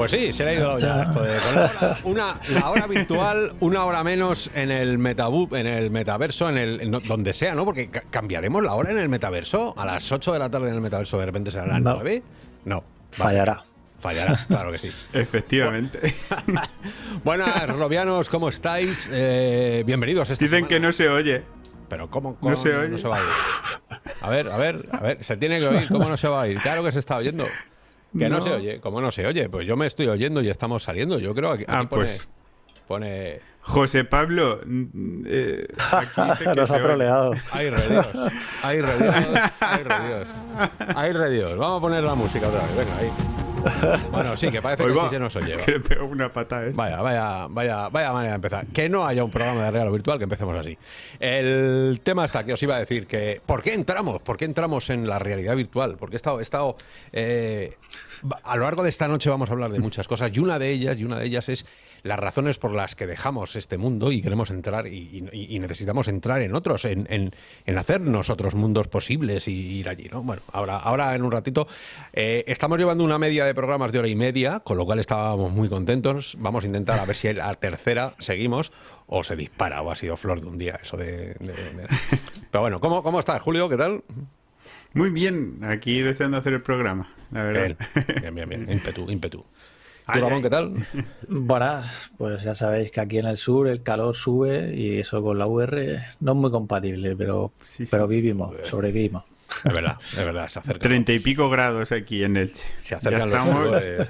Pues sí, se le ha ido ya esto de con la hora- una, la hora virtual, una hora menos en el metabu, en el metaverso, en el en donde sea, ¿no? Porque ca- cambiaremos la hora en el metaverso. A las 8 de la tarde en el metaverso de repente será las No. 9. No. Fallará. Fallará, claro que sí. Efectivamente. Buenas, robianos, ¿cómo estáis? Eh, bienvenidos. esta Dicen semana. que no se oye. Pero ¿cómo, cómo No se oye. va a oír? A ver, a ver, a ver, se tiene que oír. ¿Cómo no se va a oír? Claro que se está oyendo. Que no, No. se oye. ¿Cómo no se oye? Pues yo me estoy oyendo y estamos saliendo. Yo creo que aquí Ah, pone, pues. pone... José Pablo, mm, eh, aquí dice que Nos ha troleado. ¡Ay, re Dios! ¡Ay, re Dios! ¡Ay, re Dios! ¡Ay, re Dios! Vamos a poner la música otra vez. Venga, ahí. Bueno, sí, que parece Hoy que va, sí se nos oye. va. Que le pego una pata esto. Vaya, vaya, vaya, vaya manera de empezar. Que no haya un programa de regalo virtual, que empecemos así. El tema está que os iba a decir que ¿por qué entramos? ¿Por qué entramos en la realidad virtual? Porque he estado, he estado eh, a lo largo de esta noche vamos a hablar de muchas cosas y una de ellas y una de ellas es las razones por las que dejamos este mundo y queremos entrar y, y- y necesitamos entrar en otros, en, en, en hacernos otros mundos posibles y ir allí, ¿no? Bueno, ahora, ahora en un ratito eh, estamos llevando una media de programas de hora y media, con lo cual estábamos muy contentos. Vamos a intentar a ver si la tercera seguimos o se dispara o ha sido flor de un día eso de... de- de- Pero bueno, ¿cómo, ¿cómo estás, Julio? ¿Qué tal? Muy bien, aquí deseando hacer el programa, la verdad. Bien, bien, bien, bien. Ímpetu, ímpetu. ¿Tú, Ay, Ramón, ay. qué tal? Buenas, pues ya sabéis que aquí en el sur el calor sube y eso con la VR no es muy compatible, pero, Sí, sí. pero vivimos, sobrevivimos. Es verdad, es verdad, se acerca. Treinta y pico grados aquí en Elche. Se Ya acercan los estamos. sudores.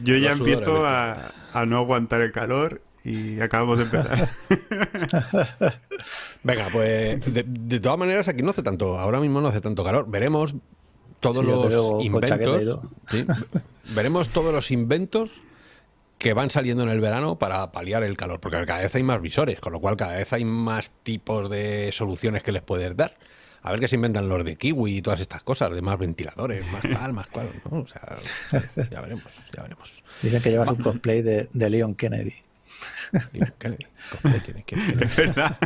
Yo ya los empiezo a, a no aguantar el calor y acabamos de empezar. Venga, pues de, de todas maneras aquí no hace tanto, ahora mismo no hace tanto calor. Veremos todos Sí, los inventos. Veremos todos los inventos que van saliendo en el verano para paliar el calor, porque cada vez hay más visores, con lo cual cada vez hay más tipos de soluciones que les puedes dar. A ver qué se inventan los de kiwi y todas estas cosas, de más ventiladores, más tal, más cual, ¿no? O sea, ya veremos, ya veremos. Dicen que llevas un cosplay de, de Leon Kennedy. Leon Kennedy. ¿Quién, quién, quién, quién, Es verdad.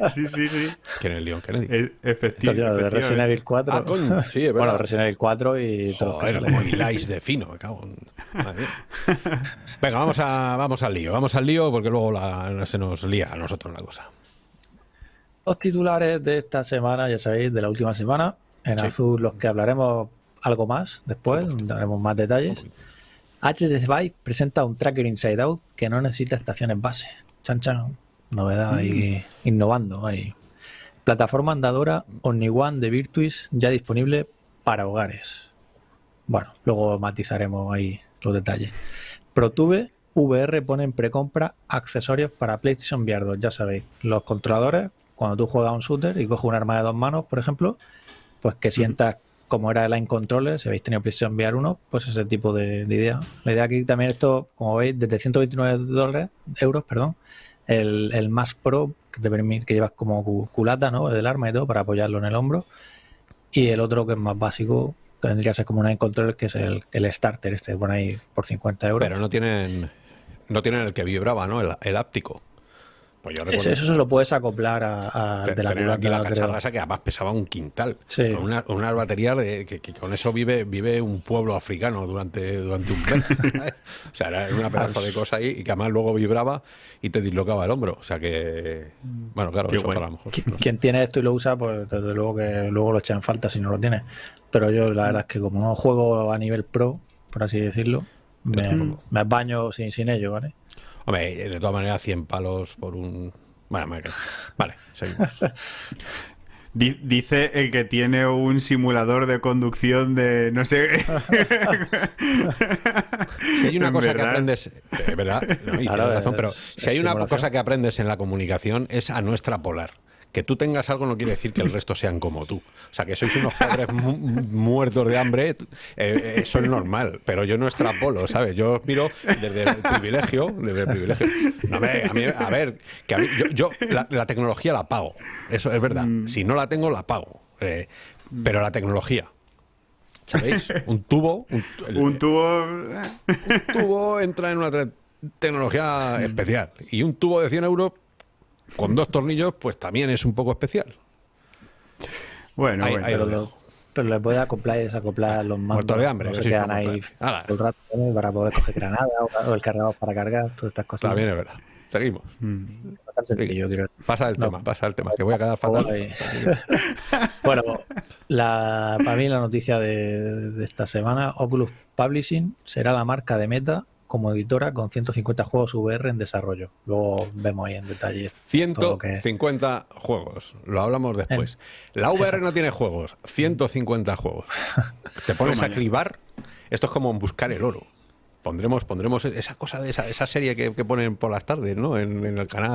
sí, sí, sí. quién es Leon Kennedy? E- Esto, tío, de Resident efectivamente. Evil 4. Ah, coño, sí, es verdad. Bueno, Resident Evil 4 y todo. Joder, como hiláis de fino, me cago en... Madre mía. Venga, vamos, a, vamos al lío, vamos al lío porque luego la- se nos lía a nosotros la cosa. Los titulares de esta semana, ya sabéis, de la última semana. En Sí. azul, los que hablaremos algo más después, daremos más detalles. HTC Vive presenta un tracker Inside Out que no necesita estaciones base. Chan chan. Novedad ahí, innovando ahí. Plataforma andadora OmniOne de Virtuis ya disponible para hogares. Bueno, luego matizaremos ahí los detalles. ProTube VR pone en precompra accesorios para PlayStation VR 2. Ya sabéis, los controladores, cuando tú juegas a un shooter y coges un arma de dos manos, por ejemplo, pues que sientas como era el Line Controller, si habéis tenido PlayStation VR 1, pues ese tipo de, de idea. La idea aquí también esto, como veis, desde 129 dólares, euros, perdón, el, el más Pro, que te permite, que llevas como cu- culata, ¿no? Del arma y todo, para apoyarlo en el hombro. Y el otro que es más básico, que vendría a ser como un Line Controller, que es el, el starter, este, por ahí por 50 euros. Pero no tienen no tienen el que vibraba, ¿no? El, el áptico. Pues yo recuerdo Ese- eso se lo puedes acoplar a, a- te- de la tener aquí la culata, cacharra esa que además pesaba un quintal. Sí. Con una- unas baterías de, que, que con eso vive, vive un pueblo africano durante, durante un mes. o sea, era una pedazo de cosa ahí y que además luego vibraba y te dislocaba el hombro. O sea que, bueno, claro, Qué eso guay. para lo mejor. Qui- Quien tiene esto y lo usa, pues desde luego que luego lo echa en falta si no lo tiene. Pero yo la verdad es que como no juego a nivel pro, por así decirlo, me, me baño sin, sin ello, ¿vale? Hombre, de todas maneras, 100 palos por un... Bueno, me- vale, seguimos. Di- Dice el que tiene un simulador de conducción de no sé. Si hay una cosa que aprendes, es verdad, no, y Claro, tienes razón, pero si hay una simulación. cosa que aprendes en la comunicación es a no extrapolar. Que tú tengas algo no quiere decir que el resto sean como tú. O sea, que sois unos padres mu- muertos de hambre, eh, eh, eso es normal, pero yo no extrapolo, ¿sabes? Yo os miro desde el privilegio, desde el privilegio. No, a, mí- a ver, que a mí- yo, yo la, la tecnología la pago, eso es verdad. Si no la tengo, la pago. Eh, pero la tecnología, ¿sabéis? Un tubo, un, el- un tubo. tubo entra en una tecnología especial. Y un tubo de 100 euros con dos tornillos, pues también es un poco especial. Bueno, Ahí- bueno. ahí lo Pero, dejo. pero le puede acoplar y desacoplar los mandos. Muerto de hambre, no se sí, quedan ahí el rato para poder coger granada o, el cargador para cargar, todas estas cosas. También es verdad. Seguimos. Mm. Quiero. Pasa el No. tema, pasa el tema, que voy a quedar fatal. Bueno, la, para mí la noticia de, de esta semana, Oculus Publishing será la marca de Meta como editora con 150 juegos VR en desarrollo. Luego vemos ahí en detalle. todo lo que- 150 juegos. Lo hablamos después. La VR no tiene juegos. 150 juegos. Te pones a cribar. Esto es como buscar el oro. Pondremos, pondremos esa cosa de esa, esa serie que, que ponen por las tardes, ¿no? En, en el canal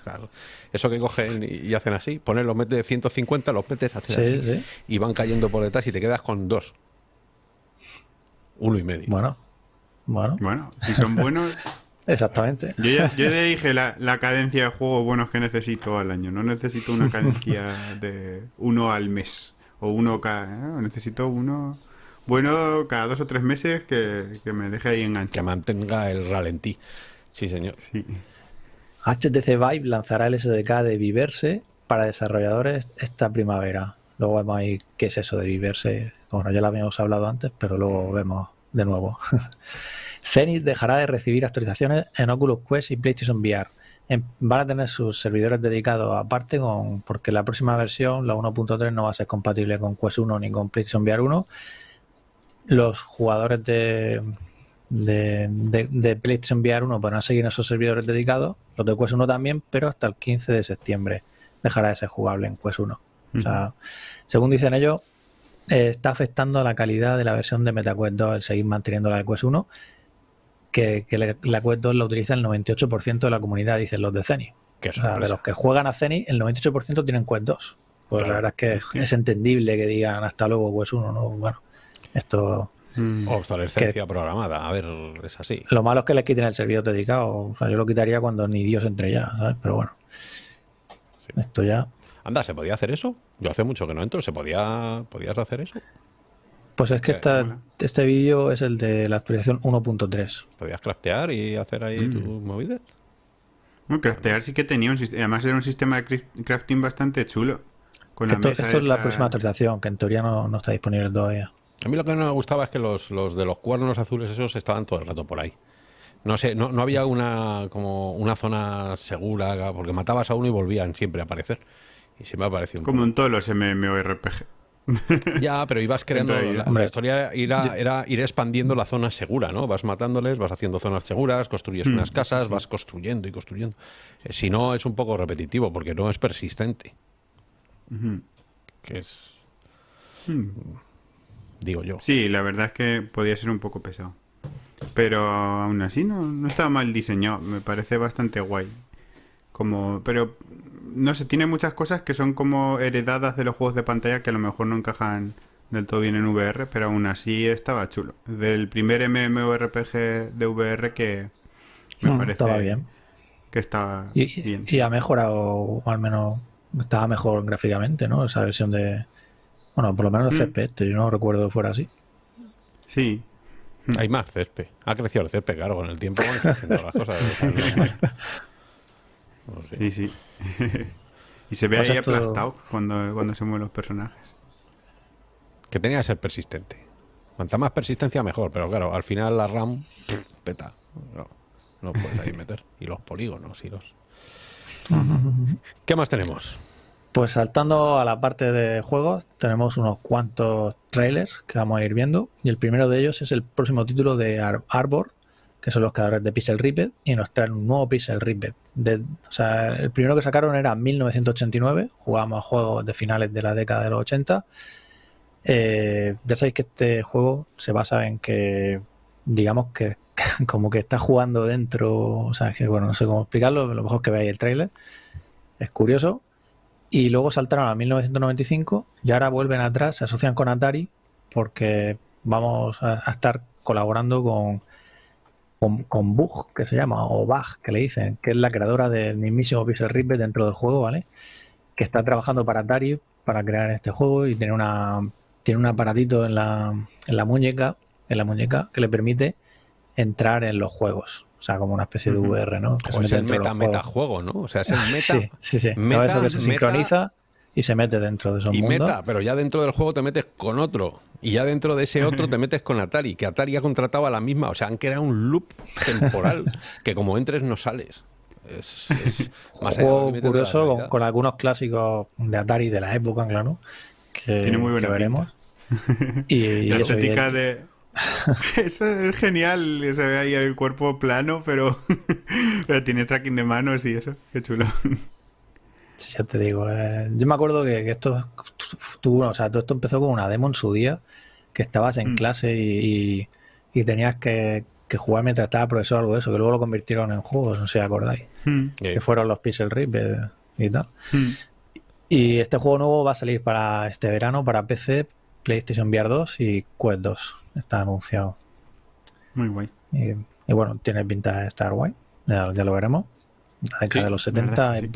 claro. Eso que cogen y, y hacen así. Ponen los metes 150, los metes, hacen Sí, así. sí. Y van cayendo por detrás y te quedas con dos. Uno y medio. Bueno, bueno, Bueno, si son buenos. exactamente. Yo ya, yo ya dije la, la cadencia de juegos buenos que necesito al año. No necesito una cadencia de uno al mes. O uno cada. ¿eh? Necesito uno bueno cada dos o tres meses que, que me deje ahí Que enganchado. mantenga el ralentí. Sí, señor. Sí. HTC Vive lanzará el SDK de Viverse para desarrolladores esta primavera. Luego vemos ahí qué es eso de Viverse. Bueno, ya lo habíamos hablado antes, pero luego vemos de nuevo. Zenith dejará de recibir actualizaciones en Oculus Quest y PlayStation VR. En- van a tener sus servidores dedicados aparte con, porque la próxima versión, la 1.3, no va a ser compatible con Quest 1 ni con PlayStation VR 1. Los jugadores de, de, de- de PlayStation VR 1 podrán seguir en esos servidores dedicados, los de Quest 1 también, pero hasta el 15 de septiembre dejará de ser jugable en Quest 1. O sea, según dicen ellos, eh, está afectando a la calidad de la versión de MetaQuest 2 el seguir manteniendo la de Quest 1, que, que la, la Quest 2 la utiliza el 98% de la comunidad, dicen los de Zenith. O sea, de los que juegan a Zenith, el 98% tienen Quest 2. Pues Claro. la verdad es que es- es entendible que digan hasta luego Quest 1, ¿no? Bueno, esto... Mm. Obsolescencia programada. A ver, es así. Lo malo es que les quiten el servidor dedicado. O sea, yo lo quitaría cuando ni Dios entre ya, ¿sabes? Pero bueno. Esto ya. Anda, ¿se podía hacer eso? Yo hace mucho que no entro. ¿Se podía podías hacer eso? Pues es que Eh, esta- este vídeo es el de la actualización 1.3. ¿Podías craftear y hacer ahí Mm. tus movidas? Bueno, craftear sí que tenía un sistema. Además, era un sistema de crafting bastante chulo. Con Que la Esto, mesa esto es la próxima actualización, que en teoría no, no está disponible todavía. A mí lo que no me gustaba es que los, los de los cuernos azules esos estaban todo el rato por ahí. No sé, no, no había una como una zona segura, porque matabas a uno y volvían siempre a aparecer. Y se me ha parecido un Como poco. en todos los MMORPG. Ya, pero ibas creando. La, la historia era, era ir expandiendo la zona segura, ¿no? Vas matándoles, vas haciendo zonas seguras, construyes Mm, unas casas, sí, vas construyendo y construyendo. Eh, si no, es un poco repetitivo, porque no es persistente. Que es, Mm. digo yo. Sí, la verdad es que podía ser un poco pesado. Pero aún así no, no estaba mal diseñado. Me parece bastante guay. Como, pero no sé, tiene muchas cosas que son como heredadas de los juegos de pantalla que a lo mejor no encajan del todo bien en VR, pero aún así estaba chulo. Del primer MMORPG de VR que me Mm, parece Estaba bien. que estaba Y, bien. y ha mejorado, o al menos estaba mejor gráficamente, ¿no? Esa versión de. Bueno, por lo menos el Mm. Yo no recuerdo fuera así. Sí, Hay más césped. Ha crecido el césped, claro, con el tiempo van creciendo las cosas. sí, sí. y se ve Pues ahí esto- aplastado cuando, cuando se mueven los personajes. Que tenía que ser persistente. Cuanta más persistencia, mejor. Pero claro, al final la RAM peta. No, no puedes ahí meter. Y los polígonos y los. ¿Qué más tenemos? Pues saltando a la parte de juegos, tenemos unos cuantos trailers que vamos a ir viendo. Y el primero de ellos es el próximo título de Ar- Arbor, que son los creadores de Pixel Ripped, y nos traen un nuevo Pixel Ripped. O sea, el primero que sacaron era en 1989, jugábamos a juegos de finales de la década de los 80. Eh, ya sabéis que este juego se basa en que, digamos que como que está jugando dentro, o sea, que bueno, no sé cómo explicarlo, lo mejor que veáis el trailer. Es curioso. Y luego saltaron a 1995 y ahora vuelven atrás, se asocian con Atari porque vamos a estar colaborando con, con, con Bug, que se llama, o Bug, que le dicen, que es la creadora del mismísimo Pixel Ripped dentro del juego, ¿vale? Que está trabajando para Atari para crear este juego y tiene una tiene un aparatito en la, en la muñeca, en la muñeca que le permite entrar en los juegos. O sea, como una especie de VR, ¿no? Que se O es el meta, metajuego, ¿no? O sea, es el meta. Sí, sí, sí. meta, eso que se meta- sincroniza y se mete dentro de esos Y mundos. meta, pero ya dentro del juego te metes con otro. Y ya dentro de ese otro te metes con Atari, que Atari ha contratado a la misma. O sea, han creado un loop temporal que como entres no sales. Es, es más juego curioso con, algunos clásicos de Atari de la época, claro, que, Tiene muy buena que veremos. Y, y La estética de... Eso es genial, se ve ahí el cuerpo plano, pero, pero tienes tracking de manos y eso, qué chulo. Ya te digo, eh, yo me acuerdo que, que esto tuvo, o sea, todo esto empezó con una demo en su día, que estabas en Mm. clase y, y- y tenías que, que jugar mientras estaba profesor o algo de eso, que luego lo convirtieron en juegos, no sé si acordáis, Eh, que fueron los Pixel Rip eh, y tal. hmm. Y este juego nuevo va a salir para este verano para PC, PlayStation VR 2 y Quest 2. Está anunciado. Muy guay. Y, y bueno, tiene pinta de estar guay. Ya, ya lo veremos. La década Sí, de los la verdad 70, que sí.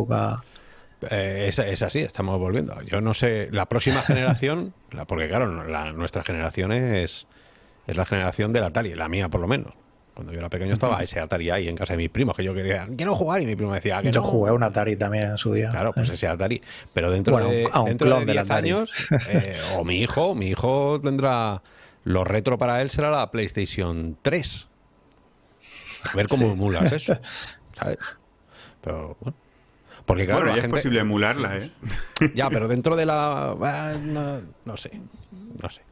Eh, es, es así, estamos volviendo. Yo no sé, la próxima generación, la- porque claro, la, nuestra generación es, es la generación del Atari, la mía por lo menos. Cuando yo era pequeño estaba ese Atari ahí en casa de mis primos, que yo quería, quiero jugar, y mi primo me decía "Ah, que Yo no". jugué un Atari también en su día. Claro, pues ese Atari. Pero dentro Bueno, de, a un dentro de clon del 10 Atari. años, eh, o mi hijo, mi hijo tendrá. Lo retro para él será la PlayStation 3. A ver cómo Sí. emulas eso. ¿Sabes? Pero bueno. Porque claro, bueno, la ya gente. es posible emularla, ¿eh? Ya, pero dentro de la. ah, No, no sé. No sé.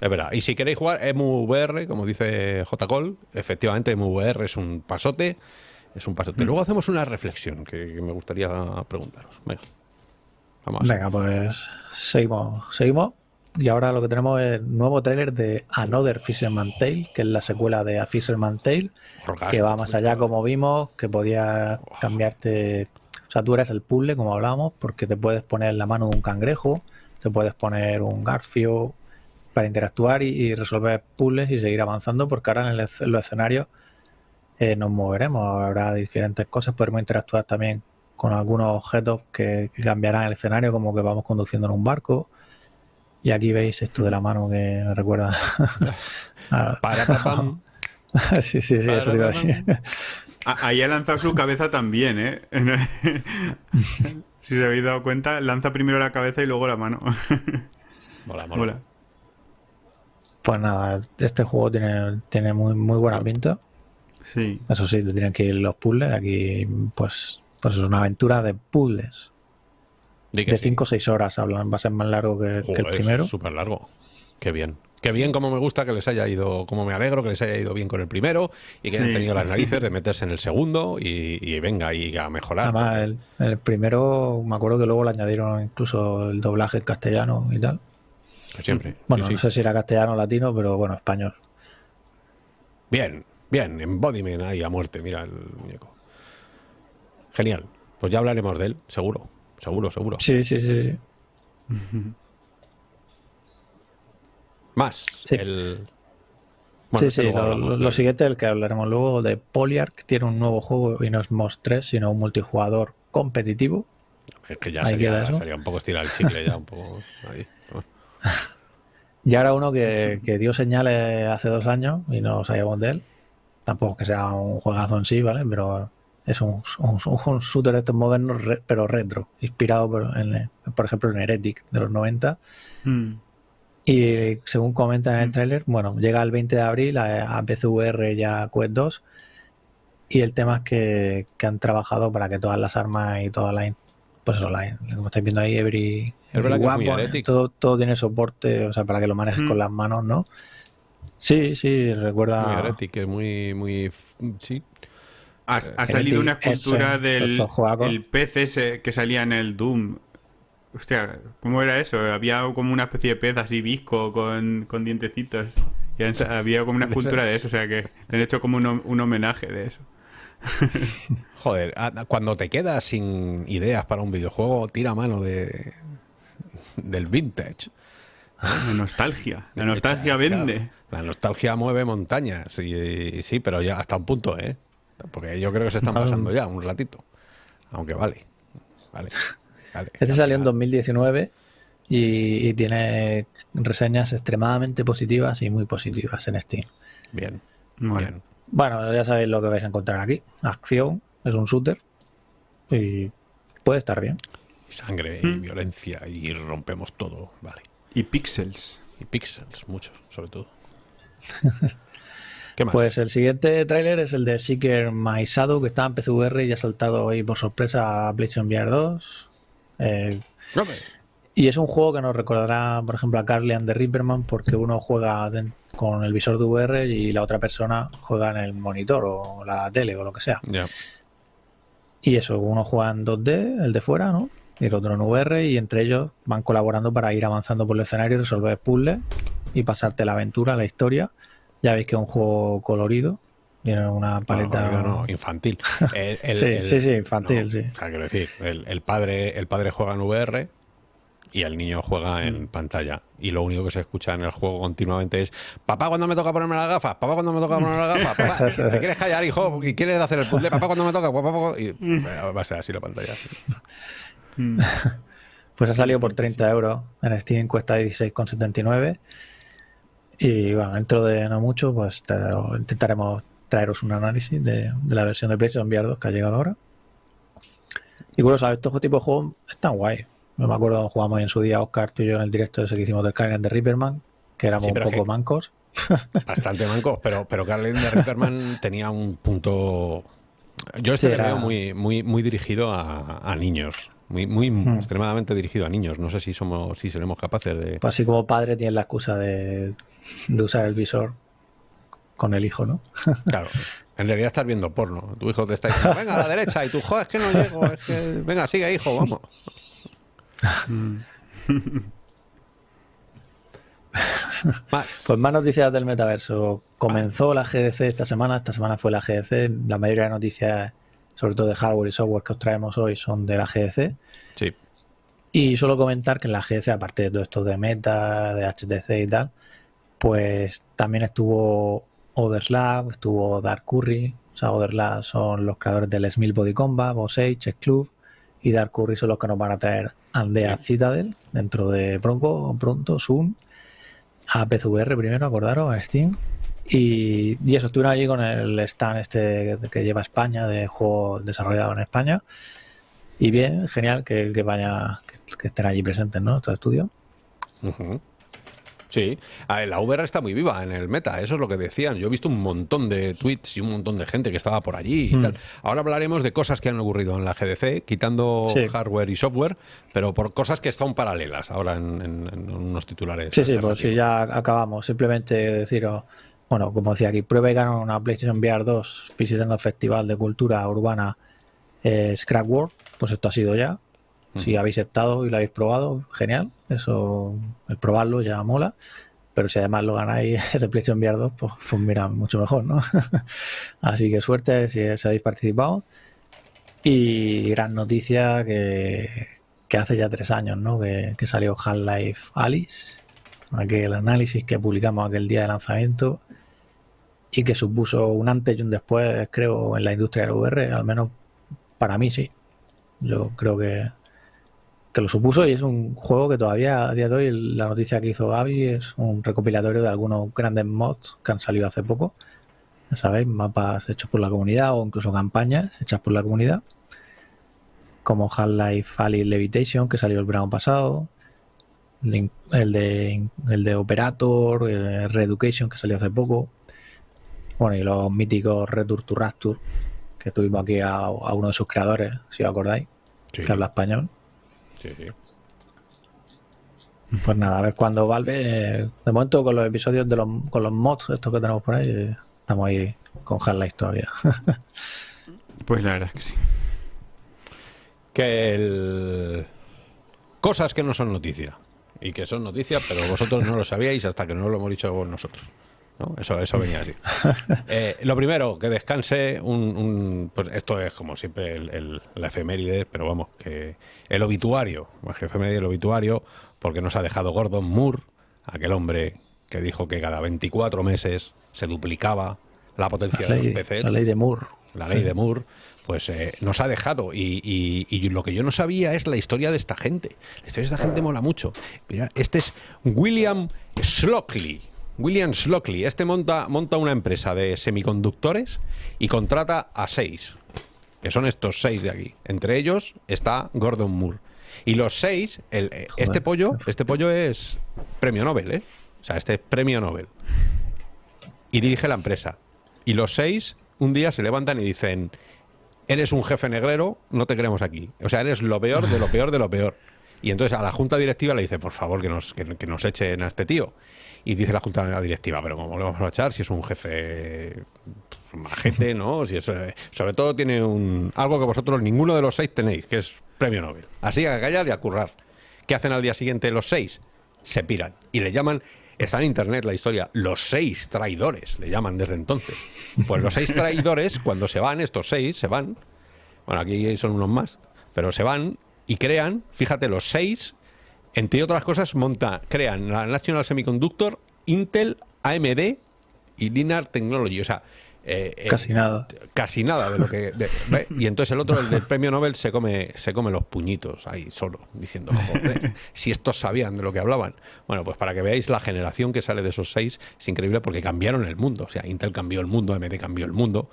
Es verdad. Y si queréis jugar EmuVR, como dice J. Cole, efectivamente EmuVR es un pasote. Es un pasote. Luego hacemos una reflexión que, que me gustaría preguntaros. Venga. Vamos. a Venga, pues seguimos. Seguimos. Y ahora lo que tenemos es el nuevo tráiler de Another Fisherman Tale, que es la secuela de A Fisherman Tale, Orgasmo, que va más allá, como vimos, que podía cambiarte. Sea, tú eres el puzzle, como hablábamos, porque te puedes poner la mano de un cangrejo, te puedes poner un garfio para interactuar y, y resolver puzzles y seguir avanzando, porque ahora en, el en los escenarios eh, nos moveremos, habrá diferentes cosas, podremos interactuar también con algunos objetos que, que cambiarán el escenario, como que vamos conduciendo en un barco. Y aquí veis esto de la mano que me recuerda a- Para, sí, sí, sí, eso te iba a decir. Ahí ha lanzado su cabeza también, ¿eh? si se habéis dado cuenta, lanza primero la cabeza y luego la mano. Mola, mola. Mola. Pues nada, este juego tiene, tiene muy, muy buena pinta. Sí. Eso sí, te tienen que ir los puzzles. Aquí, pues, pues es una aventura de puzzles. De sí. 5 o 6 horas hablan, va a ser más largo que, que el Joder, primero. Súper largo. Qué bien. Qué bien, como me gusta que les haya ido, como me alegro que les haya ido bien con el primero y que Sí. hayan tenido las narices de meterse en el segundo y, y venga, y a mejorar. Además, el, el primero, me acuerdo que luego le añadieron incluso el doblaje en castellano y tal. Que siempre. Bueno, Sí, sí. no sé si era castellano o latino, pero bueno, español. Bien, bien, embodiment ahí a muerte, mira el muñeco. Genial. Pues ya hablaremos de él, seguro. Seguro, seguro. Sí, sí, sí. Más. Sí. El... sí, lo, siguiente, el que hablaremos luego de Polyarch, tiene un nuevo juego y no es Moss 3, sino un multijugador competitivo. Es que ya Ahí sería, queda eso. sería un poco estirar el chicle, ya un poco ahí. Y ahora uno que, que dio señales hace dos años y no sabíamos de él. Tampoco que sea un juegazo en sí, ¿vale? Pero es un, un, un shooter de estos modernos, re- pero retro, inspirado por, en- por ejemplo en Heretic de los 90. Mm. Y según comentan en el Mm. tráiler, bueno, llega el 20 de abril a, a PCVR y a Quest 2. Y el tema es que, que han trabajado para que todas las armas y todas las. Pues eso, la- como estáis viendo ahí, Every. Every que es muy weapon, Heretic. todo, todo tiene soporte, o sea, para que lo manejes Mm. con las manos, ¿no? Sí, sí, recuerda. Muy heretic, es muy, muy. Sí. Ha, ha salido una escultura ese, del el ese que salía en el Doom. Hostia, ¿cómo era eso? Había como una especie de pez así visco con, con dientecitos. Y han había como una escultura de eso, o sea que le han hecho como un, un homenaje de eso. Joder, a- cuando te quedas sin ideas para un videojuego, tira mano de del vintage. La nostalgia. La nostalgia vende. La nostalgia mueve montañas. Y, y sí, pero ya hasta un punto, ¿eh? Porque yo creo que se están pasando ya un ratito. Aunque vale. Vale. Vale. Este salió en 2019 y, y tiene reseñas extremadamente positivas y muy positivas en Steam. Bien. Mola. Bien. Bueno, ya sabéis lo que vais a encontrar aquí. Acción, es un shooter. Y puede estar bien. Y sangre y violencia y rompemos todo, vale. Y pixels. Y pixels, muchos, sobre todo. ¿Qué más? Pues el siguiente tráiler es el de Seeker My Shadow, que está en PCVR y ha saltado ahí por sorpresa a PlayStation VR 2. Eh, y es un juego que nos recordará, por ejemplo, a Carly and the Reaperman, porque uno juega con el visor de VR y la otra persona juega en el monitor o la tele o lo que sea. Y eso, uno juega en 2D, el de fuera, ¿no? Y el otro en VR, y entre ellos van colaborando para ir avanzando por el escenario, resolver puzzles y pasarte la aventura, la historia. Ya veis que es un juego colorido, tiene una paleta. No, no, no, infantil. El- el- Sí, el- sí, sí, infantil, sí. O sea, quiero decir, el, padre, el padre juega en VR y el niño juega Mm. en pantalla. Y lo único que se escucha en el juego continuamente es papá cuando me toca ponerme las gafas, papá cuando me toca ponerme las gafas, papá, ¿te quieres callar, hijo? ¿Y quieres hacer el puzzle? Papá cuando me toca, papá. Y eh, va a ser así la pantalla. Pues ha salido por 30 euros en Steam, cuesta 16,79. Y bueno, dentro de no mucho, pues te- intentaremos traeros un análisis de, de la versión de PlayStation VR 2 que ha llegado ahora. Y bueno, ¿sabes? Estos tipos de juegos están guay. Yo me acuerdo cuando jugamos en su día Oscar, tú y yo en el directo ese que hicimos del Carrion de Reaperman, que éramos Sí, un poco mancos. Bastante mancos, pero, pero Carlin de Ripperman tenía un punto. Yo este Sí, le era- veo muy, muy, muy dirigido a, a niños. Muy, muy Hmm. extremadamente dirigido a niños. No sé si somos, si seremos capaces de. Pues así como padre tienes la excusa de, de usar el visor con el hijo, ¿no? Claro. En realidad estás viendo porno. Tu hijo te está diciendo, venga a la derecha, y tú, joder, es que no llego, es que. Venga, sigue, hijo, vamos. Más. Pues más noticias del metaverso. Comenzó la GDC esta semana, esta semana fue la GDC. La mayoría de noticias, sobre todo de hardware y software que os traemos hoy, son de la GDC. Sí. Y solo comentar que en la GDC, aparte de todo esto de Meta, de HTC y tal, pues también estuvo Otherlab, estuvo Dark Curry. O sea, Otherlab son los creadores del Smil Body Combat, Boss Age, Chess Club. Y Dark Curry son los que nos van a traer Aldea Citadel dentro de pronto, pronto, soon a PCVR primero, acordaros, a Steam. Y, y eso, estuvieron allí con el stand este que lleva España, de juegos desarrollados en España. Y bien, genial que, que vaya, que, que estén allí presentes, ¿no? Estos estudios. Ujú. Sí, A ver, la VR está muy viva en el meta, eso es lo que decían. Yo he visto un montón de tweets y un montón de gente que estaba por allí y Hmm. tal. Ahora hablaremos de cosas que han ocurrido en la GDC, quitando Sí. hardware y software, pero por cosas que están paralelas ahora en, en- en unos titulares. Sí, sí, pues sí, ya acabamos. Simplemente deciros, bueno, como decía aquí, prueba y gana una PlayStation VR 2 visitando el Festival de Cultura Urbana eh, Scrap World. Pues esto ha sido ya. Si habéis estado y lo habéis probado, genial. Eso, el probarlo ya mola. Pero si además lo ganáis ese PlayStation VR 2, pues, pues mira, mucho mejor, ¿no? Así que suerte si, si habéis participado. Y gran noticia que, que hace ya tres años, ¿no? Que, que salió Half-Life Alice, aquel análisis que publicamos aquel día de lanzamiento y que supuso un antes y un después, creo, en la industria del VR, al menos para mí sí. Yo creo que, que lo supuso y es un juego que todavía a día de hoy, la noticia que hizo Gaby es un recopilatorio de algunos grandes mods que han salido hace poco. Ya sabéis, mapas hechos por la comunidad o incluso campañas hechas por la comunidad. Como Half-Life Alice Levitation, que salió el verano pasado. El de, el de Operator, eh, Reeducation, que salió hace poco. Bueno, y los míticos Return to Rapture, que tuvimos aquí a, a uno de sus creadores, si os acordáis, Sí, que habla español. Sí, sí. Pues nada, a ver cuándo Valve. eh, De momento con los episodios de los, con los mods, estos que tenemos por ahí, eh, estamos ahí con Half-Life todavía. Pues la verdad es que sí. Que el... Cosas que no son noticia. Y que son noticia, pero vosotros no lo sabíais hasta que no lo hemos dicho nosotros. ¿No? Eso, eso venía así. Eh, lo primero, que descanse un, un- Pues esto es como siempre el, el- la efeméride, pero vamos, que el obituario, más que efeméride, el obituario, porque nos ha dejado Gordon Moore, aquel hombre que dijo que cada 24 meses se duplicaba la potencia La de ley, los PCs la ley de Moore. la ley de Moore, pues eh, nos ha dejado. Y, y- y lo que yo no sabía es la historia de esta gente. La historia de esta gente mola mucho. Mira, este es William Slockley. William Slockley. Este monta, monta una empresa de semiconductores y contrata a seis, que son estos seis de aquí. Entre ellos está Gordon Moore. Y los seis, el, eh, este pollo, este pollo es premio Nobel, ¿eh? O sea, este es premio Nobel. Y dirige la empresa. Y los seis un día se levantan y dicen, eres un jefe negrero, no te queremos aquí. O sea, eres lo peor de lo peor de lo peor. Y entonces a la junta directiva le dice, por favor, que nos, que, que nos echen a este tío. Y dice la junta directiva, pero ¿cómo le vamos a echar si es un jefe pues, majete, ¿no? Si es, eh, sobre todo tiene un algo que vosotros ninguno de los seis tenéis, que es premio Nobel. Así que a callar y a currar. ¿Qué hacen al día siguiente los seis? Se piran. Y le llaman, está en internet la historia, los seis traidores, le llaman desde entonces. Pues los seis traidores, cuando se van, estos seis, se van, bueno, aquí son unos más, pero se van y crean, fíjate, los seis, entre otras cosas, monta, crean la National Semiconductor, Intel, AMD y Linear Technology. O sea, eh, eh, Casi nada. casi nada de lo que y entonces el otro el del premio Nobel se come se come los puñitos ahí solo diciendo joder si estos sabían de lo que hablaban bueno pues para que veáis la generación que sale de esos seis es increíble porque cambiaron el mundo. O sea Intel cambió el mundo AMD cambió el mundo.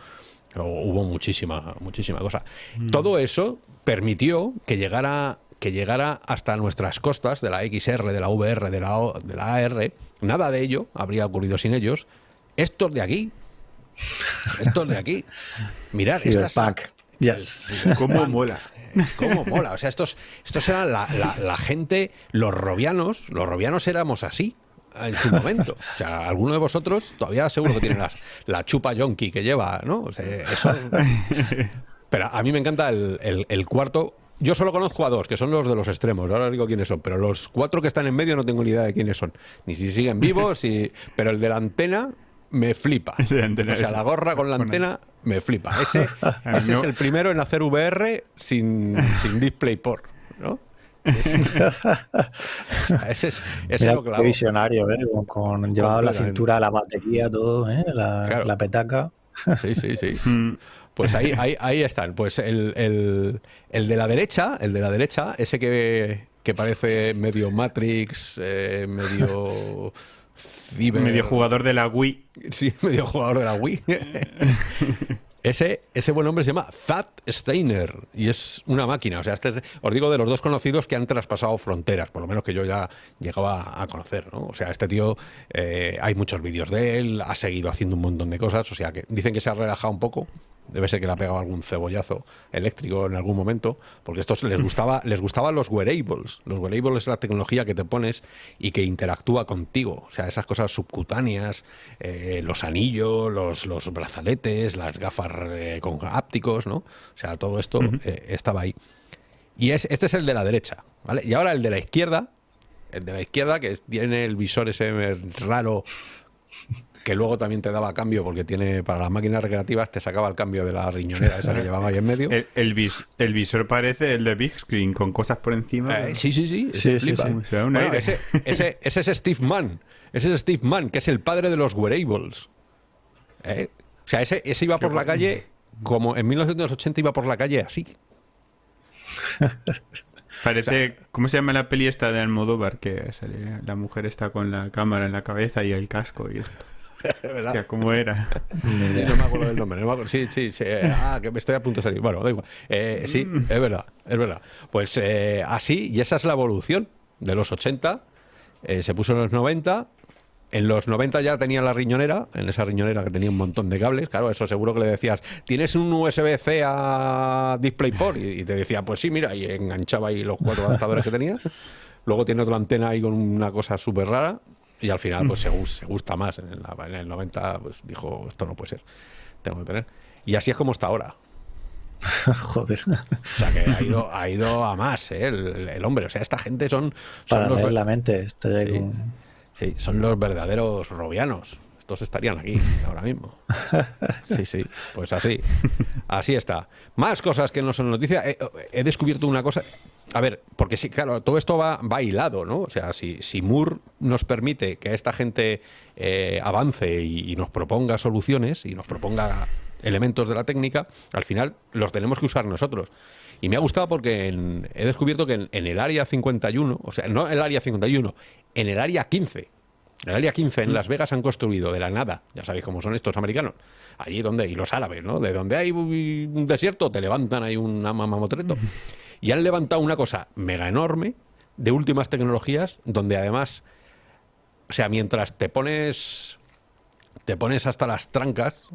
Hubo muchísima muchísima cosa. Todo eso permitió que llegara que llegara hasta nuestras costas de la XR de la VR de la O- de la AR nada de ello habría ocurrido sin ellos estos de aquí estos de aquí. Mirad, estas. Cyberpunk. Yes. ¿Cómo mola? Es como mola. O sea, estos, estos eran la, la- la gente, los robianos, los robianos éramos así en su momento. O sea, alguno de vosotros todavía seguro que tiene las- la chupa yonki que lleva, ¿no? O sea, eso. Pero a mí me encanta el, el- el cuarto. Yo solo conozco a dos, que son los de los extremos. Ahora os digo quiénes son. Pero los cuatro que están en medio no tengo ni idea de quiénes son. Ni si siguen vivos, y... pero el de la antena me flipa. El de la antena o sea, es- la gorra con la con- antena me flipa. Ese, es el primero en hacer VR sin, sin DisplayPort, ¿no? Ese es, o sea, ese es, ese Mira lo qué visionario, ¿eh? Con, con llevaba la cintura, la batería, todo, ¿eh? La, Claro. la petaca. Sí, sí, sí. Pues ahí, ahí, ahí están. Pues el, el- el de la derecha, el de la derecha, ese que, que parece medio Matrix, eh, medio ciber, Medio jugador de la Wii. Sí, medio jugador de la Wii. Ese, ese buen hombre se llama Thad Steiner y es una máquina. O sea, este es- os digo de los dos conocidos que han traspasado fronteras, por lo menos que yo ya llegaba a conocer. ¿no? O sea, este tío, eh, hay muchos vídeos de él, ha seguido haciendo un montón de cosas. O sea, que dicen que se ha relajado un poco. Debe ser que le ha pegado algún cebollazo eléctrico en algún momento, porque estos les gustaba, les gustaban los wearables. Los wearables es la tecnología que te pones y que interactúa contigo. O sea, esas cosas subcutáneas, eh, los anillos, los, los brazaletes, las gafas eh, con ápticos, ¿no? O sea, todo esto eh, estaba ahí. Y es, este es el de la derecha, ¿vale? Y ahora el de la izquierda, el de la izquierda, que tiene el visor ese raro que luego también te daba cambio porque tiene para las máquinas recreativas te sacaba el cambio de la riñonera esa que llevaba ahí en medio. El, el vis- el visor parece el de Big Screen, con cosas por encima. Eh, sí, sí, sí. Sí, ese sí, flipa. sí. O sea, un Bueno, aire. ese, ese, ese es Steve Mann. Ese es Steve Mann, que es el padre de los wearables. ¿Eh? O sea, ese, ese iba por la calle como en 1980 iba por la calle así. Parece, ¿cómo se llama la peli esta de Almodóvar? Que sale, la mujer está con la cámara en la cabeza y el casco y esto. Hostia, ¿cómo era? Sí, no me acuerdo del nombre. no me acuerdo. Sí, sí, sí. eh, Ah, que me estoy a punto de salir. Bueno, da igual. Eh, sí, es verdad, es verdad. Pues eh, así, y esa es la evolución de los 80. eh, se puso en los 90. En los 90 ya tenía la riñonera, en esa riñonera que tenía un montón de cables. Claro, eso seguro que le decías, ¿tienes un USB-C a DisplayPort? Y, y te decía, pues sí, mira, y enganchaba ahí los cuatro adaptadores que tenías. Luego tiene otra antena ahí con una cosa súper rara. Y al final, pues se, se gusta más. En, la- en el 90, pues dijo, esto no puede ser. Tengo que tener. Y así es como está ahora. Joder. O sea, que ha ido, ha ido a más, ¿eh? el, el hombre. O sea, esta gente son, son Para los, la mente. Estoy Sí. con- sí, son los verdaderos robianos. Estos estarían aquí ahora mismo. Sí, sí, pues así. Así está. Más cosas que no son noticia. He, he descubierto una cosa. A ver, porque sí, claro, todo esto va, va hilado, ¿no? O sea, si, si Moore nos permite que esta gente eh, avance y, y nos proponga soluciones y nos proponga elementos de la técnica, al final los tenemos que usar nosotros. Y me ha gustado porque en- he descubierto que en, en el área 51, o sea, no el área 51, en el área 15, El área 15 en Las Vegas han construido de la nada, ya sabéis cómo son estos americanos, allí donde, y los árabes, ¿no? De donde hay un desierto, te levantan ahí un mamotreto. Y han levantado una cosa mega enorme, de últimas tecnologías, donde además, o sea, mientras te pones, te pones hasta las trancas,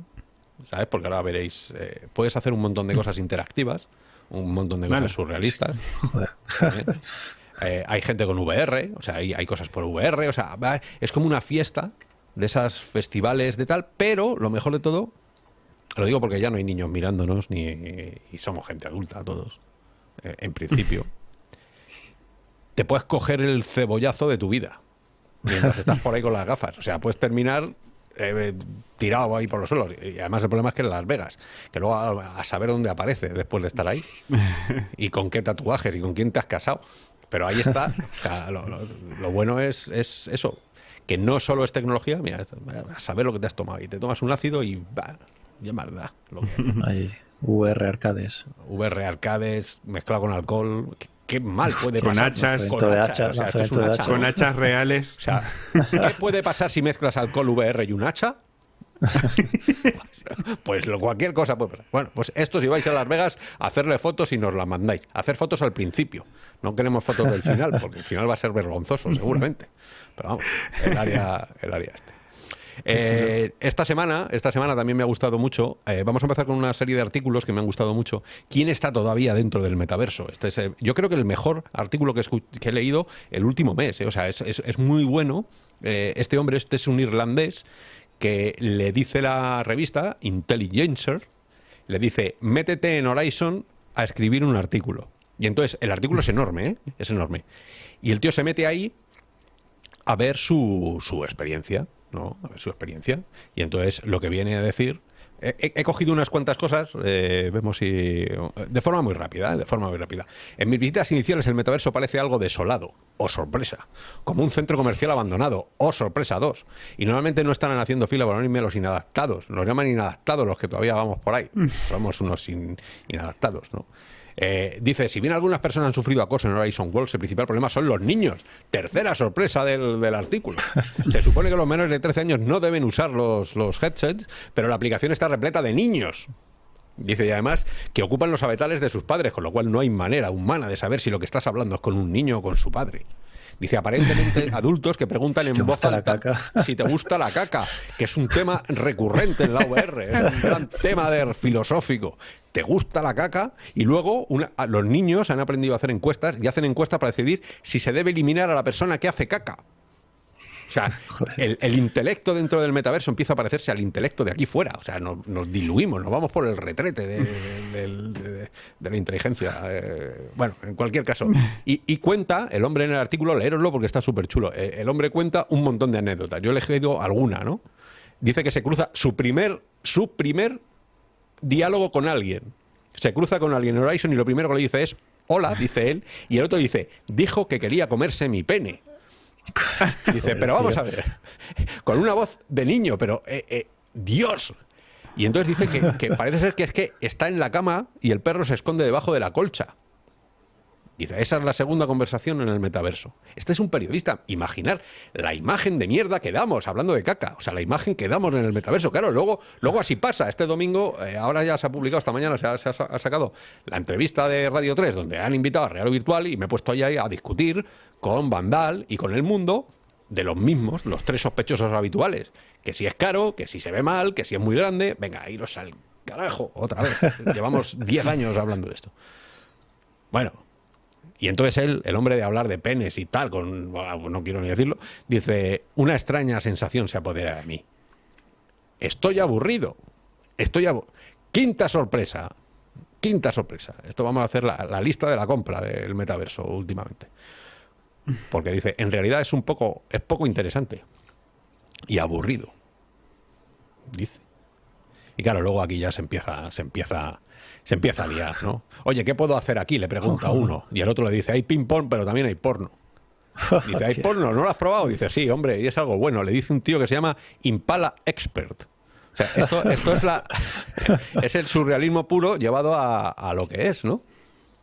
¿sabes? Porque ahora veréis, eh, puedes hacer un montón de cosas interactivas, un montón de cosas surrealistas. Eh, hay gente con VR, o sea, hay, hay cosas por VR, o sea, es como una fiesta de esas festivales de tal, pero lo mejor de todo, lo digo porque ya no hay niños mirándonos, ni y somos gente adulta todos, eh, en principio. te puedes coger el cebollazo de tu vida mientras estás por ahí con las gafas. O sea, puedes terminar eh, tirado ahí por los suelos. Y además el problema es que en Las Vegas, que luego a, saber dónde aparece después de estar ahí y con qué tatuajes y con quién te has casado. Pero ahí está. lo, bueno es, es, eso, que no solo es tecnología, mira, a saber lo que te has tomado. Y te tomas un ácido y va, ya más da. VR arcades. VR arcades mezclado con alcohol qué mal puede con pasar. Hachas, con hachas. Con hachas reales. O sea, ¿qué puede pasar si mezclas alcohol VR y un hacha? pues lo, cualquier cosa puede pasar. Bueno, pues esto si vais a Las Vegas, hacerle fotos y nos la mandáis. Hacer fotos al principio. No queremos fotos del final, porque el final va a ser vergonzoso, seguramente. Pero vamos, el área, el área este. Eh, esta semana, esta semana también me ha gustado mucho. Eh, vamos a empezar con una serie de artículos que me han gustado mucho. ¿Quién está todavía dentro del metaverso? Este es, yo creo que el mejor artículo que, he leído el último mes. Eh. O sea, es, muy bueno. este hombre, este es un irlandés que le dice la revista Intelligencer, le dice, métete en Horizon a escribir un artículo. Y entonces, el artículo es enorme, es enorme. Y el tío se mete ahí a ver su, su experiencia. ¿no? A ver su experiencia. Y entonces lo que viene a decir He, cogido unas cuantas cosas, eh, vemos si. de forma muy rápida, ¿eh? de forma muy rápida. En mis visitas iniciales, el metaverso parece algo desolado, o sorpresa, como un centro comercial abandonado, o sorpresa dos. Y normalmente no están haciendo fila para unirme los inadaptados, nos llaman inadaptados los que todavía vamos por ahí. Mm. Somos unos inadaptados, ¿no? Eh, dice, si bien algunas personas han sufrido acoso en Horizon Worlds, el principal problema son los niños. Tercera sorpresa del, artículo. Se supone que los menores de 13 años no deben usar los, los headsets, pero la aplicación está repleta de niños. Dice y además que ocupan los abetales de sus padres, con lo cual no hay manera humana de saber si lo que estás hablando es con un niño o con su padre. Dice, aparentemente adultos que preguntan en voz alta si te gusta la caca, que es un tema recurrente en la VR, es un gran tema de filosófico. ¿Te gusta la caca? Y luego los niños han aprendido a hacer encuestas y hacen encuestas para decidir si se debe eliminar a la persona que hace caca. O sea, el, intelecto dentro del metaverso empieza a parecerse al intelecto de aquí fuera. O sea, nos, diluimos, nos vamos por el retrete de, la inteligencia. Eh, bueno, en cualquier caso. Y, cuenta, el hombre en el artículo, leeroslo porque está súper chulo. Eh, el hombre cuenta un montón de anécdotas. Yo he elegido alguna, ¿no? Dice que se cruza su primer, su primer diálogo con alguien. Se cruza con alguien en Horizon y lo primero que le dice es hola, dice él, y el otro dice, dijo que quería comerse mi pene. Dice, pero vamos a ver, con una voz de niño, pero eh, eh, Dios. Y entonces dice que, que, parece ser que es que está en la cama y el perro se esconde debajo de la colcha. Dice, esa es la segunda conversación en el metaverso. Este es un periodista. Imaginar la imagen de mierda que damos, hablando de caca. O sea, la imagen que damos en el metaverso. Claro, luego, luego así pasa. Este domingo, eh, ahora ya se ha publicado, esta mañana se ha, sacado la entrevista de Radio 3, donde han invitado a Real Virtual y me he puesto ahí a discutir con Vandal y con el mundo de los mismos, los tres sospechosos habituales. Que si es caro, que si se ve mal, que si es muy grande. Venga, iros al carajo, otra vez. Llevamos 10 años hablando de esto. Bueno, y entonces él, el hombre de hablar de penes y tal, con no quiero ni decirlo, dice, una extraña sensación se apodera de mí. Estoy aburrido. Estoy Quinta sorpresa. Quinta sorpresa. Esto vamos a hacer la, lista de la compra del metaverso últimamente. Porque dice, en realidad es un poco, es poco interesante. Y aburrido. Dice. Y claro, luego aquí ya se empieza, se empieza se empieza a liar, ¿no? Oye, ¿qué puedo hacer aquí? Le pregunta uno. Y el otro le dice, hay ping-pong, pero también hay porno. Dice, ¿hay porno? ¿No lo has probado? Dice, sí, hombre, y es algo bueno. Le dice un tío que se llama Impala Expert. O sea, esto, es, la, es el surrealismo puro llevado a, lo que es, ¿no?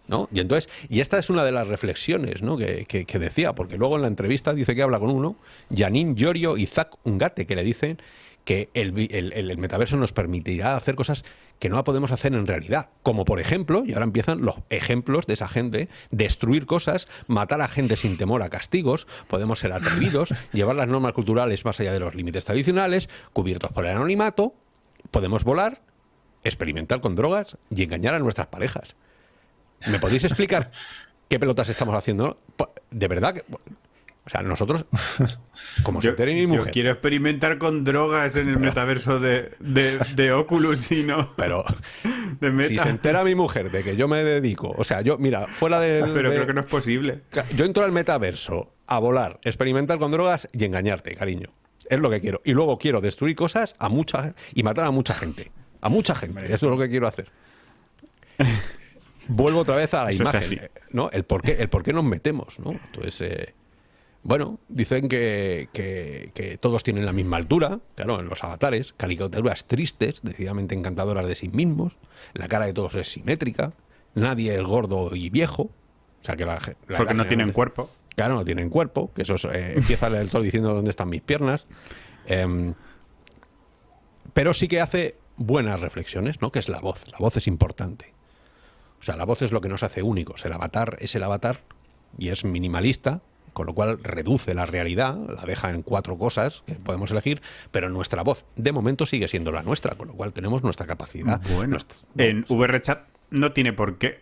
¿no? Y entonces, y esta es una de las reflexiones ¿no? que, que- que decía, porque luego en la entrevista dice que habla con uno, Janine Giorgio y Zach Ungate, que le dicen que el metaverso nos permitirá hacer cosas que no podemos hacer en realidad. Como por ejemplo, y ahora empiezan los ejemplos de esa gente, destruir cosas, matar a gente sin temor a castigos, podemos ser atrevidos, llevar las normas culturales más allá de los límites tradicionales, cubiertos por el anonimato, podemos volar, experimentar con drogas y engañar a nuestras parejas. ¿Me podéis explicar qué pelotas estamos haciendo? Po- De verdad que... O sea, nosotros, como se Yo, entere mi yo mujer, quiero experimentar con drogas en el metaverso de, de, de Oculus y no pero de Meta. si se entera mi mujer de que yo me dedico, o sea, yo, mira, fuera del... Pero de- creo que no es posible. Yo entro al metaverso a volar, experimentar con drogas y engañarte, cariño. Es lo que quiero. Y luego quiero destruir cosas a mucha y matar a mucha gente. A mucha gente. Eso es lo que quiero hacer. Vuelvo otra vez a la Eso imagen, ¿no? El por qué, el por qué nos metemos, ¿no? Entonces, eh, bueno, dicen que, que- que todos tienen la misma altura, claro, en los avatares, caricaturas tristes, decididamente encantadoras de sí mismos, la cara de todos es simétrica, nadie es gordo y viejo, o sea que la, la Porque no tienen cuerpo. Claro, no tienen cuerpo, que eso es, eh, empieza el todo diciendo dónde están mis piernas. Em, pero sí que hace buenas reflexiones, ¿no? Que es la voz. La voz es importante. O sea, la voz es lo que nos hace únicos. El avatar es el avatar y es minimalista, con lo cual reduce la realidad, la deja en cuatro cosas que podemos elegir, pero nuestra voz de momento sigue siendo la nuestra, con lo cual tenemos nuestra capacidad. Bueno, nuestra- en VRChat no tiene por qué.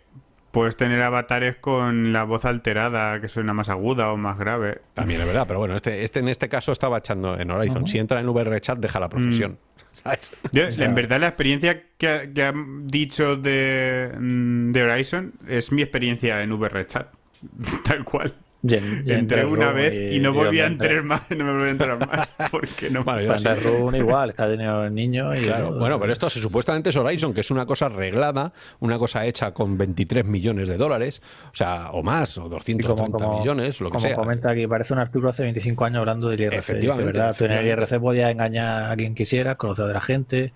Puedes tener avatares con la voz alterada, que suena más aguda o más grave. También es verdad, pero bueno, este, este en este caso estaba echando en Horizon. Si entra en VRChat, deja la profesión. ¿sabes? Yo, en verdad, la experiencia que, ha- que han dicho de, mm, de Horizon es mi experiencia en VRChat. Tal cual. Yen Entré una vez y, no volví a entrar más. No me volví a entrar más. Porque no. Bueno, yo Pues sí. el Run igual, está teniendo el niño y Claro, bueno, pero esto supuestamente es Horizon, que es una cosa arreglada, una cosa hecha con 23 millones de dólares, o sea, o más, o Y 230 millones, lo que como sea. comenta aquí, parece un artículo hace 25 años hablando del IRC. Efectivamente, ¿verdad? Tú en el efectivamente. IRC podías engañar a quien quisieras, conocer a la gente.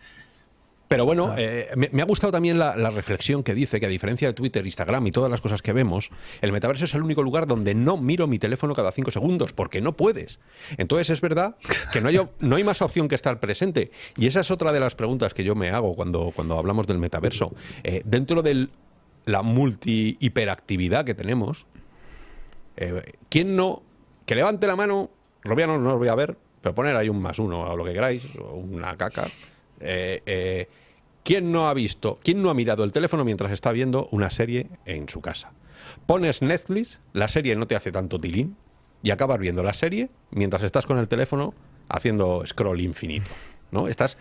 Pero bueno, Claro. eh, me, me ha gustado también la, la reflexión que dice que a diferencia de Twitter, Instagram y todas las cosas que vemos, el metaverso es el único lugar donde no miro mi teléfono cada cinco segundos, porque no puedes. Entonces es verdad que no hay, no hay más opción que estar presente. Y esa es otra de las preguntas que yo me hago cuando, cuando hablamos del metaverso. Eh, dentro de la multi-hiperactividad que tenemos, eh, ¿quién no? Que levante la mano, Robiano no os voy a ver, pero poner ahí un más uno o lo que queráis, o una caca. Eh, eh, ¿Quién no ha visto, quién no ha mirado el teléfono mientras está viendo una serie en su casa? Pones Netflix, la serie no te hace tanto tilín y acabas viendo la serie mientras estás con el teléfono haciendo scroll infinito, ¿no? Estás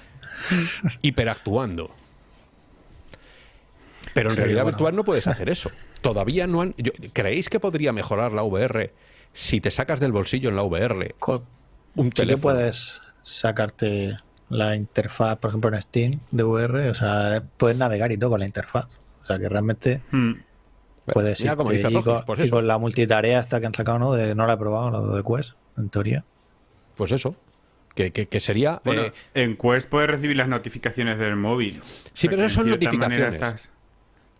hiperactuando. Pero en Sí, realidad bueno. virtual no puedes hacer eso. Todavía no han. yo- ¿Creéis que podría mejorar la VR si te sacas del bolsillo en la VR Co- un Sí que teléfono? puedes sacarte la interfaz, por ejemplo, en Steam de VR, o sea, puedes navegar y todo con la interfaz. O sea, que realmente Mm. puedes ir. como dice y, con, pues y eso. con la multitarea esta que han sacado, ¿no? De, no la he probado, lo de Quest, en teoría. Pues eso. Que, que- que sería. Bueno, eh, en Quest puedes recibir las notificaciones del móvil. Sí, pero eso son notificaciones. estás-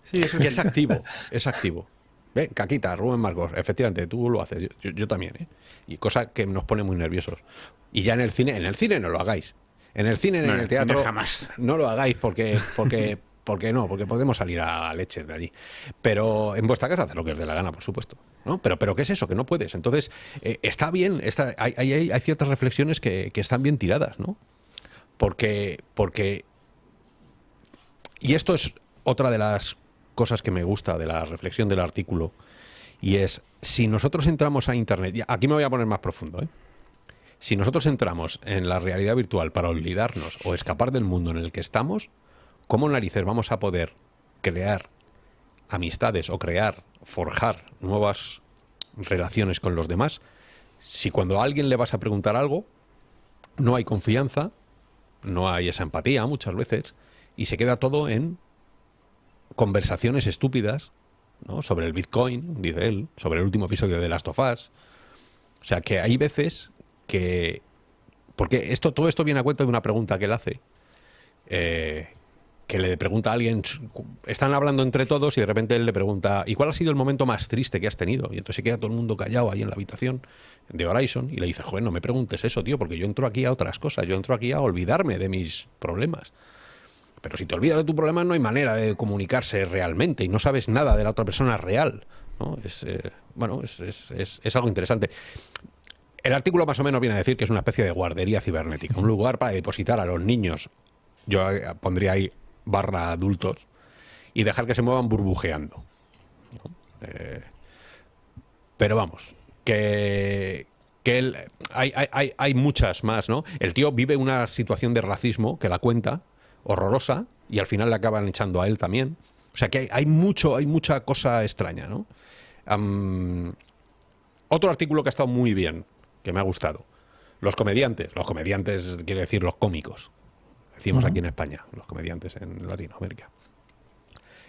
Sí, eso que sí. es activo. Es activo. Ven, Caquita, Rubén Marcos, efectivamente, tú lo haces, yo, yo- yo también, ¿eh? Y cosa que nos pone muy nerviosos. Y ya en el cine, en el cine no lo hagáis. En el cine, No, en el teatro, jamás. no lo hagáis porque, porque, porque no, porque podemos salir a leches de allí. Pero en vuestra casa hacer lo que os dé la gana, por supuesto. ¿no? Pero, pero ¿qué es eso? Que no puedes. Entonces, eh, está bien, está, hay, hay- hay- hay ciertas reflexiones que, que están bien tiradas, ¿no? Porque, porque y esto es otra de las cosas que me gusta de la reflexión del artículo. Y es, si nosotros entramos a Internet, y aquí me voy a poner más profundo, ¿eh? Si nosotros entramos en la realidad virtual para olvidarnos o escapar del mundo en el que estamos, ¿cómo narices vamos a poder crear amistades o crear, forjar nuevas relaciones con los demás si cuando a alguien le vas a preguntar algo no hay confianza, no hay esa empatía muchas veces y se queda todo en conversaciones estúpidas ¿no? sobre el Bitcoin, dice él, sobre el último episodio de Last of Us. O sea que hay veces que... Porque esto, todo esto viene a cuenta de una pregunta que él hace. eh, que le pregunta a alguien, están hablando entre todos y de repente él le pregunta, ¿y cuál ha sido el momento más triste que has tenido? Y entonces se queda todo el mundo callado ahí en la habitación de Horizon y le dice, joder, no me preguntes eso, tío, porque yo entro aquí a otras cosas, yo entro aquí a olvidarme de mis problemas. Pero si te olvidas de tu problema no hay manera de comunicarse realmente y no sabes nada de la otra persona real. ¿no? Es, eh, bueno, es, es, es, algo interesante. El artículo más o menos viene a decir que es una especie de guardería cibernética, un lugar para depositar a los niños, yo eh, pondría ahí barra adultos, y dejar que se muevan burbujeando. Eh, pero vamos, que, que hay, hay, hay, muchas más, ¿no? El tío vive una situación de racismo que la cuenta, horrorosa, y al final le acaban echando a él también. O sea que hay mucho, hay mucha cosa extraña, ¿no? otro artículo que ha estado muy bien, que me ha gustado. Los comediantes, los comediantes quiere decir los cómicos, decimos aquí en España, los comediantes en Latinoamérica.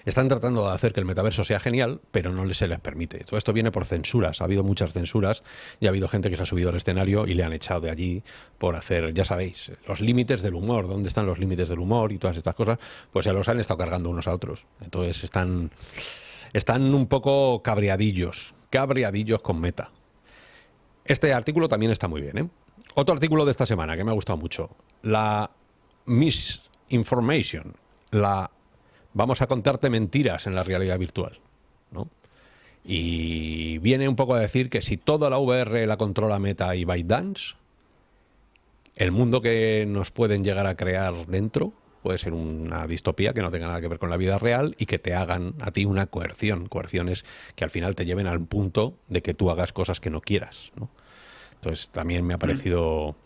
Están tratando de hacer que el metaverso sea genial, pero no se les permite. Todo esto viene por censuras. Ha habido muchas censuras y ha habido gente que se ha subido al escenario y le han echado de allí por hacer, ya sabéis, los límites del humor. ¿Dónde están los límites del humor y todas estas cosas? Pues se los han estado cargando unos a otros. Entonces están, están un poco cabreadillos, cabreadillos con meta. Este artículo también está muy bien. ¿eh? Otro artículo de esta semana que me ha gustado mucho. La misinformation, la vamos a contarte mentiras en la realidad virtual. ¿no? Y viene un poco a decir que si toda la VR la controla Meta y ByteDance, el mundo que nos pueden llegar a crear dentro puede ser una distopía que no tenga nada que ver con la vida real y que te hagan a ti una coerción. Coerciones que al final te lleven al punto de que tú hagas cosas que no quieras. ¿no? Entonces también me ha parecido,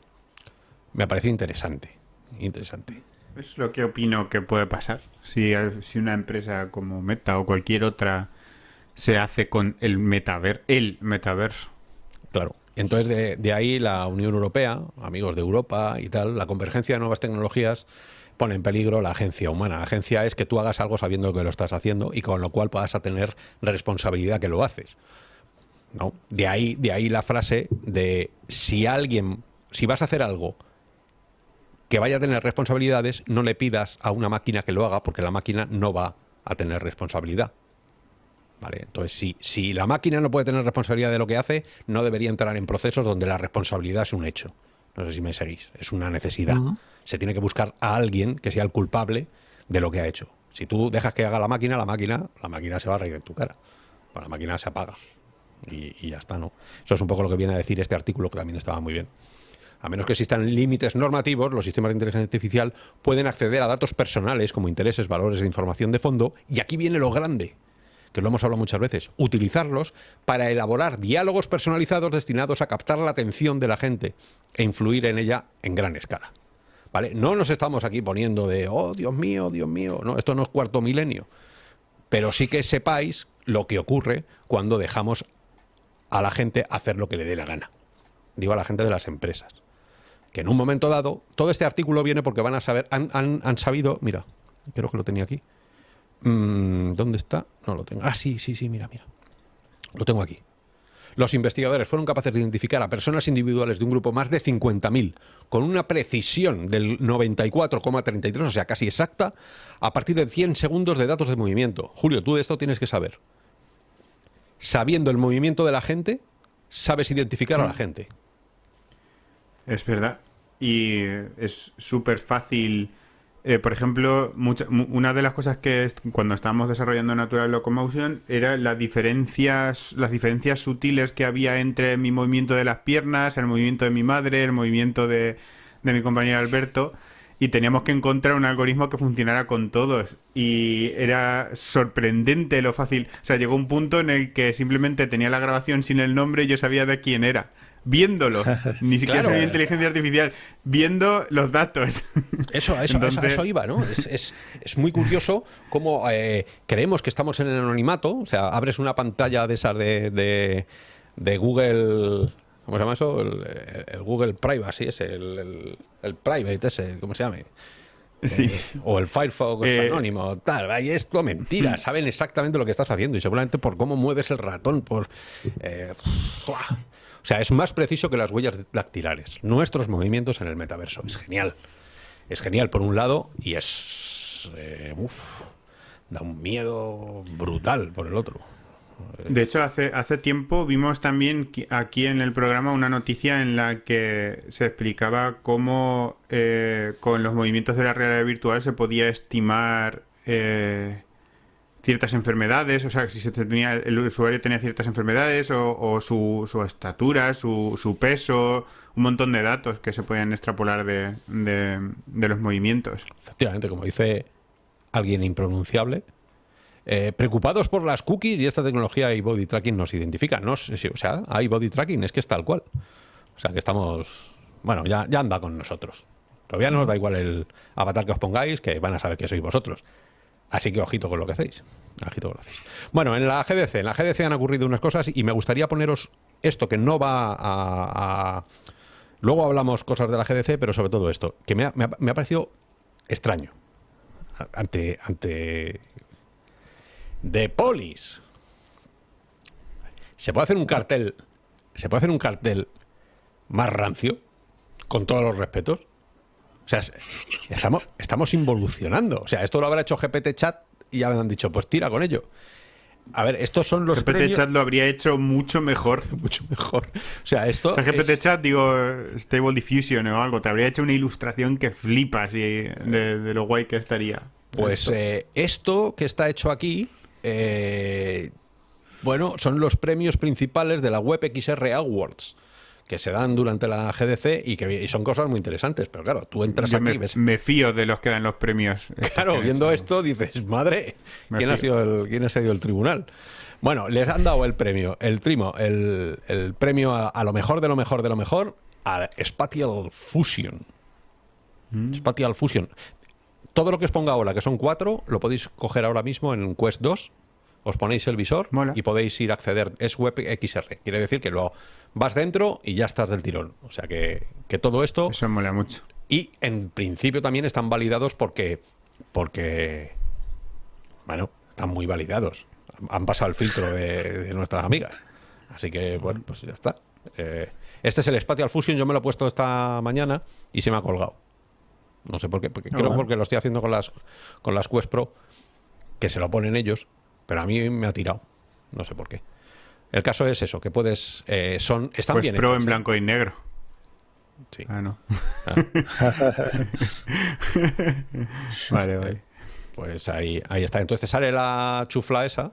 me ha parecido interesante. Interesante. Es lo que opino que puede pasar. Si, si una empresa como Meta o cualquier otra se hace con el metaver el metaverso. Claro. Entonces, de, de, ahí la Unión Europea, amigos de Europa y tal, la convergencia de nuevas tecnologías pone en peligro la agencia humana. La agencia es que tú hagas algo sabiendo que lo estás haciendo y con lo cual puedas tener responsabilidad que lo haces. ¿no? De, ahí, de ahí la frase de si alguien, si vas a hacer algo que vaya a tener responsabilidades, no le pidas a una máquina que lo haga, porque la máquina no va a tener responsabilidad. ¿Vale? Entonces, si, si la máquina no puede tener responsabilidad de lo que hace, no debería entrar en procesos donde la responsabilidad es un hecho. No sé si me seguís, es una necesidad. Se tiene que buscar a alguien que sea el culpable de lo que ha hecho. Si tú dejas que haga la máquina, la máquina, la máquina se va a reír en tu cara. la máquina se apaga. Y, y ya está, ¿no? Eso es un poco lo que viene a decir este artículo que también estaba muy bien. A menos que existan límites normativos, los sistemas de inteligencia artificial pueden acceder a datos personales como intereses, valores de información de fondo, y aquí viene lo grande, que lo hemos hablado muchas veces, utilizarlos para elaborar diálogos personalizados destinados a captar la atención de la gente e influir en ella en gran escala. ¿Vale? No nos estamos aquí poniendo de, oh, Dios mío, Dios mío, no, esto no es cuarto milenio. Pero sí que sepáis lo que ocurre cuando dejamos a la gente hacer lo que le dé la gana. Digo a la gente de las empresas que en un momento dado, todo este artículo viene porque van a saber, han, sabido, mira, creo que lo tenía aquí. Mm, ¿Dónde está? No lo tengo. Ah, sí, sí, sí, mira, mira. Lo tengo aquí. Los investigadores fueron capaces de identificar a personas individuales de un grupo más de 50.000 con una precisión del 94,33, o sea, casi exacta, a partir de 100 segundos de datos de movimiento. Julio, tú de esto tienes que saber. Sabiendo el movimiento de la gente, sabes identificar a la mm. gente. Es verdad. Y es súper fácil. Eh, por ejemplo, una de las cosas que cuando estábamos desarrollando Natural Locomotion era las diferencias, las diferencias sutiles que había entre mi movimiento de las piernas, el movimiento de mi madre, el movimiento de, de mi compañero Alberto y teníamos que encontrar un algoritmo que funcionara con todos. Y era sorprendente lo fácil. O sea, llegó un punto en el que simplemente tenía la grabación sin el nombre y yo sabía de quién era viéndolo. Ni siquiera claro. inteligencia artificial, viendo los datos. Eso, eso, eso, iba, ¿no? Es, muy curioso cómo eh, creemos que estamos en el anonimato. O sea, abres una pantalla de esas de, de, Google. ¿Cómo se llama eso? El, Google Privacy, ese, el, el, Private, ese, ¿cómo se llama? Sí. Eh, o el Firefox eh, anónimo, tal. Ahí es todo mentira. Saben exactamente lo que estás haciendo y seguramente por cómo mueves el ratón, por. O sea, es más preciso que las huellas dactilares. Nuestros movimientos en el metaverso. Es genial. Es genial por un lado y es eh, da un miedo brutal por el otro. De hecho, hace, hace tiempo vimos también aquí en el programa una noticia en la que se explicaba cómo eh, con los movimientos de la realidad virtual se podía estimar eh, ciertas enfermedades, o sea, si se tenía, el usuario tenía ciertas enfermedades o, o su, estatura, su, su peso, un montón de datos que se podían extrapolar de, de- de los movimientos. Efectivamente, como dice alguien impronunciable. eh, preocupados por las cookies y esta tecnología y body tracking nos identifica. No o sea, hay body tracking, es que es tal cual. O sea, que estamos. Bueno, ya, ya anda con nosotros. Todavía no nos da igual el avatar que os pongáis, que van a saber que sois vosotros. Así que ojito con lo que hacéis. Ojito con lo que hacéis. Bueno, en la GDC, en la GDC han ocurrido unas cosas y me gustaría poneros esto que no va a. a- Luego hablamos cosas de la GDC, pero sobre todo esto, que me ha, me ha- me ha parecido extraño. Ante. ante. De polis. ¿Se puede hacer un cartel? ¿Se puede hacer un cartel más rancio? Con todos los respetos. O sea, es- estamos, estamos involucionando. O sea, esto lo habrá hecho GPT Chat y ya me han dicho, pues tira con ello. A ver, estos son los GPT premios- Chat lo habría hecho mucho mejor. mucho mejor. O sea, esto O sea, GPT es- Chat, digo, Stable Diffusion o algo, te habría hecho una ilustración que flipas y de, de lo guay que estaría. Pues Esto. eh, esto que está hecho aquí, eh, bueno, son los premios principales de la Web XR Awards que se dan durante la GDC y que y son cosas muy interesantes. Pero claro, tú entras Yo aquí me, y ves. me fío de los que dan los premios. Claro, que viendo esto dices, madre, ¿quién ha, sido el, ¿quién ha sido el tribunal? Bueno, les han dado el premio, el trimo, el, el premio a, a lo mejor de lo mejor de lo mejor, a Spatial Fusion. Mm. Spatial Fusion. Todo lo que os ponga ahora, que son cuatro, lo podéis coger ahora mismo en Quest 2. Os ponéis el visor Mola. y podéis ir a acceder. Es web XR. Quiere decir que lo vas dentro y ya estás del tirón. O sea que, que todo esto. Eso mola mucho. Y en principio también están validados porque. Porque. Bueno, están muy validados. Han pasado el filtro de, de nuestras amigas. Así que, bueno, pues ya está. Eh, este es el Spatial Fusion. Yo me lo he puesto esta mañana y se me ha colgado. No sé por qué. porque- Ah, creo bueno. porque lo estoy haciendo con las, con las Quest Pro, que se lo ponen ellos, pero a mí me ha tirado. No sé por qué. El caso es eso, que puedes. eh, son, están Pues bien pro hechos, en ¿eh? blanco y negro. Sí. Ah, no. vale, vale. Pues ahí, ahí está. Entonces te sale la chufla esa,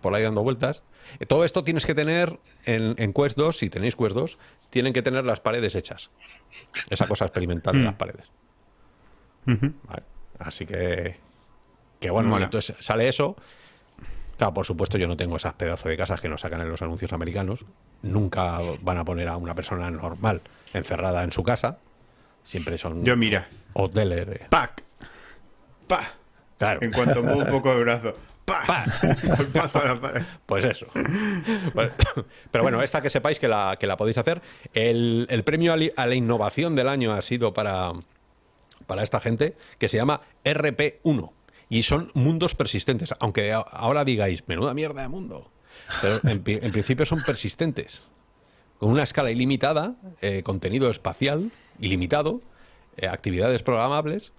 por ahí dando vueltas. Eh, Todo esto tienes que tener en, en Quest 2, si tenéis Quest 2, tienen que tener las paredes hechas. Esa cosa experimental de Mm. las paredes. ¿vale? Así que, que bueno, Mola. entonces sale eso. Claro, por supuesto yo no tengo esas pedazos de casas que nos sacan en los anuncios americanos. Nunca van a poner a una persona normal encerrada en su casa. Siempre son Yo, mira. hoteles de... ¡Pac! ¡Pa! Claro. En cuanto muevo un poco el brazo. ¡Pa! Golpazo a la pared. Pues eso. Pero bueno, esta que sepáis que la, que la podéis hacer. El, el premio a la innovación del año ha sido para, para esta gente, que se llama RP1. Y son mundos persistentes. Aunque ahora digáis, menuda mierda de mundo. Pero en, en principio son persistentes. Con una escala ilimitada, eh, contenido espacial ilimitado, eh, actividades programables.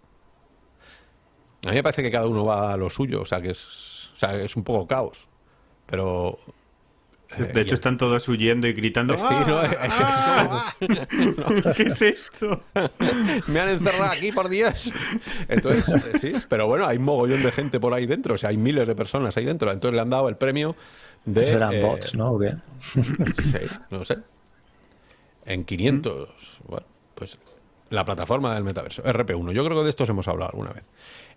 A mí me parece que cada uno va a lo suyo, o sea que es, o sea, es un poco caos. Pero. Eh, De hecho, y- están todos huyendo y gritando. Sí, ¿no? ¡Ah! Es- es como- ¿Qué es esto? me han encerrado aquí, por Dios. Entonces, eh, sí, pero bueno, hay mogollón de gente por ahí dentro, o sea, hay miles de personas ahí dentro. Entonces le han dado el premio de. Serán eh, bots, ¿no? ¿O qué? Sí, no sé. En 500. Bueno, pues la plataforma del metaverso, RP1. Yo creo que de estos hemos hablado alguna vez.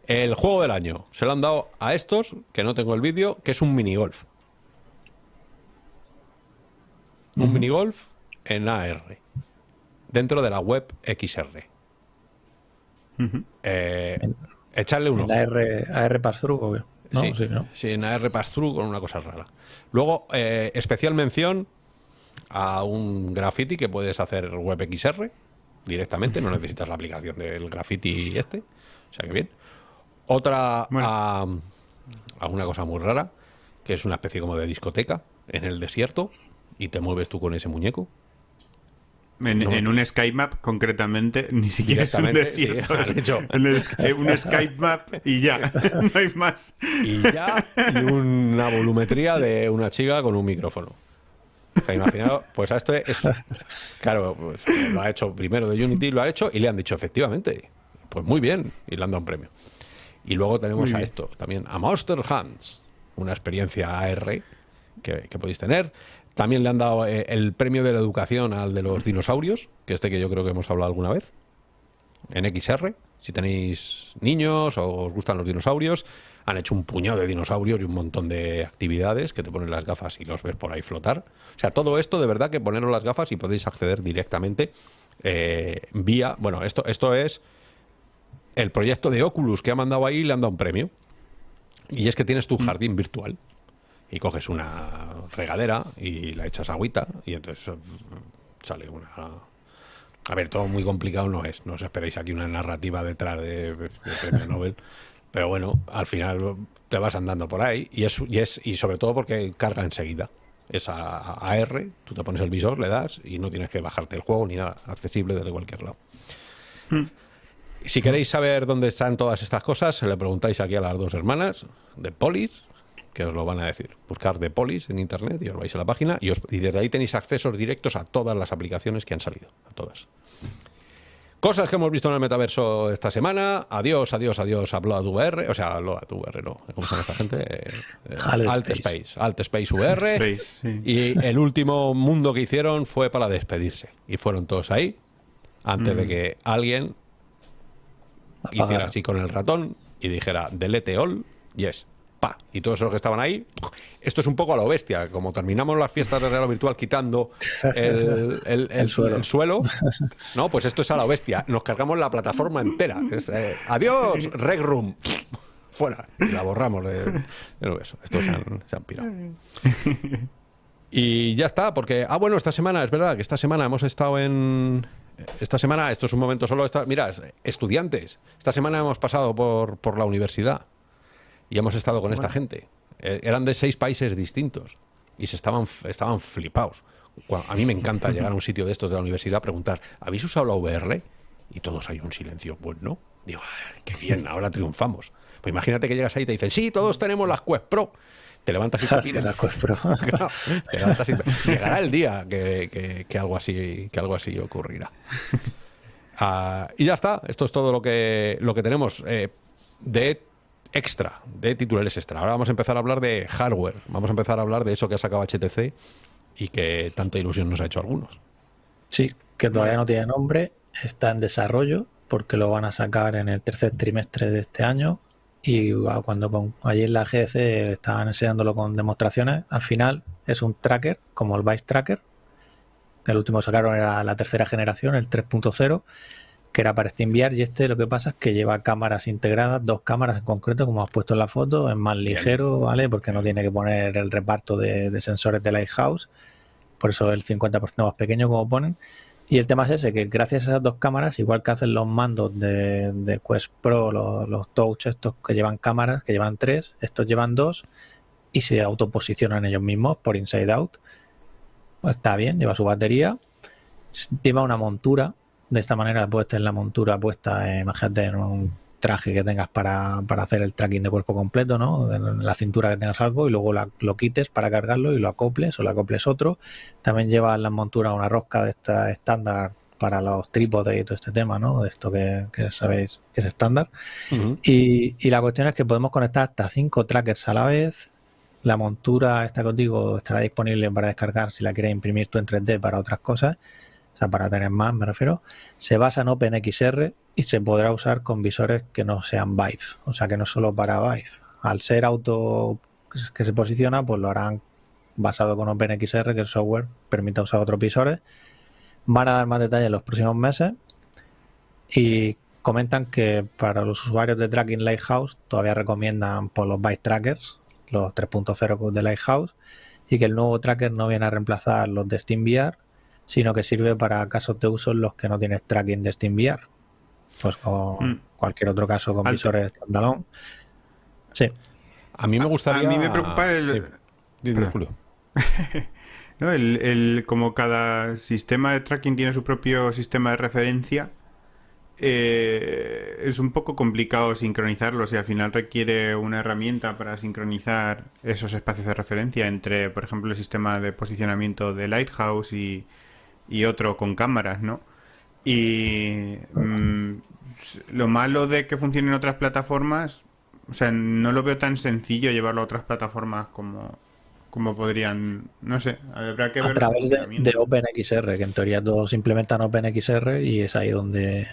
El juego del año se lo han dado a estos, que no tengo el vídeo, que es un minigolf. Un minigolf en AR. Dentro de la web XR. Eh, echarle un ¿En ojo. AR, AR Pass-Through o qué? No, sí, sí, ¿no? sí, en AR Pass-Through con una cosa rara. Luego, eh, especial mención a un graffiti que puedes hacer web XR directamente, no necesitas la aplicación del graffiti este, o sea que bien. Otra Bueno. a, a una cosa muy rara, que es una especie como de discoteca en el desierto y te mueves tú con ese muñeco. En, No. en un Skype Map, concretamente, ni siquiera es un sí, desierto. hecho. En el Sky- un Skype Map y ya, no hay más. y ya y una volumetría de una chica con un micrófono. O sea, imaginaos, pues a esto es. Claro, pues lo ha hecho primero de Unity, lo ha hecho y le han dicho efectivamente. Pues muy bien, y le han dado un premio. Y luego tenemos a esto también, a Monster Hunts, una experiencia AR que, que podéis tener. También le han dado eh, el premio de la educación al de los dinosaurios, que este que yo creo que hemos hablado alguna vez, en XR. Si tenéis niños o os gustan los dinosaurios, han hecho un puñado de dinosaurios y un montón de actividades que te ponen las gafas y los ves por ahí flotar. O sea, todo esto de verdad que poneros las gafas y podéis acceder directamente eh, vía... Bueno, esto, esto es el proyecto de Oculus que ha mandado ahí y le han dado un premio. Y es que tienes tu jardín virtual y coges una regadera y la echas agüita y entonces eh, sale una... A ver, todo muy complicado no es. No os esperéis aquí una narrativa detrás de, de premio Nobel. Pero bueno, al final te vas andando por ahí y es, y es y sobre todo porque carga enseguida. Es a, a AR, tú te pones el visor, le das y no tienes que bajarte el juego ni nada, accesible desde cualquier lado. Si queréis saber dónde están todas estas cosas, se le preguntáis aquí a las dos hermanas de Polis, que os lo van a decir. Buscar de Polis en internet y os vais a la página y, os- y desde ahí tenéis accesos directos a todas las aplicaciones que han salido, a todas. Cosas que hemos visto en el metaverso esta semana. Adiós, adiós, adiós a Blood VR. O sea, Blood VR, no. ¿Cómo se llama esta gente? Eh, eh, Alt Alt Space. Alt Space VR. Space, sí. Y el último mundo que hicieron fue para despedirse. Y fueron todos ahí antes de que alguien hiciera así con el ratón y dijera delete all, yes, pa. Y todos los que estaban ahí, esto es un poco a lo bestia. Como terminamos las fiestas de realidad virtual quitando el, el- el- El suelo. el suelo, no, pues esto es a lo bestia. Nos cargamos la plataforma entera. Es, eh, adiós, Reg Room. Fuera. Y la borramos de, del universo. Estos se han, se han pirado. Y ya está, porque. Ah, bueno, esta semana, es verdad que esta semana hemos estado en. Esta semana, esto es un momento solo. Esta, mira, es- estudiantes. Esta semana hemos pasado por, por la universidad y hemos estado con esta gente. Eh, eran de seis países distintos y se estaban, estaban flipados. A mí me encanta llegar a un sitio de estos de la universidad, preguntar: ¿habéis usado la VR? Y todos hay un silencio. Pues no. Digo, "Ay, qué bien, ahora triunfamos. Pues imagínate que llegas ahí y te dicen: Sí, todos tenemos las Quest Pro. Te levantas y te Así piras. la Quest Pro. Claro, te levantas y te- Llegará el día que, que- que algo así que algo así ocurrirá. Ah, y ya está. Esto es todo lo que lo que tenemos eh, de extra, de titulares extra. Ahora vamos a empezar a hablar de hardware. Vamos a empezar a hablar de eso que ha sacado HTC y que tanta ilusión nos ha hecho algunos. Sí, que todavía no tiene nombre, está en desarrollo porque lo van a sacar en el tercer trimestre de este año y cuando con, en la GDC estaban enseñándolo con demostraciones, al final es un tracker como el Vice Tracker, el último sacaron era la tercera generación, el 3.0, que era para SteamVR y este lo que pasa es que lleva cámaras integradas, dos cámaras en concreto, como has puesto en la foto, es más ligero, ¿vale? Porque no tiene que poner el reparto de, de sensores de Lighthouse, por eso el 50% más pequeño como ponen. Y el tema es ese, que gracias a esas dos cámaras, igual que hacen los mandos de, de Quest Pro, los, los Touch estos que llevan cámaras, que llevan tres, estos llevan dos y se autoposicionan ellos mismos por inside out. Pues está bien, lleva su batería, lleva una montura, de esta manera puedes tener la montura puesta, eh, imagínate, en un traje que tengas para, para hacer el tracking de cuerpo completo, ¿no? En la cintura que tengas algo y luego la- lo quites para cargarlo y lo acoples o lo acoples otro. También lleva en la montura una rosca de esta estándar para los trípodes y todo este tema, ¿no? De esto que, que sabéis que es estándar. Y, y la cuestión es que podemos conectar hasta cinco trackers a la vez. La montura está contigo, estará disponible para descargar si la quieres imprimir tú en 3D para otras cosas, o sea, para tener más, me refiero. Se basa en OpenXR y se podrá usar con visores que no sean Vive, o sea, que no solo para Vive. Al ser auto que se posiciona, pues lo harán basado con OpenXR, que el software permite usar otros visores. Van a dar más detalles en los próximos meses y comentan que para los usuarios de Tracking Lighthouse todavía recomiendan por los Byte Trackers, los 3.0 de Lighthouse, y que el nuevo tracker no viene a reemplazar los de SteamVR, sino que sirve para casos de uso en los que no tienes tracking de SteamVR. Pues con Mm. cualquier otro caso con Alto. visores standalone. Sí, A mí me gustaría. a mí me preocupa el- Sí. Dime, Perdón. Julio. ¿no? El, el- como cada sistema de tracking tiene su propio sistema de referencia, eh, es un poco complicado sincronizarlos y al final requiere una herramienta para sincronizar esos espacios de referencia entre, por ejemplo, el sistema de posicionamiento de Lighthouse y, y otro con cámaras, ¿no? Y mm, lo malo de que funcione en otras plataformas, o sea, no lo veo tan sencillo llevarlo a otras plataformas como, como podrían, no sé, habrá que ver A través de, de OpenXR, que en teoría todos implementan OpenXR y es ahí donde...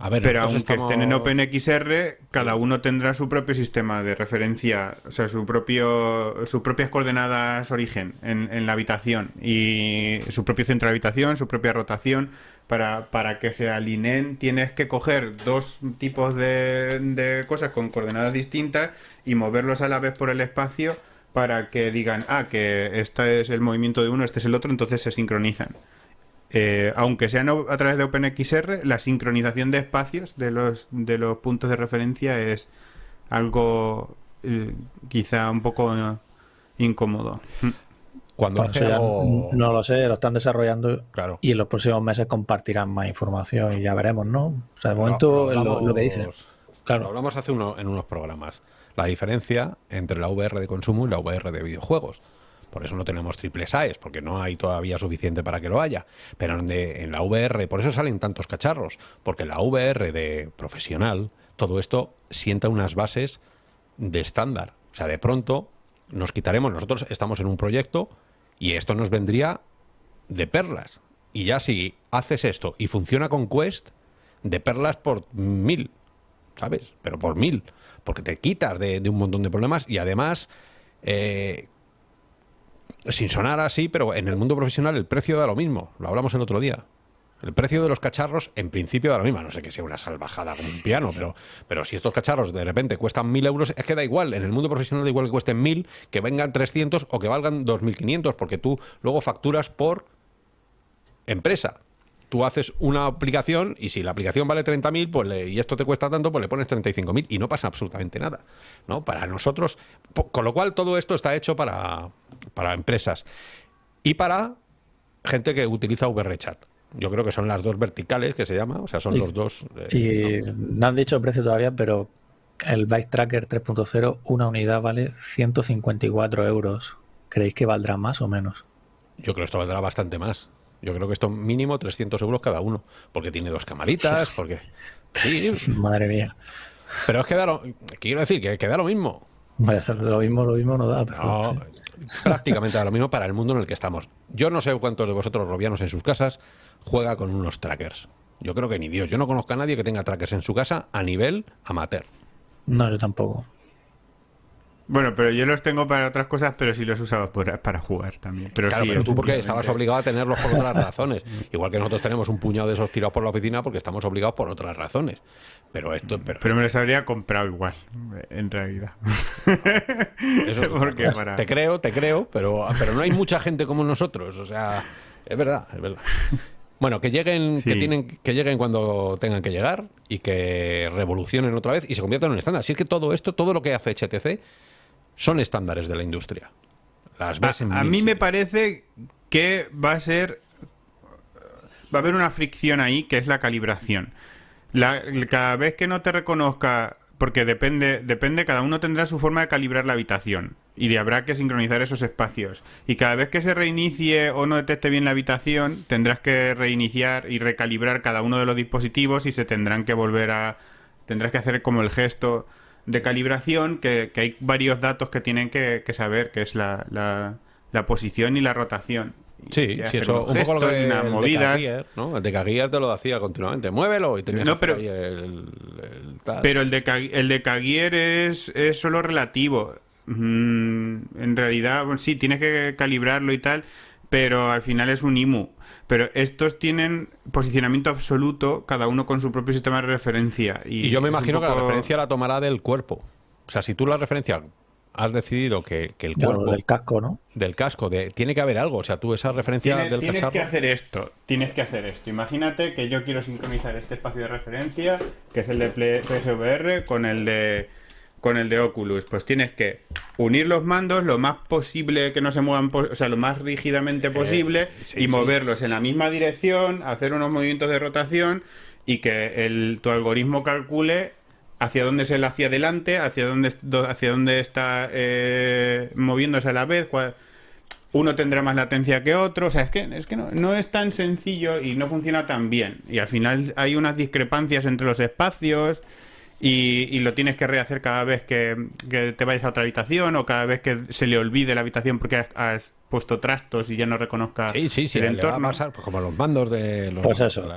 A ver, Pero aunque estén en OpenXR, cada uno tendrá su propio sistema de referencia, o sea, su propio, sus propias coordenadas origen en, en la habitación y su propio centro de habitación, su propia rotación. Para, para que se alineen tienes que coger dos tipos de, de cosas con coordenadas distintas y moverlos a la vez por el espacio para que digan, ah, que este es el movimiento de uno, este es el otro, entonces se sincronizan. Eh, aunque sean a través de OpenXR, la sincronización de espacios de los, de los puntos de referencia es algo eh, quizá un poco eh, incómodo. Mm. Cuando algo- no lo sé, lo están desarrollando Claro. y en los próximos meses compartirán más información y ya veremos, ¿no? O sea, de Lo- momento lo lo, lo que dicen. Lo Claro, hablamos hace uno, en unos programas. La diferencia entre la VR de consumo y la VR de videojuegos. Por eso no tenemos triples AES, porque no hay todavía suficiente para que lo haya. Pero en, en la VR, por eso salen tantos cacharros. Porque la VR de profesional, todo esto sienta unas bases de estándar. O sea, de pronto nos quitaremos, nosotros estamos en un proyecto y esto nos vendría de perlas. Y ya si haces esto y funciona con Quest, de perlas por mil, ¿sabes? Pero por mil. Porque te quitas de, de un montón de problemas y además, eh, sin sonar así, pero en el mundo profesional el precio da lo mismo. Lo hablamos el otro día. El precio de los cacharros en principio da lo mismo. No sé que sea una salvajada con un piano, pero, pero si estos cacharros de repente cuestan mil euros, es que da igual. En el mundo profesional da igual que cuesten mil, que vengan 300 o que valgan 2.500, porque tú luego facturas por empresa. Tú haces una aplicación y si la aplicación vale 30.000 pues y esto te cuesta tanto, pues le pones 35.000 y no pasa absolutamente nada. ¿no? Para nosotros, con lo cual todo esto está hecho para, para empresas y para gente que utiliza VRChat. Yo creo que son las dos verticales que se llama, o sea, son Y- los dos. eh, y no han dicho el precio todavía, pero el Bike Tracker 3.0, una unidad vale 154 euros. ¿Creéis que valdrá más o menos? Yo creo que esto valdrá bastante más. Yo creo que esto mínimo 300 euros cada uno, porque tiene dos camaritas, porque... Sí, Madre mía. pero es que da lo... Quiero decir que, que da lo mismo. Vale, lo mismo, lo mismo no da, pero No, sí. Prácticamente lo mismo para el mundo en el que estamos. Yo no sé cuántos de vosotros robianos en sus casas juega con unos trackers. Yo creo que ni Dios. Yo no conozco a nadie que tenga trackers en su casa a nivel amateur. No, yo tampoco. Bueno, pero yo los tengo para otras cosas, pero sí los usaba por- para jugar también. Pero Claro, sí, pero tú porque estabas obligado a tenerlos por otras razones. Igual que nosotros tenemos un puñado de esos tirados por la oficina porque estamos obligados por otras razones. Pero esto, pero, Pero me los habría comprado igual, en realidad. eso es porque para- Te creo, te creo, pero, pero no hay mucha gente como nosotros. O sea, es verdad, es verdad. Bueno, que lleguen, que tienen, que lleguen cuando tengan que llegar y que revolucionen otra vez y se conviertan en un estándar. Si es que todo esto, todo lo que hace HTC, son estándares de la industria. Las ves en A, a mil mí me parece que va a ser. Va a haber una fricción ahí que es la calibración. La- cada vez que no te reconozca. Porque depende, depende, cada uno tendrá su forma de calibrar la habitación. Y habrá que sincronizar esos espacios. Y cada vez que se reinicie o no detecte bien la habitación, tendrás que reiniciar y recalibrar cada uno de los dispositivos y se tendrán que volver a. Tendrás que hacer como el gesto de calibración, que, hay varios datos que tienen que, que saber, que es la, la- la posición y la rotación. Sí, sí, eso, un poco lo gestos que y unas el movidas. ¿no? El Decagear te lo hacía continuamente. Muévelo y tenías No, que hacer pero- el, el tal. Pero el de, el de Cagier es, es solo relativo. Mm, en realidad, bueno, sí, tienes que calibrarlo y tal, pero al final es un IMU. Pero estos tienen posicionamiento absoluto, cada uno con su propio sistema de referencia. Y, Y yo me imagino que la referencia la tomará del cuerpo. O sea, si tú la referencia has decidido que, que el cuerpo del casco, ¿no? del casco de, tiene que haber algo. O sea, tú esa referencia Tienes, del tienes cacharro. que hacer esto, tienes que hacer esto. Imagínate que yo quiero sincronizar este espacio de referencia, que es el de PSVR, con el de con el de Oculus. Pues tienes que unir los mandos lo más posible que no se muevan, o sea, lo más rígidamente posible Eh, sí, y sí. moverlos en la misma dirección, hacer unos movimientos de rotación y que el, tu algoritmo calcule hacia dónde se le hacia adelante, hacia dónde, hacia dónde está eh, moviéndose a la vez, cuál- uno tendrá más latencia que otro, o sea, es que, es que no, no es tan sencillo y no funciona tan bien. Y al final hay unas discrepancias entre los espacios y, y lo tienes que rehacer cada vez que, que te vayas a otra habitación o cada vez que se le olvide la habitación porque has, has puesto trastos y ya no reconozca Sí, sí, sí, el le va a entorno. pasar pues, como los mandos de los. Pues eso.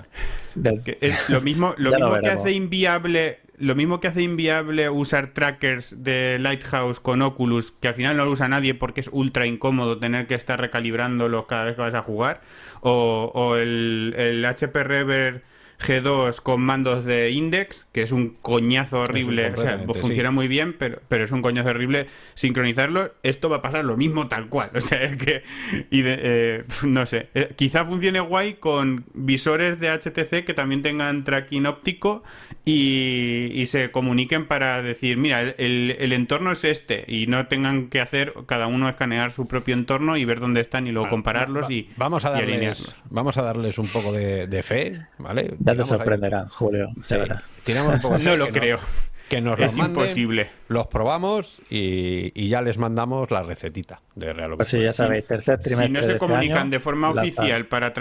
Es lo mismo, lo que hace inviable, lo mismo que hace inviable usar trackers de Lighthouse con Oculus, que al final no lo usa nadie porque es ultra incómodo tener que estar recalibrándolos cada vez que vas a jugar, o, el, el HP Rever G2 con mandos de Index, que es un coñazo horrible, o sea, completamente, funciona muy bien, pero, pero es un coñazo horrible sincronizarlo. Esto va a pasar lo mismo tal cual, o sea, es que, y de- eh, no sé, Eh, quizá funcione guay con visores de HTC que también tengan tracking óptico y, y se comuniquen para decir, mira, el, el- entorno es este, y no tengan que hacer cada uno escanear su propio entorno y ver dónde están y luego compararlos y, Vamos a y darles, alinearlos. vamos a darles un poco de, de fe, ¿vale? Ya te ahí- Julio. de Sí, verdad. tiramos un poco de No lo que creo. que nos Es manden, imposible. Los probamos y, y ya les mandamos la recetita de Real Pues sí, Observer. ya sabéis, tercer trimestre. Si no de se este comunican año, de forma oficial para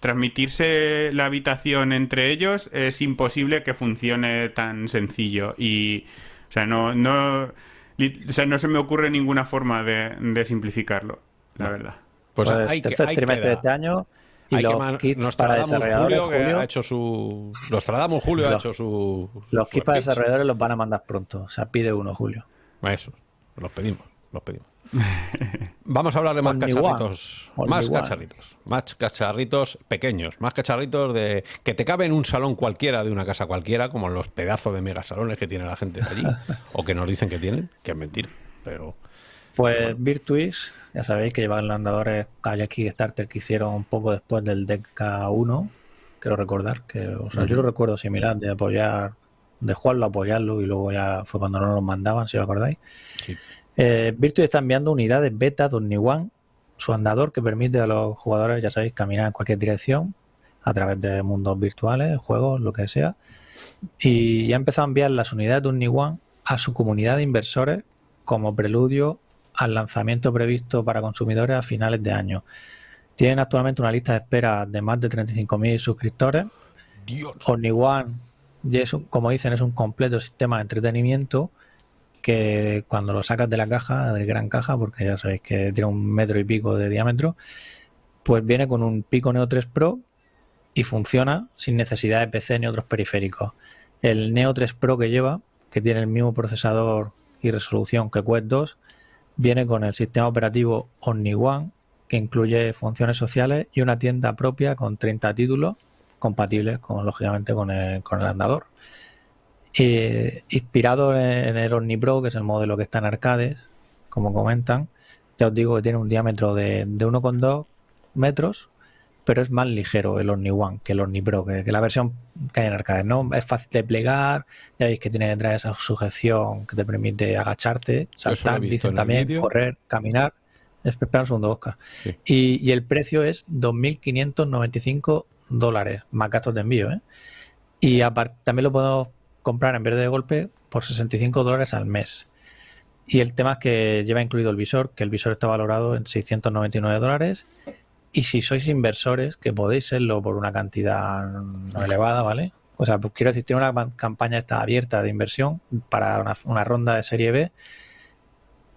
transmitirse la habitación entre ellos, es imposible que funcione tan sencillo. Y, o sea, no, no, o sea, no se me ocurre ninguna forma de, de simplificarlo, la verdad. Pues, Pues hay que, tercer hay trimestre de este año y hay que los man- kits para Nostradamus desarrolladores Julio, que Julio, ha hecho su Nostradamus Julio ha Los- hecho su los kits para desarrolladores los van a mandar pronto. O sea, pide uno, Julio. Eso, los pedimos, los pedimos. Vamos a hablar de más Only cacharritos, más one. cacharritos, más cacharritos pequeños, más cacharritos de que te caben en un salón cualquiera de una casa cualquiera, como los pedazos de megasalones que tiene la gente de allí, o que nos dicen que tienen, que es mentira, pero Pues Virtuix, ya sabéis que llevan los andadores Kayak Kickstarter que hicieron un poco después del DK1, quiero recordar, que o sea, yo lo recuerdo similar, de apoyar, de jugarlo, apoyarlo y luego ya fue cuando no los mandaban, si os acordáis. sí. Eh, Virtuix está enviando unidades beta de Omni-One, su andador que permite a los jugadores, ya sabéis, caminar en cualquier dirección a través de mundos virtuales, juegos, lo que sea. Y ya ha empezado a enviar las unidades de Omni-One a su comunidad de inversores como preludio al lanzamiento previsto para consumidores a finales de año. Tienen actualmente una lista de espera de más de 35.000 suscriptores. Dios. OmniOne, y es un- como dicen, es un completo sistema de entretenimiento que cuando lo sacas de la caja, de gran caja, porque ya sabéis que tiene un metro y pico de diámetro, pues viene con un Pico Neo 3 Pro y funciona sin necesidad de PC ni otros periféricos. El Neo 3 Pro que lleva, que tiene el mismo procesador y resolución que Quest 2, viene con el sistema operativo OmniOne, que incluye funciones sociales y una tienda propia con 30 títulos compatibles con, lógicamente, con el, andador. Eh, inspirado en el Omni Pro, que es el modelo que está en arcades, como comentan, ya os digo que tiene un diámetro de 1,2 metros, pero es más ligero el Omni One que el Omni Pro, que, que la versión que hay en arcades. ¿no? Es fácil de plegar, ya veis que tiene detrás esa sujeción que te permite agacharte, saltar, dicen también, correr, caminar. Espera un segundo, Oscar. Sí. Y, y el precio es 2.595 dólares, más gastos de envío. ¿eh? Y aparte, también lo podemos comprar en vez de golpe por 65 dólares al mes. Y el tema es que lleva incluido el visor, que el visor está valorado en 699 dólares. Y si sois inversores, que podéis serlo por una cantidad no elevada, ¿vale? O sea, pues quiero decir, tiene una campaña está abierta de inversión para una, una ronda de serie B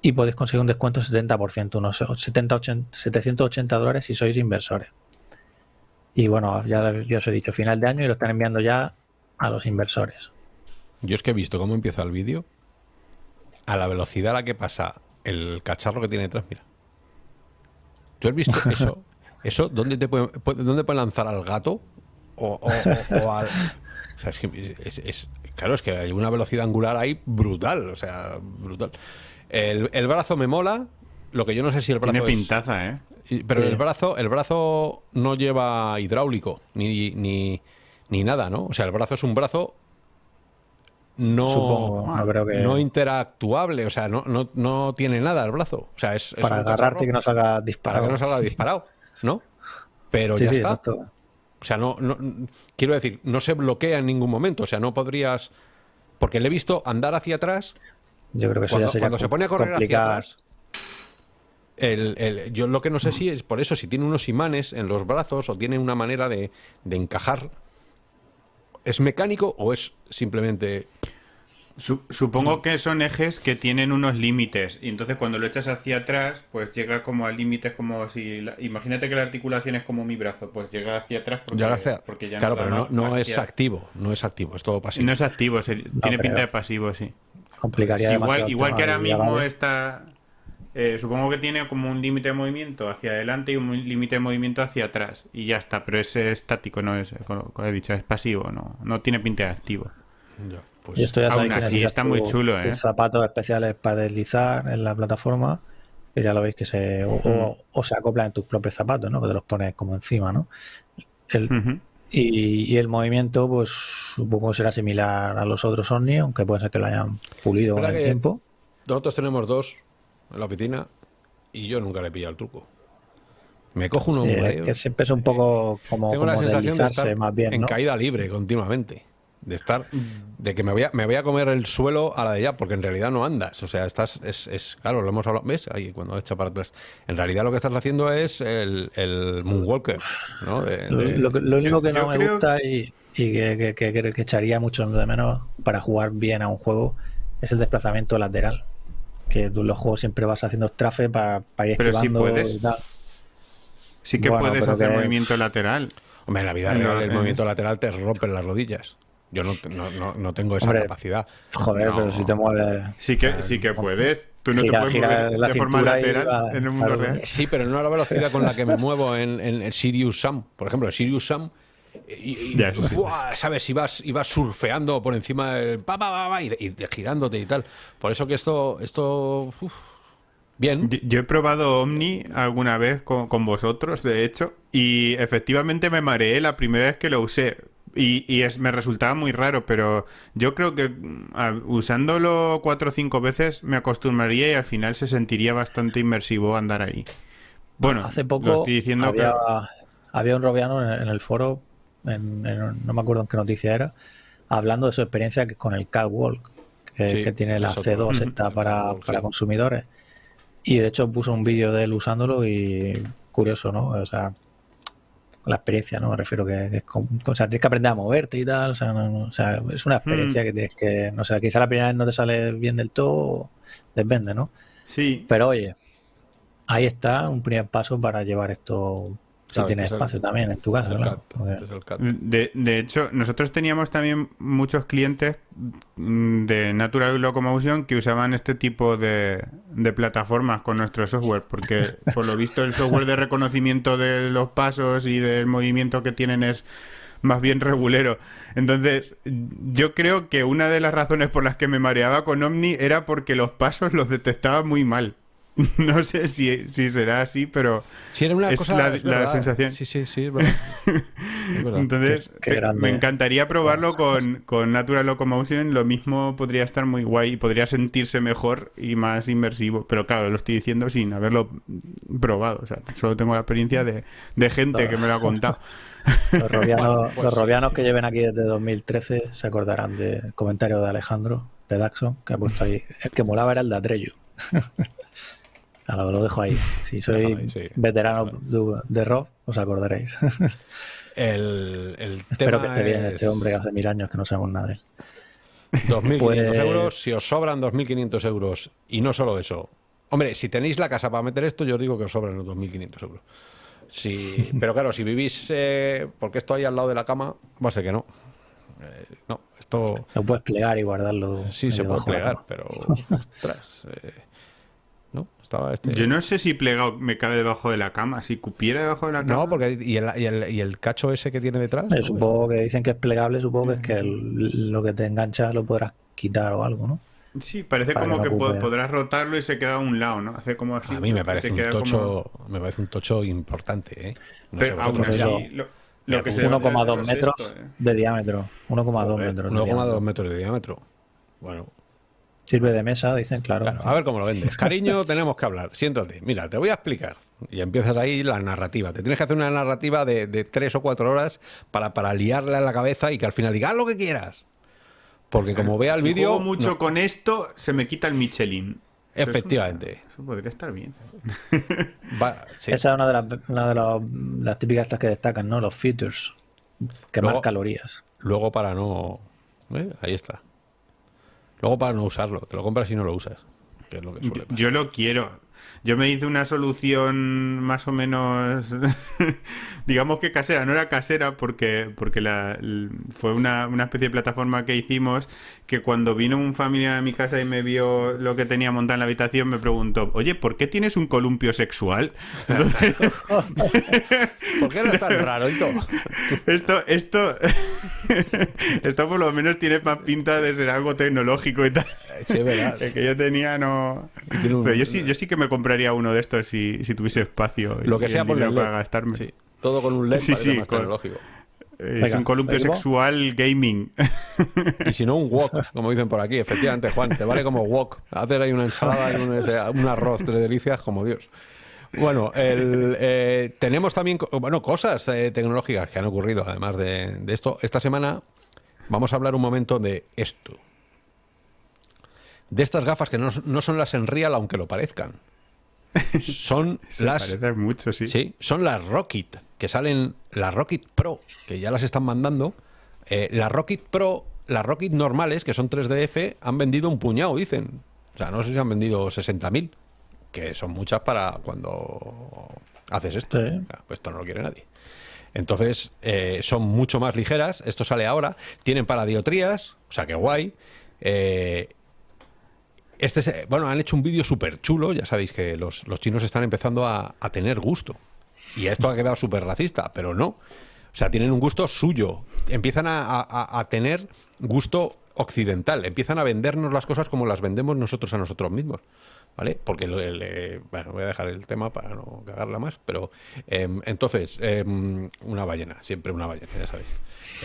y podéis conseguir un descuento del 70%, unos 70, 80, 780 dólares si sois inversores. Y bueno, ya, ya os he dicho, final de año y lo están enviando ya a los inversores. Yo es que he visto cómo empieza el vídeo a la velocidad a la que pasa el cacharro que tiene detrás, mira. ¿Tú has visto eso? ¿Eso dónde te puede, puede- dónde puede lanzar al gato? O, o- o- o al... O sea, es que es, es- claro, es que hay una velocidad angular ahí brutal, o sea, brutal. El, el brazo me mola, lo que yo no sé si el brazo Tiene es- pintaza, ¿eh? Pero Sí. el brazo, el brazo no lleva hidráulico ni, ni, ni nada, ¿no? O sea, el brazo es un brazo no, Supongo, no creo que- no interactuable, o sea, no, no, no tiene nada el brazo. O sea, es, es para agarrarte y que no salga para disparado. que no salga disparado, ¿no? Pero sí, ya sí, está. exacto. O sea, no, no- quiero decir, no se bloquea en ningún momento. O sea, no podrías. Porque le he visto andar hacia atrás. Yo creo que eso Cuando, ya sería cuando se pone a correr hacia atrás. el- el- yo lo que no sé si es por eso, si tiene unos imanes en los brazos o tiene una manera de, de encajar. ¿Es mecánico o es simplemente. Su- supongo que son ejes que tienen unos límites y entonces cuando lo echas hacia atrás pues llega como a límites como si la- imagínate que la articulación es como mi brazo pues llega hacia atrás porque, ya hacia- porque ya claro, da pero no, no es activo. No es activo, es todo pasivo. no es activo se- tiene pinta de pasivo sí Complicaría igual igual que ahora mismo está eh, supongo que tiene como un límite de movimiento hacia adelante y un límite de movimiento hacia atrás y ya está pero es estático no es como he dicho es pasivo no no tiene pinta de activo Ya, pues, Y esto ya Aún así, está muy chulo, ¿eh? zapatos especiales para deslizar en la plataforma. Que ya lo veis que se. O, o- o se acoplan en tus propios zapatos, ¿no? Que te los pones como encima, ¿no? El- y, y el movimiento, pues supongo que será similar a los otros Omni, aunque puede ser que lo hayan pulido con el tiempo. Nosotros tenemos dos en la oficina y yo nunca le he pillado el truco. Me cojo uno Sí, un es que siempre es un poco como, Tengo la sensación de deslizarse estar más bien, en ¿no? caída libre continuamente. De estar, de que me voy, a, me voy a comer el suelo a la de ya, porque en realidad no andas. O sea, estás, es, es claro, lo hemos hablado, ¿ves? Ahí cuando echa para atrás. En realidad lo que estás haciendo es el, el Moonwalker, ¿no? De- Lo, de- lo que- lo único Yo- que no yo me creo- gusta y, y que, que- que echaría mucho de menos para jugar bien a un juego es el desplazamiento lateral. Que tú en los juegos siempre vas haciendo trafe para, para ir Pero sí esquivando puedes. y tal. sí que Bueno, puedes hacer que- movimiento lateral Hombre, en la vida No, real el eh. movimiento lateral te rompen las rodillas. Yo no, no, no, no tengo esa Hombre, capacidad. Joder, No. pero si te mueves. Sí que, sí que puedes. Tú no Gira- te puedes mover la de forma lateral va- en el mundo claro. real. Sí, pero no a la velocidad con la que me muevo en, en el Sirius Sam. Por ejemplo, el Sirius Sam. Y, y- Ya, eso sí. ¡buah! ¿Sabes? Ibas, ibas surfeando por encima del. Pa, pa, pa, pa, y, y girándote y tal. Por eso que esto. esto uf, bien. Yo, yo he probado Omni alguna vez con, con vosotros, de hecho, y efectivamente me mareé la primera vez que lo usé. Y, y es, me resultaba muy raro, pero yo creo que mm, a- usándolo cuatro o cinco veces me acostumbraría y al final se sentiría bastante inmersivo andar ahí. Bueno, Hace lo poco estoy diciendo, había, pero- había un robiano en, en el foro, en- en- no me acuerdo en qué noticia era, hablando de su experiencia que- con el Catwalk, que, Sí, que tiene la es otro. C2 Ujú. esta El para, para sí. consumidores. Y de hecho puso un vídeo de él usándolo y curioso, ¿no? O sea, la experiencia, ¿no? Me refiero que, que es como- o sea, tienes que aprender a moverte y tal, o sea, no- no- o sea, es una experiencia Hmm. que tienes que, no sé, quizá la primera vez no te sale bien del todo, depende, ¿no? sí, Pero oye, ahí está un primer paso para llevar esto, si Claro, tienes este es el- espacio también en tu casa, el claro. cat, porque- es el cat. De, de hecho, nosotros teníamos también muchos clientes mm, de Natural Locomotion que usaban este tipo de, de plataformas con nuestro software, porque por lo visto el software de reconocimiento de los pasos y del movimiento que tienen es más bien regulero. Entonces, yo creo que una de las razones por las que me mareaba con Omni era porque los pasos los detectaba muy mal. No sé si, si será así, pero Sí, era una es cosa. la- es la sensación. Sí, sí, sí, es verdad. Es verdad. Entonces, Qué- qué te- grande, me ¿eh? encantaría probarlo con, con Natural Locomotion. Lo mismo podría estar muy guay y podría sentirse mejor y más inmersivo. Pero claro, lo estoy diciendo sin haberlo probado. O sea, solo tengo la experiencia de, de gente que me lo ha contado. Los robianos, Bueno, pues los sí, robianos sí. que lleven aquí desde 2013 se acordarán del comentario de Alejandro de Daxon, que ha puesto ahí. El que molaba era el de Atreyu. Lo, dejo ahí. Si ahí, sí. veteranos de, de ROV, os acordaréis. El, el Espero tema que esté bien es este hombre que hace mil años que no sabemos nada de él. 2.500 Pues- euros. Si os sobran 2.500 euros, y no solo eso. Hombre, si tenéis la casa para meter esto, yo os digo que os sobran los 2.500 euros. Sí, pero claro, si vivís, eh, porque esto ahí al lado de la cama, va a ser que no. Eh, no, esto Lo puedes plegar y guardarlo. sí se puede plegar, pero ostras, eh, estaba este. Yo no sé si plegado me cabe debajo de la cama. Si cupiera debajo de la cama. No, porque y el, y, el, y el cacho ese que tiene detrás. Supongo que dicen que es plegable, supongo que es que el- lo que te engancha lo podrás quitar o algo, ¿no? Sí, parece Para como que podrás rotarlo y se queda a un lado, ¿no? Hace como así. A mí me parece un como- tocho, me parece un tocho importante, ¿eh? No Pero aún así, lo, lo que tú se 1,2 es metros esto, ¿eh? de diámetro. 1,2 Joder, metros. de 1,2 diámetro. metros de diámetro. Bueno, Sirve de mesa, dicen, claro. claro, a ver cómo lo vendes. Cariño, tenemos que hablar. Siéntate. Mira, te voy a explicar. Y empiezas ahí la narrativa. Te tienes que hacer una narrativa de, de tres o cuatro horas para, para liarle a la cabeza y que al final diga, haz lo que quieras. Porque como vea el Si vídeo... juego mucho no. con esto, se me quita el Michelin. Eso es Efectivamente. una- eso podría estar bien. Va- sí. Esa es una de las, una de los- las típicas estas que destacan, ¿no? Los features. Quemar Luego- calorías. Luego para no... ¿eh? Ahí está. Luego para no usarlo. Te lo compras y no lo usas. Que es lo que suele pasar. Yo lo quiero. Yo me hice una solución más o menos, digamos que casera, no era casera porque, porque la, fue una, una especie de plataforma que hicimos que cuando vino un familiar a mi casa y me vio lo que tenía montado en la habitación me preguntó, oye, ¿por qué tienes un columpio sexual? Entonces, ¿Por qué eres tan raro y todo? esto, esto, esto por lo menos tiene más pinta de ser algo tecnológico y tal. Sí, es verdad. El que yo tenía no. Y un- Pero yo sí, yo sí que me compraría uno de estos si, si tuviese espacio. y Lo que el sea por para gastarme. Sí. Todo con un LED Sí, sí, más con- tecnológico. Es Venga, un columpio sexual gaming. Y si no, un wok, como dicen por aquí. Efectivamente, Juan, te vale como wok. Hacer ahí una ensalada y un, arroz de delicias como Dios. Bueno, el, eh, tenemos también bueno, cosas eh, tecnológicas que han ocurrido, además de, de esto. Esta semana vamos a hablar un momento de esto. De estas gafas que no, no son las Enreal, aunque lo parezcan. Son Se las mucho, sí. Sí, son las Rocket, que salen, las Rocket Pro, que ya las están mandando. Eh, las Rocket Pro, las Rocket normales, que son 3DF, han vendido un puñado, dicen. O sea, no sé si han vendido 60.000, que son muchas para cuando haces esto. Sí. Pues esto no lo quiere nadie. Entonces, eh, son mucho más ligeras. Esto sale ahora. Tienen paradiotrías, o sea que guay. Eh, este es- bueno, han hecho un vídeo súper chulo. Ya sabéis que los, los chinos están empezando a, a tener gusto. Y esto ha quedado súper racista, pero no. O sea, tienen un gusto suyo. Empiezan a, tener gusto occidental. Empiezan a vendernos las cosas como las vendemos nosotros a nosotros mismos. ¿Vale? Porque, el, eh, bueno, voy a dejar el tema para no cagarla más, pero em, entonces, em, una ballena, siempre una ballena, ya sabéis.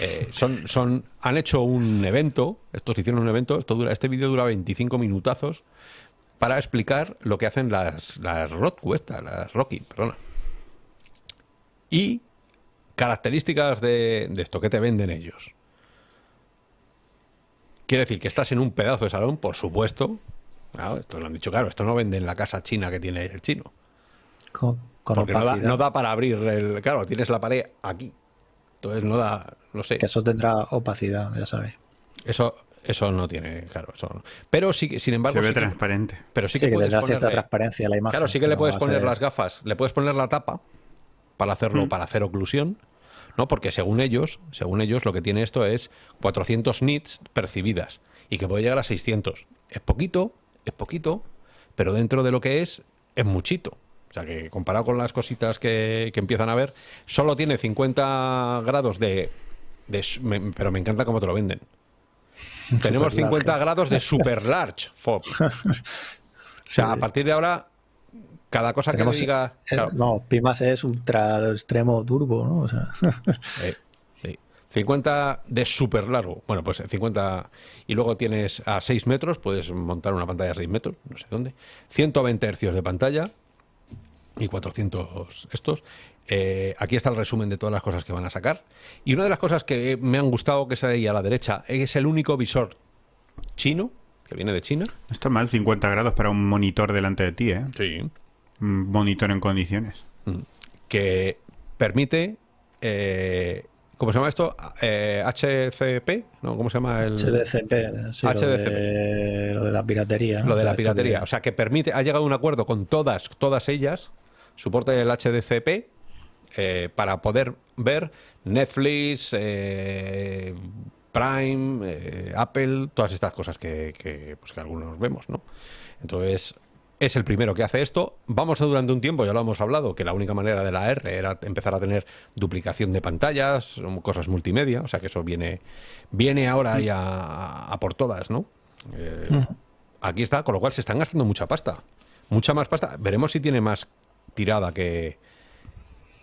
Eh, son, son, han hecho un evento, estos hicieron un evento, esto dura, este vídeo dura 25 minutazos para explicar lo que hacen las, las esta, las Rocky, perdona. Y características de, de esto, que te venden ellos? Quiere decir que estás en un pedazo de salón, por supuesto. Claro, esto lo han dicho claro, esto no vende en la casa china que tiene el chino. Con, con Porque no da, no da para abrir el. Claro, tienes la pared aquí. Entonces no da. No sé. Que eso tendrá opacidad, ya sabes. Eso, eso no tiene. Claro, eso no. Pero sí que, sin embargo. Se ve sí que- transparente. pero sí Sí, que, que, puedes ponerle- transparencia a la imagen. Claro, sí que le puedes poner ser- las gafas, le puedes poner la tapa para hacerlo, para hacer oclusión, ¿no? Porque según ellos, según ellos, lo que tiene esto es 400 nits percibidas y que puede llegar a 600. Es poquito, es poquito, pero dentro de lo que es, es muchito. O sea que comparado con las cositas que, que empiezan a ver, solo tiene 50 grados de... de s- me- pero me encanta cómo te lo venden. Tenemos Super 50 large. grados de super large FOB. O sea, a partir de ahora, cada cosa Tenemos- que le diga. claro, No, Pimas es ultra extremo turbo, ¿no? O sea, eh, sí. 50 de súper largo. Bueno, pues 50. Y luego tienes a 6 metros, puedes montar una pantalla a 6 metros, no sé dónde. 120 hercios de pantalla y 400 estos. Eh, aquí está el resumen de todas las cosas que van a sacar. Y una de las cosas que me han gustado, que es ahí a la derecha, es el único visor chino, que viene de China. No está mal 50 grados para un monitor delante de ti, ¿eh? Sí. Un monitor en condiciones. que permite, eh, ¿cómo se llama esto? Eh, HCP, ¿no? ¿Cómo se llama el HDCP, sí, HDCP. Lo, de, lo de la piratería. ¿no? lo de la piratería? O sea, que permite, ha llegado a un acuerdo con todas, todas ellas, soporte del HDCP eh, para poder ver Netflix, eh, Prime, eh, Apple, todas estas cosas que, que, pues, que algunos vemos, ¿no? Entonces, es el primero que hace esto. Vamos a durante un tiempo, ya lo hemos hablado, que la única manera de la R era empezar a tener duplicación de pantallas, cosas multimedia, o sea que eso viene, viene ahora ya a, a por todas, ¿no? Eh, Aquí está, con lo cual se están gastando mucha pasta. Mucha más pasta. Veremos si tiene más tirada que,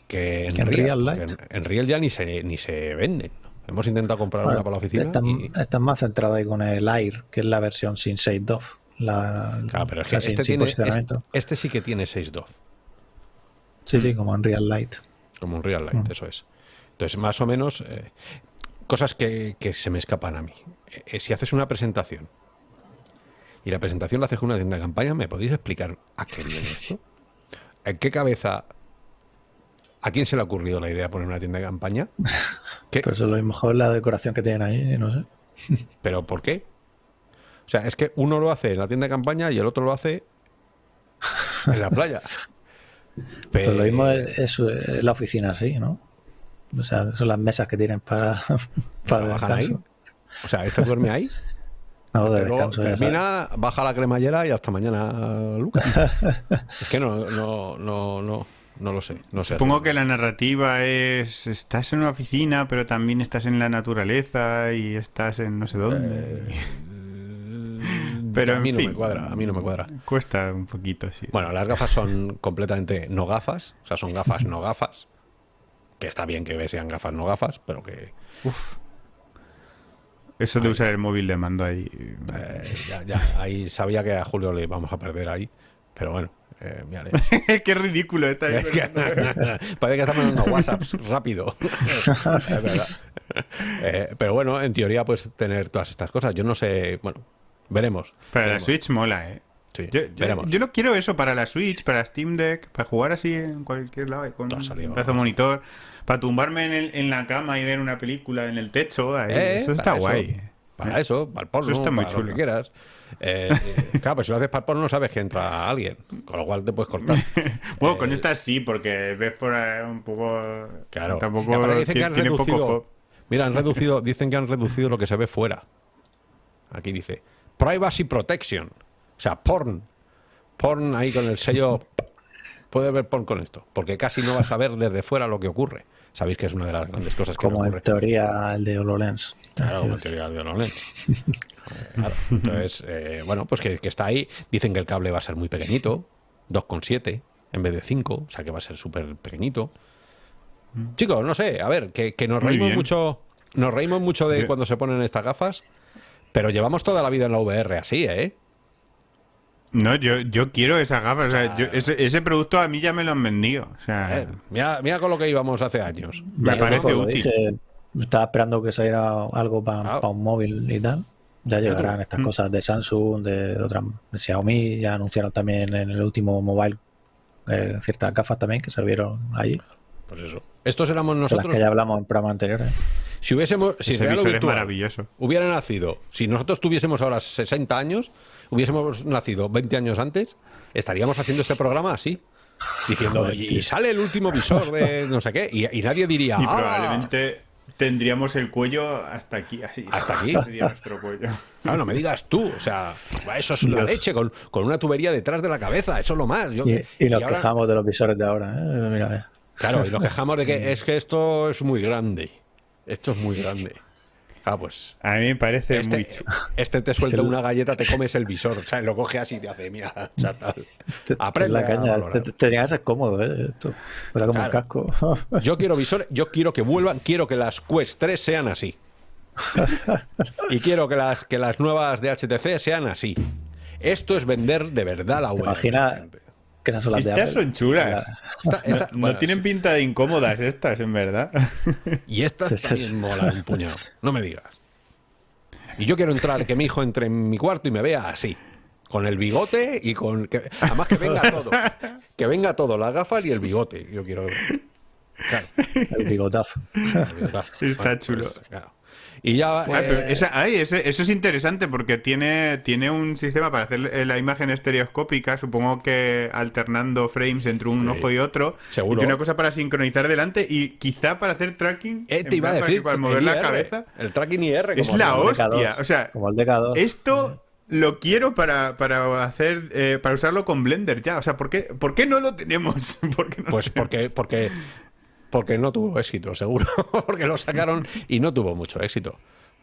que en, Que en Real. Light. En, en Real ya ni se, ni se venden. Hemos intentado comprar Bueno, una para la oficina están, y... están más centrados ahí con el Air, que es la versión sin 6 DOF. La, Claro, pero es que este, tiene, este, este sí que tiene 6 DOF, Sí, sí, como en Real Light. como un Real Mm. Light, eso es. Entonces, más o menos, eh, cosas que, que se me escapan a mí. Eh, eh, si haces una presentación y la presentación la haces con una tienda de campaña, ¿me podéis explicar a qué viene esto? ¿En qué cabeza... ¿A quién se le ha ocurrido la idea de poner una tienda de campaña? ¿Qué? Pero eso es lo mejor la decoración que tienen ahí, no sé. ¿Pero por qué? O sea, es que uno lo hace en la tienda de campaña y el otro lo hace en la playa. Pero lo mismo es, es- es la oficina así, ¿no? O sea, son las mesas que tienen para, para el ¿Trabajan ahí? O sea, este duerme ahí, No, de luego descanso. sabes. termina, baja la cremallera y hasta mañana, Lucas. es que no, no, no, no, no lo sé. No sé Supongo que la narrativa es estás en una oficina, pero también estás en la naturaleza y estás en no sé dónde. Pero a mí en no fin. me cuadra, a mí no me cuadra. Cuesta un poquito, sí. Bueno, las gafas son completamente no gafas, o sea, son gafas no gafas. Que está bien que sean gafas no gafas, pero que Eso de usar el móvil de mando ahí. eh, ya, ya, ahí sabía que a Julio le íbamos a perder ahí. Pero bueno, eh. Qué ridículo está Es que- Parece que estamos mandando WhatsApps rápido. es verdad. Eh, pero bueno, en teoría, pues tener todas estas cosas. Yo no sé. Bueno, veremos. Para la Veremos. Switch mola, ¿eh? Sí, Yo, yo- lo quiero eso para la Switch, para Steam Deck, para jugar así en cualquier lado, con un pedazo monitor, para tumbarme en, el- en la cama y ver una película en el techo. ahí. Eh, eso está guay. Para eso, para el porno, Eso está muy para lo chulo. que quieras. Eh, eh, claro, pues si lo haces para el porno no sabes que entra alguien, con lo cual te puedes cortar. Bueno, con esta sí, porque ves por ahí un poco. Claro. Tampoco Y aparte dicen que han reducido, poco. Mira, han reducido, dicen que han reducido lo que se ve fuera. Aquí dice Privacy Protection. O sea, porn. Porn ahí con el sello. Puedes ver porn con esto. Porque casi no vas a ver desde fuera lo que ocurre. Sabéis que es una de las grandes cosas que Como me en ocurre. teoría el de HoloLens. Claro, como Entonces, teoría de HoloLens. Claro. Entonces, eh, bueno, pues que, que está ahí. Dicen que el cable va a ser muy pequeñito, 2,7 en vez de 5, o sea que va a ser súper pequeñito. Chicos, no sé, a ver, que, que nos Muy reímos bien. mucho, nos reímos mucho de cuando se ponen estas gafas, pero llevamos toda la vida en la VR así, ¿eh? No, yo, yo quiero esas gafas. o sea, yo- ese, ese producto a mí ya me lo han vendido. O sea, ver, mira, mira con lo que íbamos hace años. me ya parece útil. dije, estaba esperando que saliera algo para Claro. un móvil y tal. Ya llegarán estas Mm. cosas de Samsung, de, de otras, de Xiaomi. Ya anunciaron también en el último mobile eh, ciertas gafas también que se vieron allí. Pues eso. Estos éramos De las nosotros. que ya hablamos en programas anteriores. Si hubiésemos, si ese visor es maravilloso. hubiera nacido, si nosotros tuviésemos ahora 60 años, hubiésemos nacido 20 años antes, estaríamos haciendo este programa así. Diciendo, Joder, y, sale el último visor de no sé qué, y, y nadie diría, Y "Ah". probablemente tendríamos el cuello hasta aquí. Así, Hasta aquí. Sería nuestro cuello. Claro, no me digas tú, o sea, eso es la leche, con, con una tubería detrás de la cabeza, eso es lo más. Yo- Y, y nos ahora- quejamos de los visores de ahora. ¿eh? Mira, mira. Claro, y nos quejamos de que es que esto es muy grande. Esto es muy grande. Ah, pues. A mí me parece muy Este, chulo. este te suelta una galleta, te comes el visor, ¿sabes? Lo coge así y te hace, mira, chatal. Te- te- Aprende la caña. Te- te- Tenía que ser cómodo, ¿eh? Esto. Era como un Claro. casco. Yo quiero visor, yo quiero que vuelvan, quiero que las Quest 3 sean así. y quiero que las, que las nuevas de HTC sean así. Esto es vender de verdad la ¿Te web. imaginas que esas son las de Estas Apple? son chulas. Esta- esta- no, tienen sí. pinta de incómodas estas, en verdad. Y estas Sí, también sí. molan un puñado. No me digas. Y yo quiero entrar, que mi hijo entre en mi cuarto y me vea así. Con el bigote y con. Que, además, que venga todo. Que venga todo, las gafas y el bigote. Yo quiero. Claro, El bigotazo. el bigotazo. Está chulo. claro. Y ya. Ah, eh, esa- ay, ese- eso es interesante porque tiene, tiene un sistema para hacer eh, la imagen estereoscópica, supongo que alternando frames entre un Sí. ojo y otro. Seguro. Y tiene una cosa para sincronizar delante y quizá para hacer tracking. eh, te iba a para decir. que mover el la cabeza. El tracking IR. Es la el- DK2, hostia. O sea, Como el DK2. esto lo quiero para, para hacer eh, para usarlo con Blender ya. O sea, ¿por qué, por qué no lo tenemos? ¿Por qué no lo Pues porque, porque, porque no tuvo éxito, seguro. porque lo sacaron y no tuvo mucho éxito.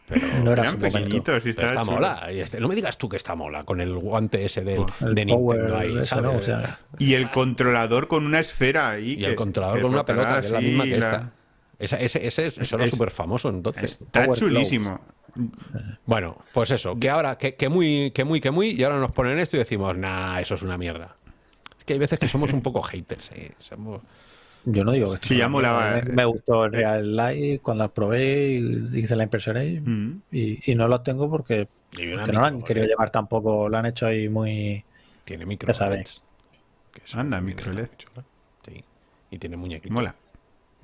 Pero No era Eran pequeñitos y está chulo. mola. Y este, no me digas tú que está mola con el guante ese del, El de Nintendo ahí, ese, ¿sabes? ¿no? O sea, Y el controlador con una esfera ahí. Y el controlador con una pelota, que es la misma que la- esta. Ese, ese, ese, es- eso era súper famoso entonces. Está Power chulísimo. Bueno, pues eso, que ahora, que, que muy, que muy, que muy, y ahora nos ponen esto y decimos, nah, eso es una mierda. Es que hay veces que somos un poco haters, ¿eh? Somos- Yo no digo que Sí, ya molaba, Me, eh. me gustó el Real Life cuando lo probé y hice la impresión ahí. Mm. Y, y no los tengo porque, no lo han querido LED. llevar tampoco, lo han hecho ahí muy... Tiene micro Ya sabéis. Que Anda, micro LED. Sí. Y tiene muñequitos. Mola.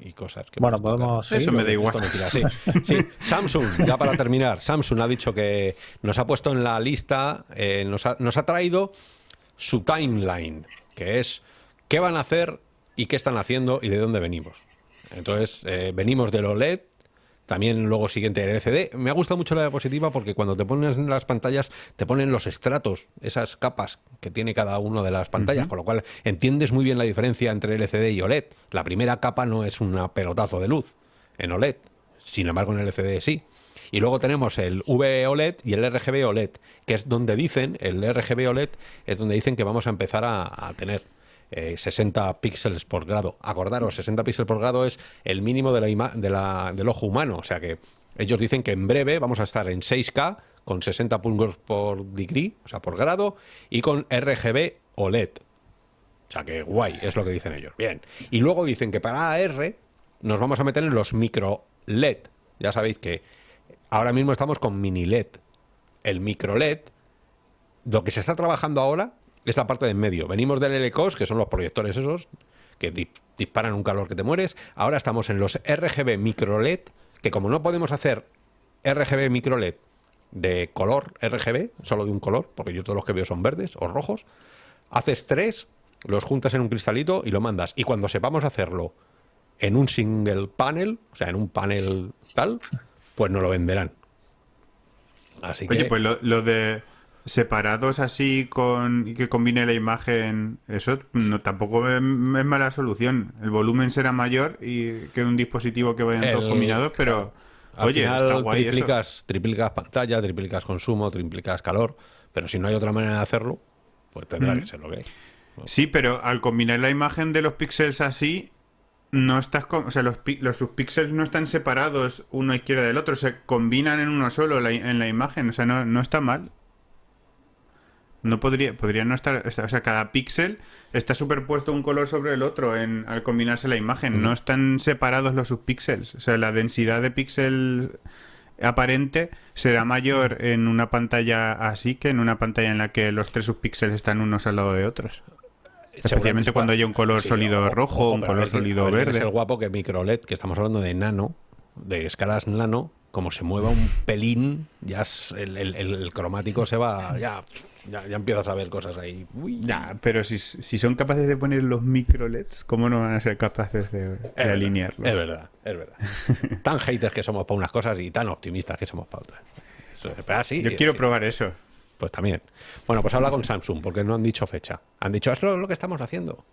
Y cosas que Bueno, podemos seguir. Eso me da igual. Esto me tira, sí. Sí, Samsung, ya para terminar, Samsung ha dicho que nos ha puesto en la lista, eh, nos, ha, nos ha traído su timeline, que es qué van a hacer y qué están haciendo y de dónde venimos. Entonces, eh, venimos del OLED, también luego siguiente el LCD. Me ha gustado mucho la diapositiva porque cuando te pones en las pantallas te ponen los estratos, esas capas que tiene cada una de las pantallas, con lo cual entiendes muy bien la diferencia entre LCD y OLED. La primera capa no es un pelotazo de luz en OLED, sin embargo en LCD sí. Y luego tenemos el VOLED y el RGB OLED, que es donde dicen, el RGB OLED es donde dicen que vamos a empezar a, a tener eh, 60 píxeles por grado. Acordaros, 60 píxeles por grado es el mínimo del ojo humano. O sea que ellos dicen que en breve vamos a estar en 6K con 60 puntos por degree, o sea, por grado, y con RGB OLED. O sea que guay, es lo que dicen ellos. Bien. Y luego dicen que para AR nos vamos a meter en los micro LED. Ya sabéis que ahora mismo estamos con mini LED. El micro LED, lo que se está trabajando ahora es la parte de en medio. Venimos del LCOS, que son los proyectores esos, que di- disparan un calor que te mueres. Ahora estamos en los RGB micro LED, que como no podemos hacer RGB micro LED de color RGB, solo de un color, porque yo todos los que veo son verdes o rojos, haces tres, los juntas en un cristalito y lo mandas. Y cuando sepamos hacerlo en un single panel, o sea, en un panel tal, pues no lo venderán. Así que Oye, pues lo, lo de separados así con y que combine la imagen, eso no tampoco es, es mala solución. El volumen será mayor y que un dispositivo que vayan todos El- combinados, pero al oye, final está guay eso. triplicas, triplicas pantalla, triplicas consumo, triplicas calor, pero si no hay otra manera de hacerlo, pues tendrá Mm. que ser lo que hay. Sí, pero al combinar la imagen de los píxeles así, no estás con, o sea, los, los subpíxeles no están separados uno a izquierda del otro, se combinan en uno solo la en la imagen, o sea, no, no está mal. No podría, podría no estar, o sea, cada píxel está superpuesto un color sobre el otro en, al combinarse la imagen, no están separados los subpíxeles, o sea, la densidad de píxel aparente será mayor en una pantalla así que en una pantalla en la que los tres subpíxeles están unos al lado de otros. Especialmente cuando haya un color sólido rojo, un pero a color ver sólido ver verde. Es el guapo que micro LED, que estamos hablando de nano, de escalas nano, como se mueva un pelín, ya es- el, el- el- el cromático se va, ya, ya, ya empiezas a ver cosas ahí. Uy. Ya, pero si, si son capaces de poner los micro LEDs, ¿cómo no van a ser capaces de, de Es verdad, alinearlos? Es verdad, es verdad. tan haters que somos para unas cosas y tan optimistas que somos para otras. Eso es- pero así, Yo quiero sí. probar eso. Pues también. Bueno, pues habla con Samsung, porque no han dicho fecha. Han dicho, es lo, lo que estamos haciendo.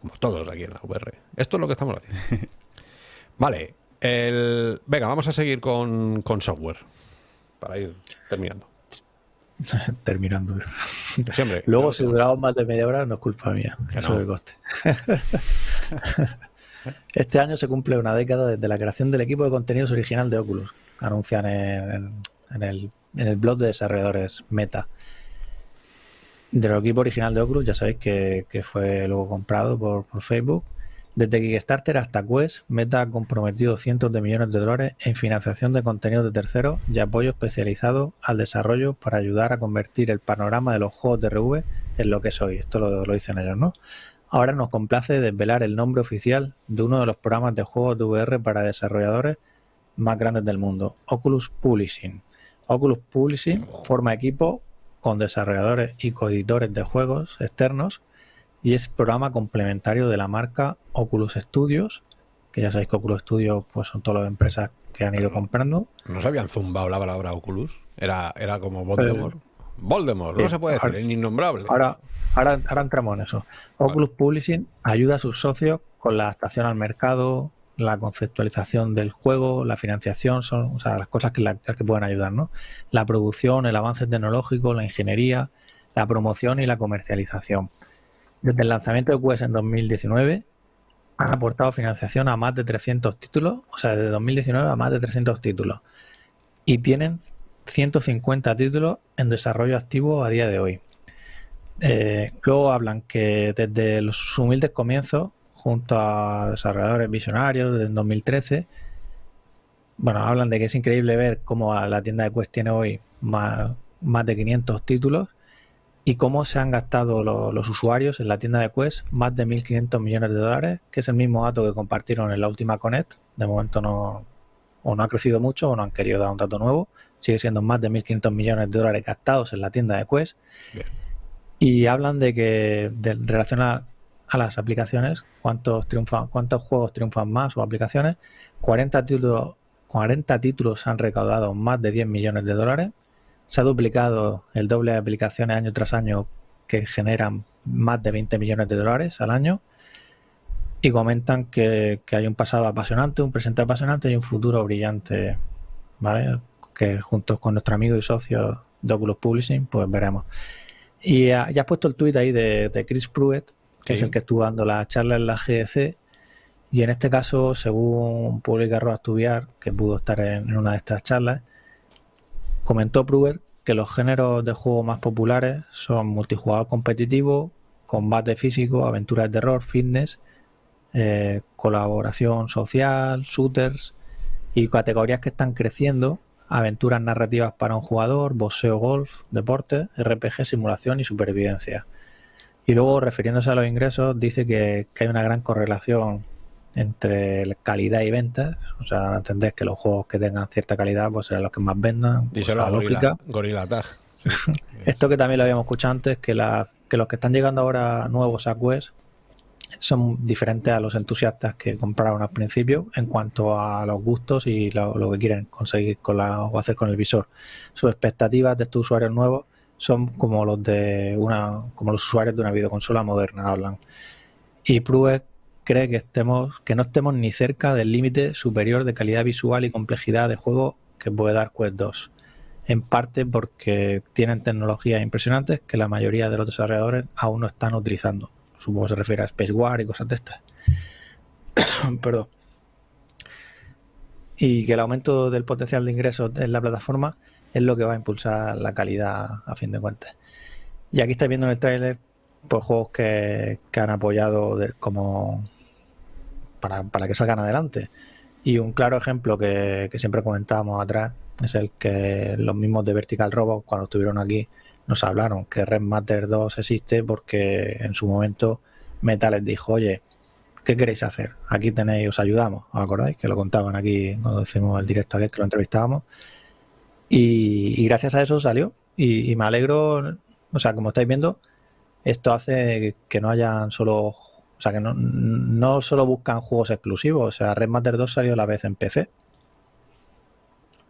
Como todos aquí en la VR. Esto es lo que estamos haciendo. Vale. El... Venga, vamos a seguir con, con software. Para ir terminando. Terminando. Siempre. Luego, si duramos más de media hora, no es culpa mía. Que Eso no. coste. este año se cumple una década desde la creación del equipo de contenidos original de Oculus. Anuncian en, en- en el, en el blog de desarrolladores Meta. Del equipo original de Oculus, ya sabéis que, que fue luego comprado por, por Facebook. Desde Kickstarter hasta Quest, Meta ha comprometido cientos de millones de dólares en financiación de contenidos de terceros y apoyo especializado al desarrollo para ayudar a convertir el panorama de los juegos de RV en lo que es hoy. Esto lo, lo dicen ellos, ¿no? Ahora nos complace desvelar el nombre oficial de uno de los programas de juegos de VR para desarrolladores más grandes del mundo, Oculus Publishing. Oculus Publishing forma equipo con desarrolladores y coeditores de juegos externos y es programa complementario de la marca Oculus Studios, que ya sabéis que Oculus Studios pues, son todas las empresas que han ido comprando. ¿No se habían zumbado la palabra Oculus? Era, era como Voldemort. Voldemort, no se puede decir, ahora- es innombrable. Ahora, ahora, ahora entramos en eso. Oculus Publishing ayuda a sus socios con la adaptación al mercado, la conceptualización del juego, la financiación, son o sea, las cosas que, la- que pueden ayudar, ¿no? La producción, el avance tecnológico, la ingeniería, la promoción y la comercialización. Desde el lanzamiento de Quest en 2019, han aportado financiación a más de 300 títulos, o sea, desde 2019 a más de 300 títulos. Y tienen 150 títulos en desarrollo activo a día de hoy. Eh, luego hablan que desde los humildes comienzos, junto a desarrolladores visionarios desde 2013, bueno, hablan de que es increíble ver cómo la tienda de Quest tiene hoy más, más de 500 títulos y cómo se han gastado los usuarios en la tienda de Quest más de 1.500 millones de dólares, que es el mismo dato que compartieron en la última Connect. De momento no, o no ha crecido mucho o no han querido dar un dato nuevo. Sigue siendo más de 1.500 millones de dólares gastados en la tienda de Quest. Y hablan de que, de, en relación a, las aplicaciones, cuántos, triunfan, cuántos juegos triunfan más o aplicaciones, 40 títulos, 40 títulos han recaudado más de 10 millones de dólares se ha duplicado el doble de aplicaciones año tras año que generan más de 20 millones de dólares al año y comentan que, hay un pasado apasionante, un presente apasionante y un futuro brillante, ¿vale? Que juntos con nuestro amigo y socio de Oculus Publishing, pues veremos. Y ya has puesto el tuit ahí de, Chris Pruitt, que es el que estuvo dando la charla en la GDC, y en este caso, según publica Roa Tubiar, que pudo estar en una de estas charlas, Comentó Pruitt que los géneros de juego más populares son multijugador competitivo, combate físico, aventuras de terror, fitness, eh, colaboración social, shooters y categorías que están creciendo, aventuras narrativas para un jugador, boxeo, golf, deporte, RPG, simulación y supervivencia. Y luego, refiriéndose a los ingresos, dice que hay una gran correlación entre calidad y ventas. O sea, entender que los juegos que tengan cierta calidad pues serán los que más vendan. Pues, la lógica. Gorilla Tag. Esto que también lo habíamos escuchado antes, que, la, que los que están llegando ahora nuevos a Quest son diferentes a los entusiastas que compraron al principio en cuanto a los gustos y lo, que quieren conseguir con la, o hacer con el visor. Sus expectativas de estos usuarios nuevos son como los de una como los usuarios de una videoconsola moderna hablan. Y Pruett cree que, estemos, que no estemos ni cerca del límite superior de calidad visual y complejidad de juego que puede dar Quest 2. En parte porque tienen tecnologías impresionantes que la mayoría de los desarrolladores aún no están utilizando. Supongo que se refiere a Space War y cosas de estas. Perdón. Y que el aumento del potencial de ingresos en la plataforma es lo que va a impulsar la calidad a fin de cuentas. Y aquí estáis viendo en el tráiler pues, juegos que han apoyado como para, para que salgan adelante. Y un claro ejemplo que, siempre comentábamos atrás es el que los mismos de Vertical Robot, cuando estuvieron aquí, nos hablaron que Red Matter 2 existe porque en su momento Meta les dijo, oye, ¿qué queréis hacer? Aquí tenéis, os ayudamos, ¿os acordáis? Que lo contaban aquí cuando hicimos el directo aquel que lo entrevistábamos. Y, gracias a eso salió. Y, y, me alegro, o sea, como estáis viendo, esto hace que no hayan solo o sea que no, no solo buscan juegos exclusivos. O sea, Red Matter 2 salió a la vez en PC.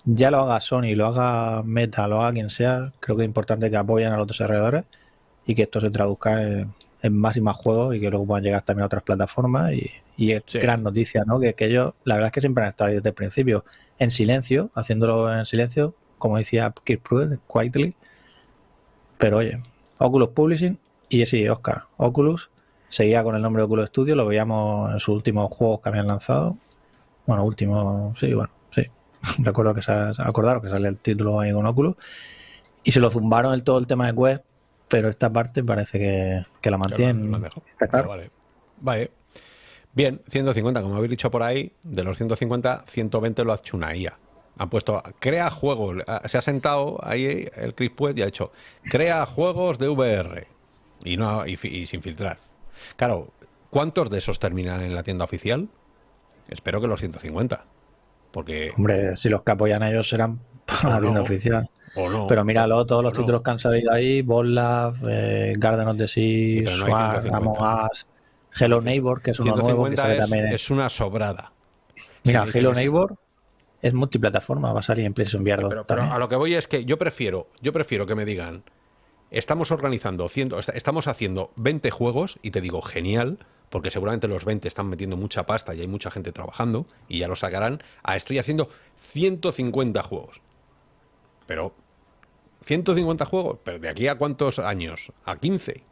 Ya lo haga Sony, lo haga Meta, lo haga quien sea, creo que es importante que apoyen a los desarrolladores y que esto se traduzca en, más y más juegos y que luego puedan llegar también a otras plataformas. Y, es gran noticia, ¿no? Que, ellos, la verdad es que siempre han estado desde el principio en silencio, haciéndolo en silencio, como decía Kirk Pruitt, quietly. Pero oye, Oculus Publishing y sí, Oscar, Oculus seguía con el nombre de Oculus Studio, lo veíamos en sus últimos juegos que habían lanzado. Bueno, último, sí, bueno, sí. Recuerdo que se, acordaron que sale el título ahí con Oculus. Y se lo zumbaron el todo el tema de Quest, pero esta parte parece que, la mantienen. Vale. vale. Bien, 150, como habéis dicho por ahí, de los 150, 120 lo ha hecho una IA. Han puesto, crea juegos. Se ha sentado ahí el Chris Puet y ha hecho, crea juegos de VR. Y, no, y sin filtrar. Claro, ¿cuántos de esos terminan en la tienda oficial? Espero que los 150. Porque... Hombre, si los que apoyan a ellos serán para la tienda oficial. Pero míralo, todos los títulos que han salido ahí, Bollab, eh, Garden of the Sea, Swag, Among Us, Hello Neighbor, que es uno nuevo que sale es, también. Es una sobrada. Mira, Hello Neighbor es multiplataforma, va a salir en PlayStation VR Pero, pero, a lo que voy es que yo prefiero, yo prefiero que me digan, estamos organizando, estamos haciendo 20 juegos y te digo, genial, porque seguramente los 20 están metiendo mucha pasta y hay mucha gente trabajando y ya lo sacarán. Ah, estoy haciendo 150 juegos. Pero, 150 juegos, pero ¿de aquí a cuántos años? ¿A 15?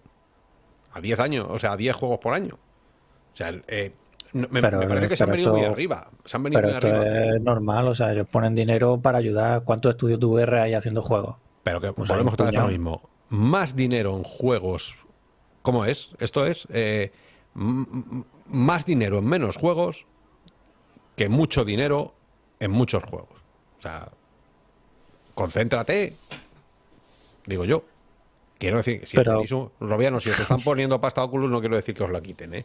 ¿A 10 años? O sea, a 10 juegos por año. O sea, eh, No, me, Pero- me parece que se han venido muy arriba. Se han venido Pero muy esto arriba. es normal, o sea, ellos ponen dinero para ayudar. ¿Cuántos estudios de VR hay haciendo juegos? Pero que Pues hay volvemos un otra vez a lo mismo. Más dinero en juegos. ¿Cómo es? Esto es eh, más dinero en menos juegos que mucho dinero en muchos juegos. O sea, concéntrate. Digo yo. Quiero decir, si Pero- tenéis un- Robiano, si os están poniendo pasta Oculus, no quiero decir que os la quiten, ¿eh?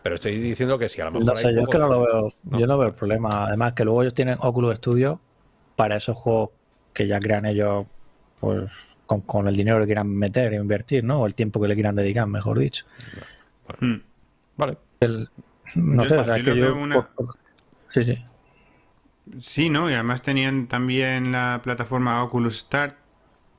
Pero estoy diciendo que si a lo mejor No hay sé, yo es que no lo veo, No. yo no veo el problema. Además, que luego ellos tienen Oculus Studio para esos juegos que ya crean ellos, pues, con, con el dinero que quieran meter e invertir, ¿no? O el tiempo que le quieran dedicar, mejor dicho. Hmm. Vale. No Yo- sé, o sea, que yo. una- Sí, sí. Sí, ¿no? Y además tenían también la plataforma Oculus Start,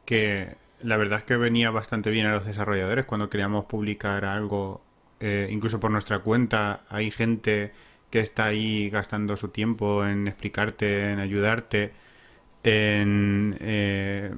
que la verdad es que venía bastante bien a los desarrolladores cuando queríamos publicar algo, eh, incluso por nuestra cuenta. Hay gente que está ahí gastando su tiempo en explicarte, en ayudarte, en eh,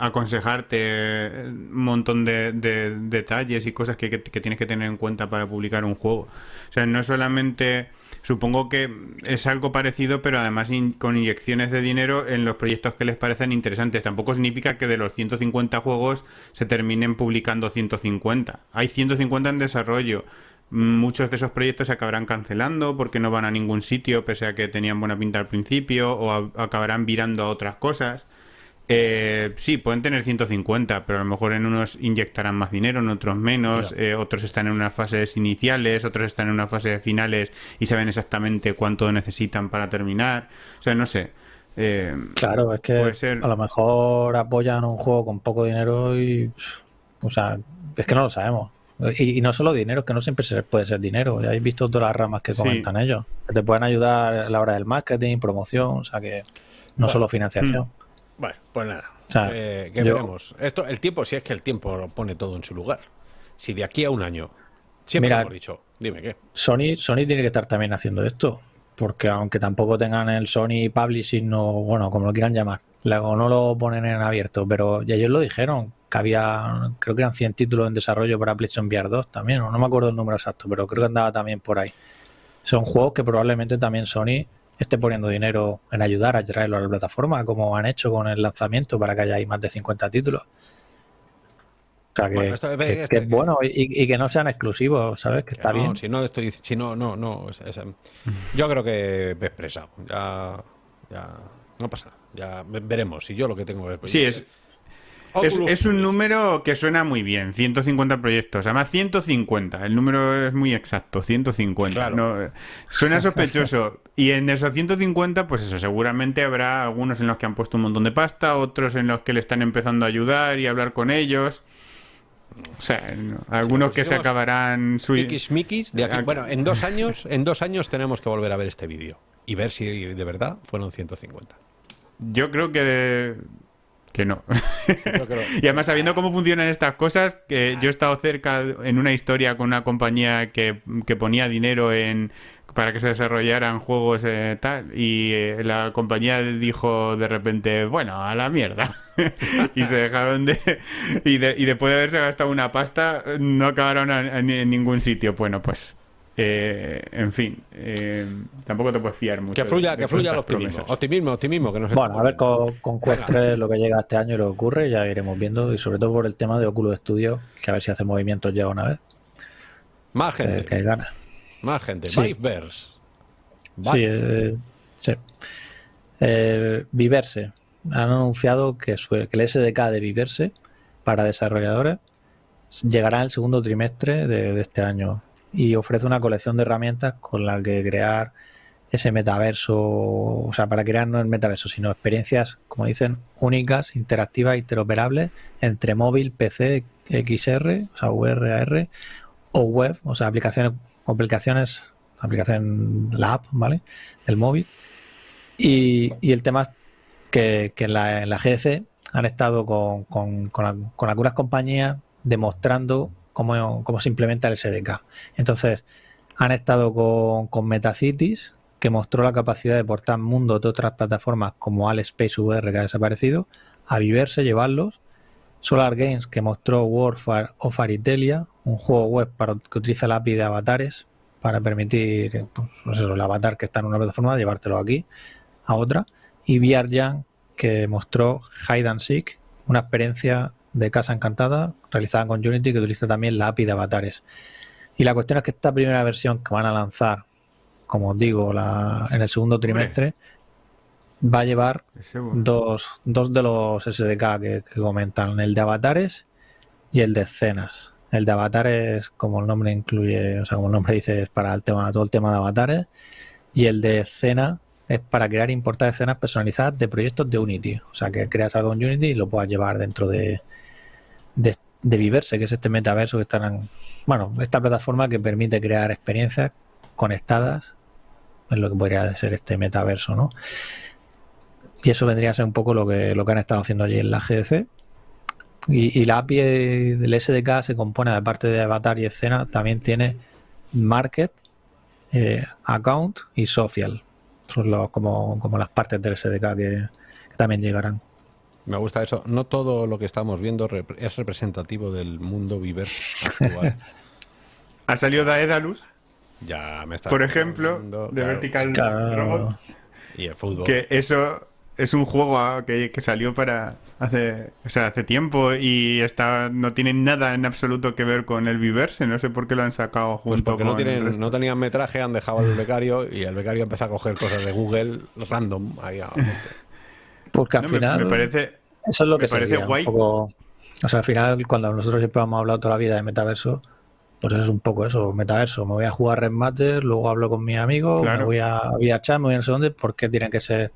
aconsejarte un montón de, de detalles y cosas que, tienes que tener en cuenta para publicar un juego. O sea, no solamente... Supongo que es algo parecido, pero además con inyecciones de dinero en los proyectos que les parecen interesantes. Tampoco significa que de los 150 juegos se terminen publicando 150. Hay 150 en desarrollo. Muchos de esos proyectos se acabarán cancelando porque no van a ningún sitio, pese a que tenían buena pinta al principio, o acabarán virando a otras cosas. Eh, sí, pueden tener 150, pero a lo mejor en unos inyectarán más dinero, en otros menos, eh, otros están en unas fases iniciales, otros están en unas fases finales y saben exactamente cuánto necesitan para terminar. O sea, no sé. Eh, Claro, es que ser- a lo mejor apoyan un juego con poco dinero y. O sea, es que no lo sabemos. Y, y no solo dinero, es que no siempre se puede ser dinero. Ya habéis visto todas las ramas que Sí. comentan ellos. Que te pueden ayudar a la hora del marketing, promoción, o sea que no Bueno. solo financiación. Bueno, pues nada. O sea, eh, que yo- veremos. Esto, el tiempo, si es que el tiempo lo pone todo en su lugar. Si de aquí a un año, siempre Mira- lo hemos dicho, dime qué. Sony, Sony tiene que estar también haciendo esto. Porque aunque tampoco tengan el Sony Publishing o bueno, como lo quieran llamar, luego no lo ponen en abierto, pero ya ellos lo dijeron, que había, creo que eran 100 títulos en desarrollo para PlayStation VR 2 también, no me acuerdo el número exacto, pero creo que andaba también por ahí. Son juegos que probablemente también Sony esté poniendo dinero en ayudar a traerlo a la plataforma, como han hecho con el lanzamiento para que haya ahí más de 50 títulos. O sea que, Bueno, esto- que- este- que es bueno y, y que no sean exclusivos, ¿sabes? Que Que está no, bien. Si no estoy, si no, no, no. es- es- yo creo que me he expresado. Ya, ya, no pasa nada. Ya ve- veremos. Si yo lo que tengo es. sí, es, es, es un número que suena muy bien, 150 proyectos. Además, 150, el número es muy exacto, 150. Claro. No, suena sospechoso. Y en esos 150, pues eso, seguramente habrá algunos en los que han puesto un montón de pasta, otros en los que le están empezando a ayudar y a hablar con ellos. O sea, no, algunos que se conseguimos acabarán su... De aquí- Bueno, en dos años, en dos años tenemos que volver a ver este vídeo y ver si de verdad fueron 150. Yo creo que... Que no. Creo- Y además, sabiendo cómo funcionan estas cosas, que yo he estado cerca en una historia con una compañía que, que ponía dinero en para que se desarrollaran juegos eh, tal y eh, la compañía dijo de repente bueno a la mierda y se dejaron de y, de- y después de haberse gastado una pasta no acabaron a- a ni- en ningún sitio. Bueno pues eh, en fin eh, tampoco te puedes fiar mucho que fluya, de- que de fluya el optimismo. promesas. Optimismo, optimismo, que nos Bueno, a ver con, con Quest 3 lo que llega este año y lo que ocurre, ya iremos viendo. Y sobre todo por el tema de Oculus Studio, que a ver si hace movimientos ya una vez, Más que, gente, que hay ganas. más gente. Sí. Viveverse. Sí, eh, sí. Eh, Viverse. Han anunciado que, su- que el SDK de Viverse para desarrolladores llegará en el segundo trimestre de, de este año y ofrece una colección de herramientas con la que crear ese metaverso, o sea, para crear no el metaverso, sino experiencias, como dicen, únicas, interactivas, interoperables entre móvil, PC, XR, o sea, VRAR o web, o sea, aplicaciones, aplicaciones, aplicación, la app, ¿vale? Del móvil. Y, y el tema es que, que en, la, en GDC han estado con, con- con con algunas compañías demostrando cómo, cómo se implementa el SDK. Entonces, han estado con, con Metacities, que mostró la capacidad de portar mundos de otras plataformas como Space VR, que ha desaparecido, a viverse, llevarlos. Solar Games, que mostró Warfare of Aritelia, un juego web para, que utiliza la API de avatares para permitir pues, pues eso, el avatar que está en una plataforma, llevártelo aquí a otra. Y VRJam, que mostró Hide and Seek, una experiencia de casa encantada realizada con Unity que utiliza también la API de avatares. Y la cuestión es que esta primera versión que van a lanzar, como os digo, la, en el segundo trimestre, va a llevar dos, dos de los SDK que, que comentan, el de avatares y el de escenas. El de avatares, como el nombre incluye, o sea, como el nombre dice, es para el tema, todo el tema de avatares. Y el de escena es para crear e importar escenas personalizadas de proyectos de Unity. O sea, que creas algo en Unity y lo puedas llevar dentro de, de, de Viverse, que es este metaverso que están, bueno, esta plataforma que permite crear experiencias conectadas en lo que podría ser este metaverso, ¿no? Y eso vendría a ser un poco lo que, lo que han estado haciendo allí en la GDC. Y, la API del SDK se compone, aparte de avatar y escena, también tiene market, eh, account y social. Son los, como, como las partes del SDK que también llegarán. Me gusta eso. No todo lo que estamos viendo rep- es representativo del mundo viver actual. Ha salido Daedalus, ya me está por ejemplo, de claro. Vertical Claro. Robot, Y el fútbol. que eso es un juego que, que salió para hace, o sea, hace tiempo y está no tiene nada en absoluto que ver con el Viverse, no sé por qué lo han sacado Pues junto porque con no, el tienen, resto. no tenían metraje, han dejado al becario y el becario empezó a coger cosas de Google random. Ahí a. Porque al No, me- final. me, parece Eso es lo Me que parece sería, un poco- O sea, al final, cuando nosotros siempre hemos hablado toda la vida de metaverso, pues es un poco eso, metaverso. Me voy a jugar Red Matter, luego hablo con mis amigos, Claro. me voy a VRChat, me voy a no sé dónde, ¿por qué tienen que ser?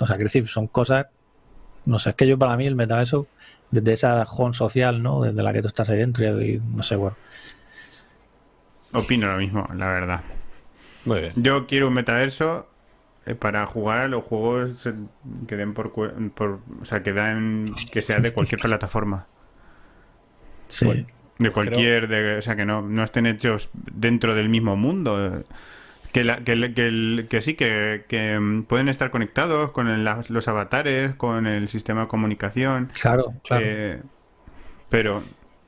O sea, quiero decir, son cosas. No sé, es que yo para mí el metaverso, desde esa home social, ¿no? Desde la que tú estás ahí dentro y, y no sé, bueno. opino lo mismo, la verdad. Muy bien. Yo quiero un metaverso para jugar a los juegos eh, que den por, por o sea, que dan que sea de cualquier plataforma. Sí. Bueno. De cualquier, de, o sea, que no, no estén hechos dentro del mismo mundo. eh, Que, la- que, el- que, el- que sí, que, que, mm, pueden estar conectados con los avatares, con el sistema de comunicación. Claro, claro. eh, pero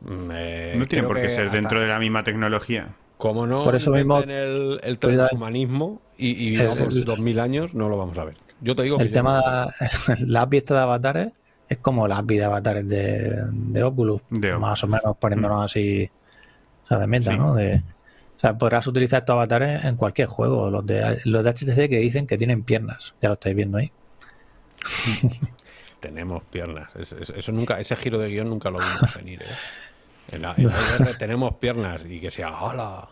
Me- no tiene por qué ser hasta- dentro de la misma tecnología. Como no Por eso mismo- el, el transhumanismo y, y vivamos El- 2000 años, no lo vamos a ver. Yo te digo que El tema de la API esta de avatares es como la API de avatares de, de Oculus, De Oculus. más o menos poniéndonos así, o sea, de meta, Sí. ¿no? De, o sea, podrás utilizar estos avatares en cualquier juego. Los de, los de HTC que dicen que tienen piernas, ya lo estáis viendo ahí. tenemos piernas. Es- es- eso nunca, ese giro de guion nunca lo vimos venir. ¿eh? En la, en la VR tenemos piernas y que sea ¡Hala!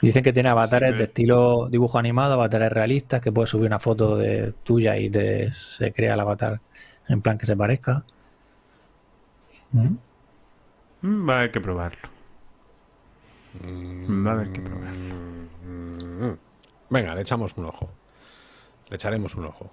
Y Dicen que tiene avatares de estilo dibujo animado, avatares realistas, que puedes subir una foto de tuya y te, se crea el avatar en plan que se parezca. ¿Mm? Mm, Va a haber que probarlo. Va a haber que probarlo. Mm. Venga, le echamos un ojo. Le echaremos un ojo.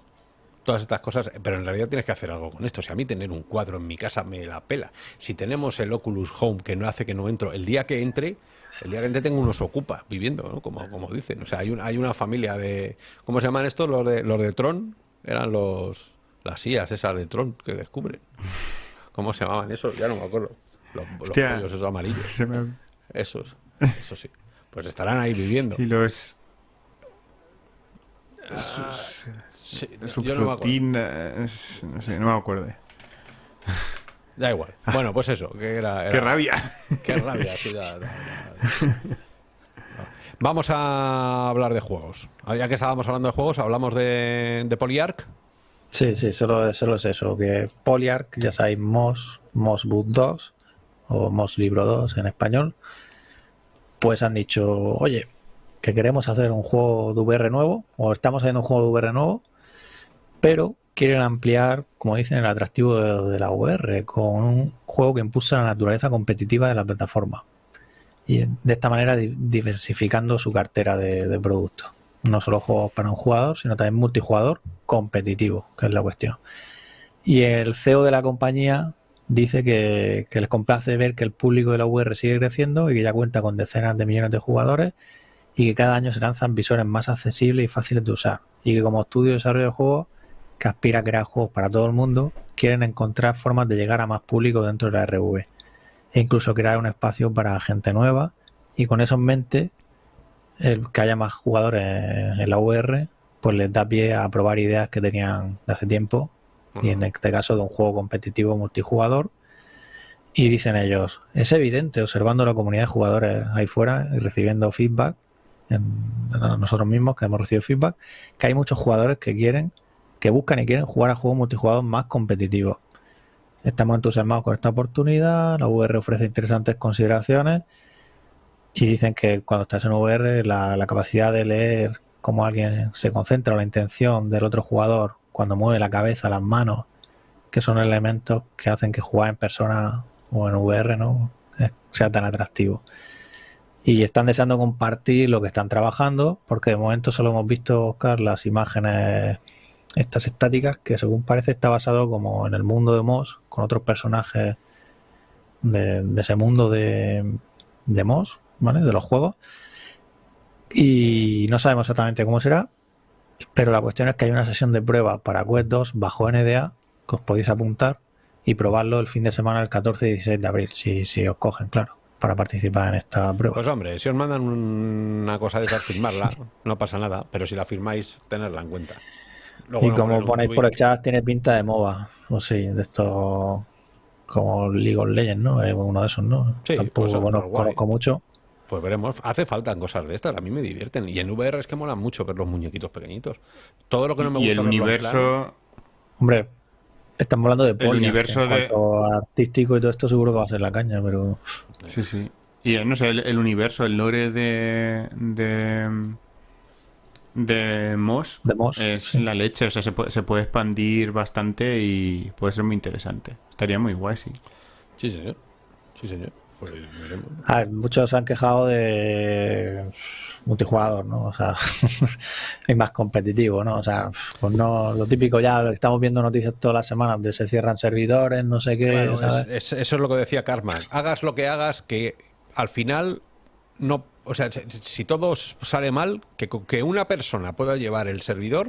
Todas estas cosas, pero en realidad tienes que hacer algo con esto. Si a mí tener un cuadro en mi casa me la pela. Si tenemos el Oculus Home que no hace que no entro, el día que entre, el día que entre tengo unos ocupa viviendo, ¿no? Como, como dicen. O sea, hay, un- hay una familia de. ¿Cómo se llaman estos? Los de, los de Tron. Eran los. Las IAS esas de Tron que descubren. ¿Cómo se llamaban esos? Ya no me acuerdo. Los, Hostia. esos amarillos. Se me- Esos. Eso sí. Pues estarán ahí viviendo. Y los Sí, yo no me acuerdo. subfrutinas, no sé, no me acuerdo. Da igual. Bueno, pues eso, que era, Ah. ¡Qué rabia! Qué rabia, sí, da- da- da- Vamos a hablar de juegos. Ah, Ya que estábamos hablando de juegos, hablamos de, de Polyarch. Sí, sí, solo, solo es eso, que Polyarch, ya sabéis, Moss, Moss Book 2 o Moss Libro 2 en español, pues han dicho, oye, que queremos hacer un juego de VR nuevo, o estamos haciendo un juego de VR nuevo, pero quieren ampliar, como dicen, el atractivo de, la VR con un juego que impulsa la naturaleza competitiva de la plataforma. Y de esta manera di- diversificando su cartera de, de productos. No solo juegos para un jugador, sino también multijugador competitivo, que es la cuestión. Y el CEO de la compañía dice que, que les complace ver que el público de la VR sigue creciendo y que ya cuenta con decenas de millones de jugadores y que cada año se lanzan visores más accesibles y fáciles de usar. Y que como estudio de desarrollo de juegos, que aspira a crear juegos para todo el mundo, quieren encontrar formas de llegar a más público dentro de la RV. E incluso crear un espacio para gente nueva. Y con eso en mente, el que haya más jugadores en la VR, pues les da pie a probar ideas que tenían de hace tiempo, y en este caso de un juego competitivo multijugador. Y dicen ellos, es evidente, observando la comunidad de jugadores ahí fuera y recibiendo feedback, en, nosotros mismos que hemos recibido feedback, que hay muchos jugadores que quieren, que buscan y quieren jugar a juegos multijugador más competitivos. Estamos entusiasmados con esta oportunidad, la VR ofrece interesantes consideraciones y dicen que cuando estás en VR la, la capacidad de leer cómo alguien se concentra o la intención del otro jugador cuando mueve la cabeza, las manos, que son elementos que hacen que jugar en persona o en VR no eh, sea tan atractivo. Y están deseando compartir lo que están trabajando, porque de momento solo hemos visto, Oscar, las imágenes estas estáticas, que según parece está basado como en el mundo de Moss, con otros personajes de, ese mundo de, de Moss, ¿vale? De los juegos. Y no sabemos exactamente cómo será, pero la cuestión es que hay una sesión de prueba para Quest 2 bajo NDA que os podéis apuntar y probarlo el fin de semana el 14 y 16 de abril, si, si os cogen, claro, para participar en esta prueba. Pues hombre, si os mandan una cosa de esa, firmarla, no pasa nada, pero si la firmáis, tenerla en cuenta. Y como ponéis por el chat, tiene pinta de MOBA, o sí, de esto como League of Legends, ¿no? Es uno de esos, ¿no? Sí, Tampoco, pues, bueno, pues conozco mucho. Pues veremos. Hace falta cosas de estas. A mí me divierten. Y en VR es que mola mucho ver los muñequitos pequeñitos. Todo lo que no me y gusta el verlo en universo... Hombre, estamos hablando de polla, universo que en de- artístico y todo esto seguro que va a ser la caña, pero Sí, sí. Y eh, no sé, el, el universo, el lore de. de. De Moss de Moss. es sí. la leche. O sea, se puede, se puede expandir bastante y puede ser muy interesante. Estaría muy guay, sí. Sí, señor. Sí, señor. Pues veremos. Muchos se han quejado de multijugador, ¿no? O sea, hay más competitivo, ¿no? O sea, pues no, lo típico ya, estamos viendo noticias todas las semanas de se cierran servidores, no sé qué, Claro, ¿sabes? es- es- eso es lo que decía Karma. Hagas lo que hagas, que al final no. O sea, si, todo sale mal, que, que una persona pueda llevar el servidor,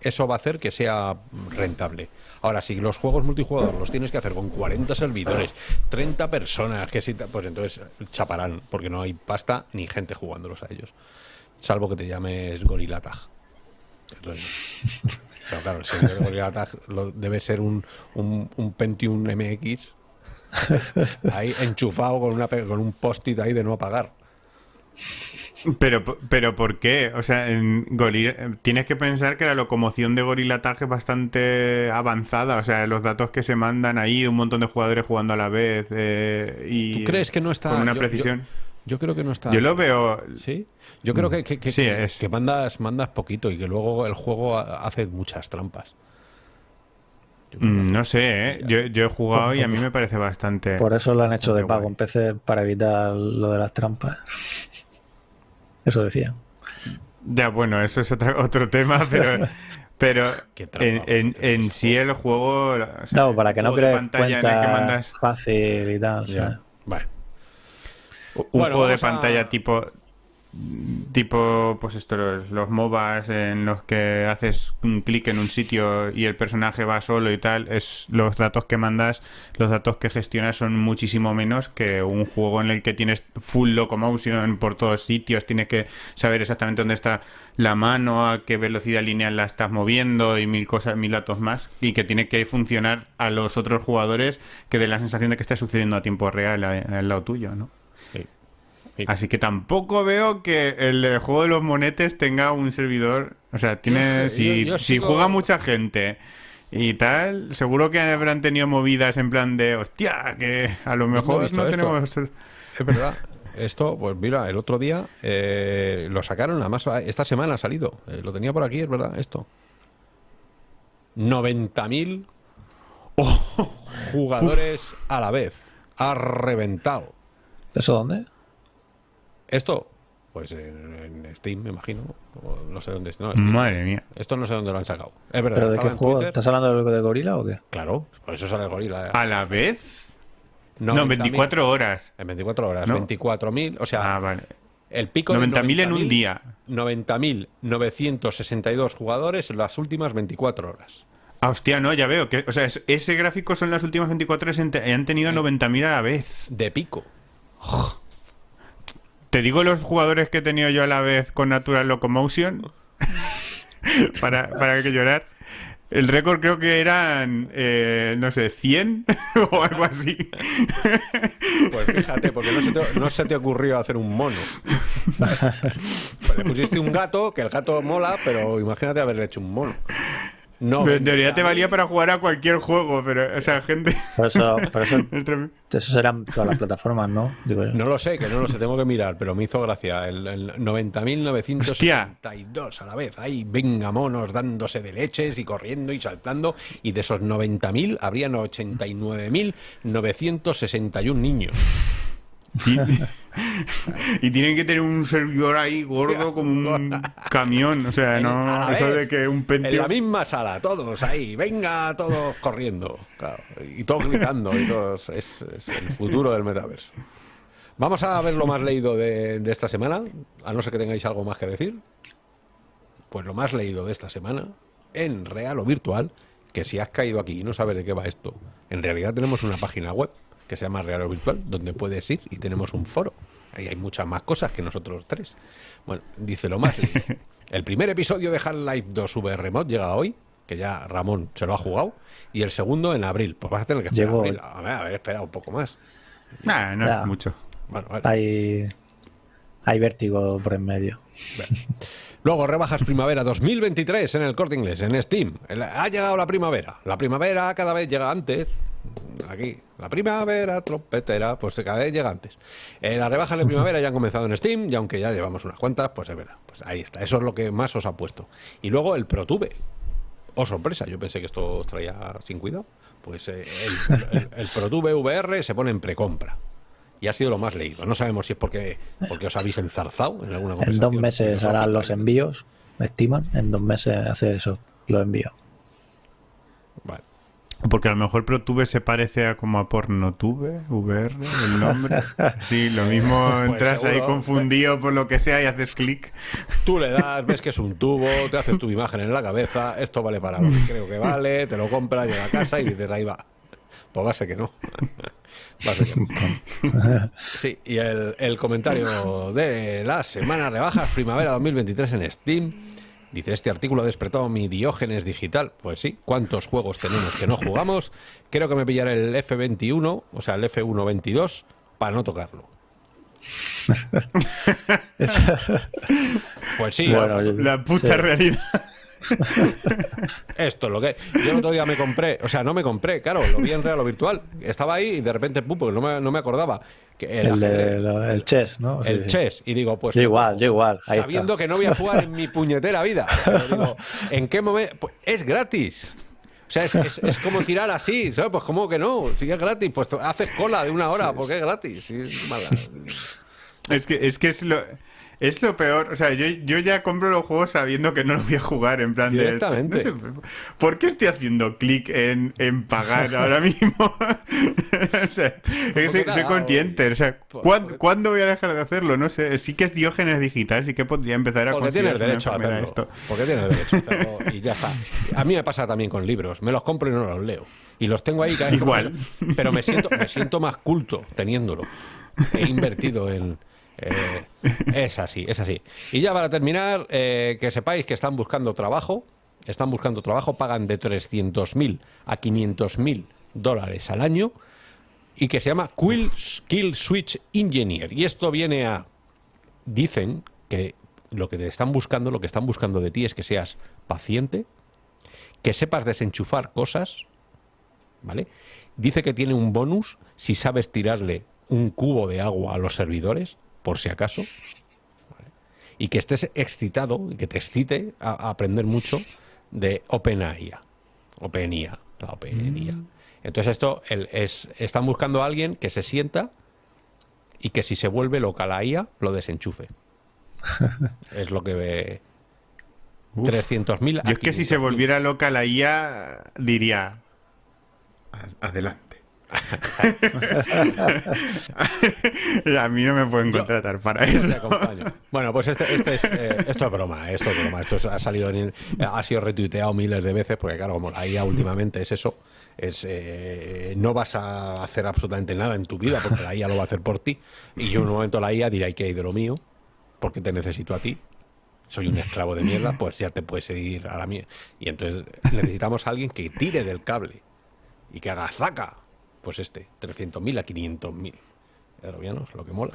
eso va a hacer que sea rentable. Ahora, si los juegos multijugador los tienes que hacer con 40 servidores, 30 personas, que si, pues entonces chaparán, porque no hay pasta ni gente jugándolos a ellos. Salvo que te llames Gorilla Tag. Entonces, pero claro, el servidor de Gorilla Tag lo- debe ser un, un, un Pentium MX ahí enchufado con, una, con un post-it ahí de no apagar. Pero, pero ¿por qué? O sea, en tienes que pensar que la locomoción de Gorilla Tag es bastante avanzada. O sea, los datos que se mandan ahí, un montón de jugadores jugando a la vez. eh, y ¿Tú crees que no está Con una yo- precisión. Yo creo que no está. Yo, lo veo. ¿Sí? Yo creo que, que, que- Sí, que- es. que mandas, mandas poquito y que luego el juego ha- hace muchas trampas. Mm, No sé, ¿eh? Yo, yo he jugado y a mí me parece bastante. Por eso lo han hecho de pago guay. en PC para evitar lo de las trampas. Eso decía. Ya, bueno, eso es otro, otro tema, pero. Pero en, en- en sí el juego. o sea, No, para que no crees pantalla en el que cuenta mandas. fácil y tal. Ya. ¿sabes? Vale. Un Bueno, juego de a- pantalla tipo. Tipo, pues esto, los, los MOBAs en los que haces un clic en un sitio y el personaje va solo y tal, es los datos que mandas, los datos que gestionas son muchísimo menos que un juego en el que tienes full locomotion por todos sitios, tienes que saber exactamente dónde está la mano, a qué velocidad lineal la estás moviendo y mil cosas, mil datos más, y que tiene que funcionar a los otros jugadores que den la sensación de que está sucediendo a tiempo real al lado tuyo, ¿no? Sí. Sí. Así que tampoco veo que el juego de los monetes tenga un servidor. O sea, tiene. Yo- si yo si sigo- juega mucha gente y tal, seguro que habrán tenido movidas en plan de. Hostia, que a lo mejor no esto. tenemos. Es verdad. Esto, pues mira, el otro día eh, lo sacaron, además esta semana ha salido. Eh, lo tenía por aquí, es verdad, esto. 90.000 jugadores a la vez. Ha reventado. ¿Eso dónde? Esto, pues en, en Steam, me imagino. o no sé dónde. No, Steam. Madre mía. Esto no sé dónde lo han sacado. Es verdad. ¿Pero de qué en juego? Twitter. ¿Estás hablando de, Gorila o qué? Claro, por eso sale el gorila. eh. ¿A la vez? No, 90.000 24 horas. En 24 horas. No. 24.000. O sea, Ah, vale. el pico de 90.000 en un 90.000, día. 90.962 jugadores en las últimas 24 horas. Ah, hostia, no, ya veo. que O sea, es- ese gráfico son las últimas 24 horas y han te- han tenido 90.000 a la vez. De pico. Te digo los jugadores que he tenido yo a la vez con Natural Locomotion para, para que llorar. El récord creo que eran, eh, no sé, 100 o algo así. Pues fíjate, porque no se te, no se te ocurrió hacer un mono. ¿sabes? Pues le pusiste un gato, que el gato mola, pero imagínate haberle hecho un mono. No, Pero en teoría te valía para jugar a cualquier juego, pero, o sea, gente... Por eso, por eso, es tremendo. eso serán todas las plataformas, ¿no? Digo yo. No lo sé, que no lo sé, tengo que mirar, pero me hizo gracia. El, el 90.962 a la vez. Ahí, venga, monos dándose de leches y corriendo y saltando. Y de esos 90.000 habrían 89.961 niños. Y, tienen que tener un servidor ahí gordo como un camión. O sea, En- no. Eso de que un En Pentium. la misma sala, todos ahí, venga, todos corriendo. claro, y todos gritando. Y todos, es, es el futuro del metaverso. Vamos a ver lo más leído de, de esta semana, a no ser que tengáis algo más que decir. Pues lo más leído de esta semana, en real o virtual, que si has caído aquí y no sabes de qué va esto, en realidad tenemos una página web que se llama Real o Virtual, donde puedes ir y tenemos un foro. Ahí hay muchas más cosas que nosotros tres. Bueno, dice lo más. El primer episodio de Half-Life 2 VR Mod llega hoy, que ya Ramón se lo ha jugado, y el segundo en abril. Pues vas a tener que esperar Llegó abril. A ver, a ver, espera un poco más. Nah, no es mucho. Bueno, vale. Hay, hay vértigo por en medio. Luego rebajas primavera 2023 en el corte inglés, en Steam. Ha llegado la primavera. La primavera cada vez llega antes. Aquí, la primavera trompetera, pues cada vez llega antes. Eh, las rebajas de primavera ya han comenzado en Steam y aunque ya llevamos unas cuantas, pues es verdad. Pues ahí está. Eso es lo que más os ha puesto. Y luego el ProTube. Oh, sorpresa, yo pensé que esto os traía sin cuidado. Pues eh, el, el- el ProTube VR se pone en precompra. Y ha sido lo más leído. No sabemos si es porque, porque os habéis enzarzado en alguna En conversación. dos meses harán los envíos, me estiman. En dos meses hacer eso, los envíos. Porque a lo mejor ProTube se parece a como a PornoTube, VR, el nombre. Sí, lo mismo Pues entras ahí confundido por lo que sea y haces clic. Tú le das, ves que es un tubo, te haces tu imagen en la cabeza, esto vale para lo que creo que vale, te lo compras, llega a casa y dices, ahí va. Pues va a ser que no. Va a ser que no. Sí, y el, el comentario de la semana rebajas primavera 2023 en Steam. Dice, este artículo ha despertado mi diógenes digital. Pues sí, ¿cuántos juegos tenemos que no jugamos? Creo que me pillaré el F21, o sea, el F122, para no tocarlo. Pues sí, Bueno, La puta sí. realidad. Esto es lo que. Yo el otro día me compré, o sea, no me compré, claro, lo vi en real o virtual. Estaba ahí y de repente, pum, porque no me, no me acordaba. Que el, chess, ¿no? Sí, el sí. chess. Y digo, pues. Yo igual, yo igual. Ahí sabiendo está. que no voy a jugar en mi puñetera vida. Pero digo, ¿en qué momento? Pues es gratis. O sea, es, es- es como tirar así, ¿sabes? Pues como que no, si es gratis, pues haces cola de una hora, porque es gratis. Es mala. Es que es, que es lo. Es lo peor, o sea, yo, yo ya compro los juegos sabiendo que no los voy a jugar, en plan de... Directamente. no sé, ¿Por qué estoy haciendo clic en, en pagar ahora mismo? o sea, es que soy, consciente, o sea, ¿cuándo, cuándo voy a dejar de hacerlo? No sé, sí que es diógenes digital, sí que podría empezar a Porque tienes derecho a hacerlo. esto. Porque tienes derecho a hacerlo y ya está. A mí me pasa también con libros. Me los compro y no los leo. Y los tengo ahí cada vez Igual. Pero me siento, me siento más culto teniéndolo. He invertido en. Eh, es así, es así. Y ya para terminar, eh, que sepáis que están buscando trabajo. Están buscando trabajo, pagan de 300.000 a 500.000 dólares al año. Y que se llama Quill Switch Engineer. Y esto viene a dicen que lo que te están buscando, lo que están buscando de ti es que seas paciente, que sepas desenchufar cosas, ¿vale? Dice que tiene un bonus si sabes tirarle un cubo de agua a los servidores, por si acaso, ¿vale? y que estés excitado y que te excite a, a aprender mucho de OpenAI. OpenIA, la OpenIA. Entonces esto el- es, están buscando a alguien que se sienta y que si se vuelve loca la IA, lo desenchufe. es lo que ve. 300.000 a Yo es que si se 500.000. volviera loca la IA, diría... "A- Adelante. a mí no me pueden contratar para eso. Bueno, pues este, este es, eh, esto es broma, esto es broma. Esto es- ha salido en- ha sido retuiteado miles de veces, porque claro, como la IA últimamente es eso, es eh, no vas a hacer absolutamente nada en tu vida porque la IA lo va a hacer por ti. Y yo en un momento la IA dirá que hay de lo mío, porque te necesito a ti. Soy un esclavo de mierda, pues ya te puedes ir a la mía. Y entonces necesitamos a alguien que tire del cable y que haga zaca. Pues este, 300.000 a 500.000. Robianos, lo que mola.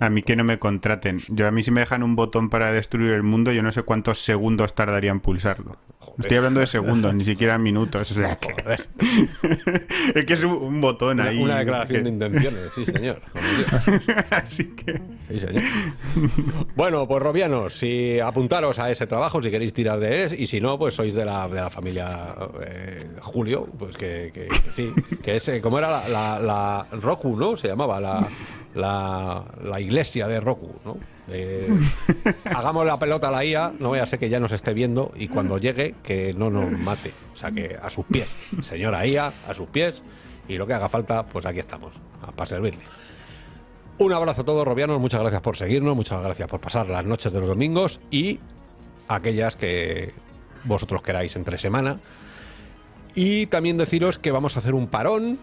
A mí que no me contraten. Yo a mí si me dejan un botón para destruir el mundo, yo no sé cuántos segundos tardaría en pulsarlo. Estoy hablando de segundos, ni siquiera minutos. O sea, que... es que es un, botón Una, ahí. una declaración de intenciones, sí, señor. Así que. Sí, señor. Bueno, pues Robianos, si apuntaros a ese trabajo si queréis tirar de él, y si no, pues sois de la, de la familia eh, Julio, pues que, que- sí, que es, eh, como era la, la, la Roku, ¿no? Se llamaba la, la, la iglesia de Roku, ¿no? Eh, hagamos la pelota a la IA, no vaya a ser que ya nos esté viendo y cuando llegue que no nos mate. O sea, que a sus pies, señora IA, a sus pies, y lo que haga falta, pues aquí estamos, para servirle. Un abrazo a todos, Robianos. Muchas gracias por seguirnos, muchas gracias por pasar las noches de los domingos y aquellas que vosotros queráis entre semana. Y también deciros que vamos a hacer un parón.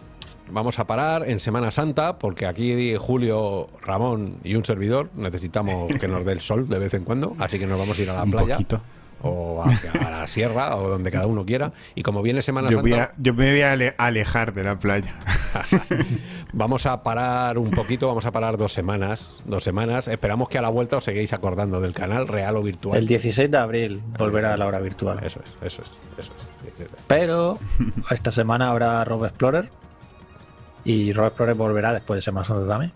Vamos a parar en Semana Santa porque aquí Julio, Ramón y un servidor necesitamos que nos dé el sol de vez en cuando. Así que nos vamos a ir a la Un playa poquito. o hacia a la sierra o donde cada uno quiera. Y como viene Semana Yo, Santa... a- yo me voy a ale- alejar de la playa. Vamos a parar un poquito, vamos a parar dos semanas, dos semanas. Esperamos que a la vuelta os seguís acordando del canal real o virtual. El 16 de abril volverá a la hora virtual. Eso es, eso es, eso es. Pero esta semana habrá Rob Explorer. Y Rob Explorer volverá después de Semana Santa también.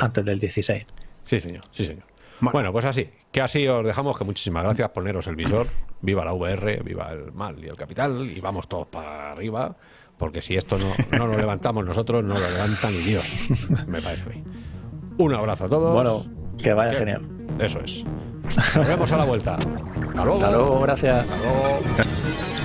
Antes del 16. Sí, señor, sí, señor. Bueno. Bueno, pues así, que así os dejamos, que muchísimas gracias, poneros el visor, viva la VR, viva el mal y el capital, y vamos todos para arriba, porque si esto no, no lo levantamos nosotros, no lo levanta ni Dios, me parece bien. Un abrazo a todos. Bueno, que vaya Que- genial. Eso es. Nos vemos a la vuelta. Hasta luego. Hasta luego, gracias. Hasta luego.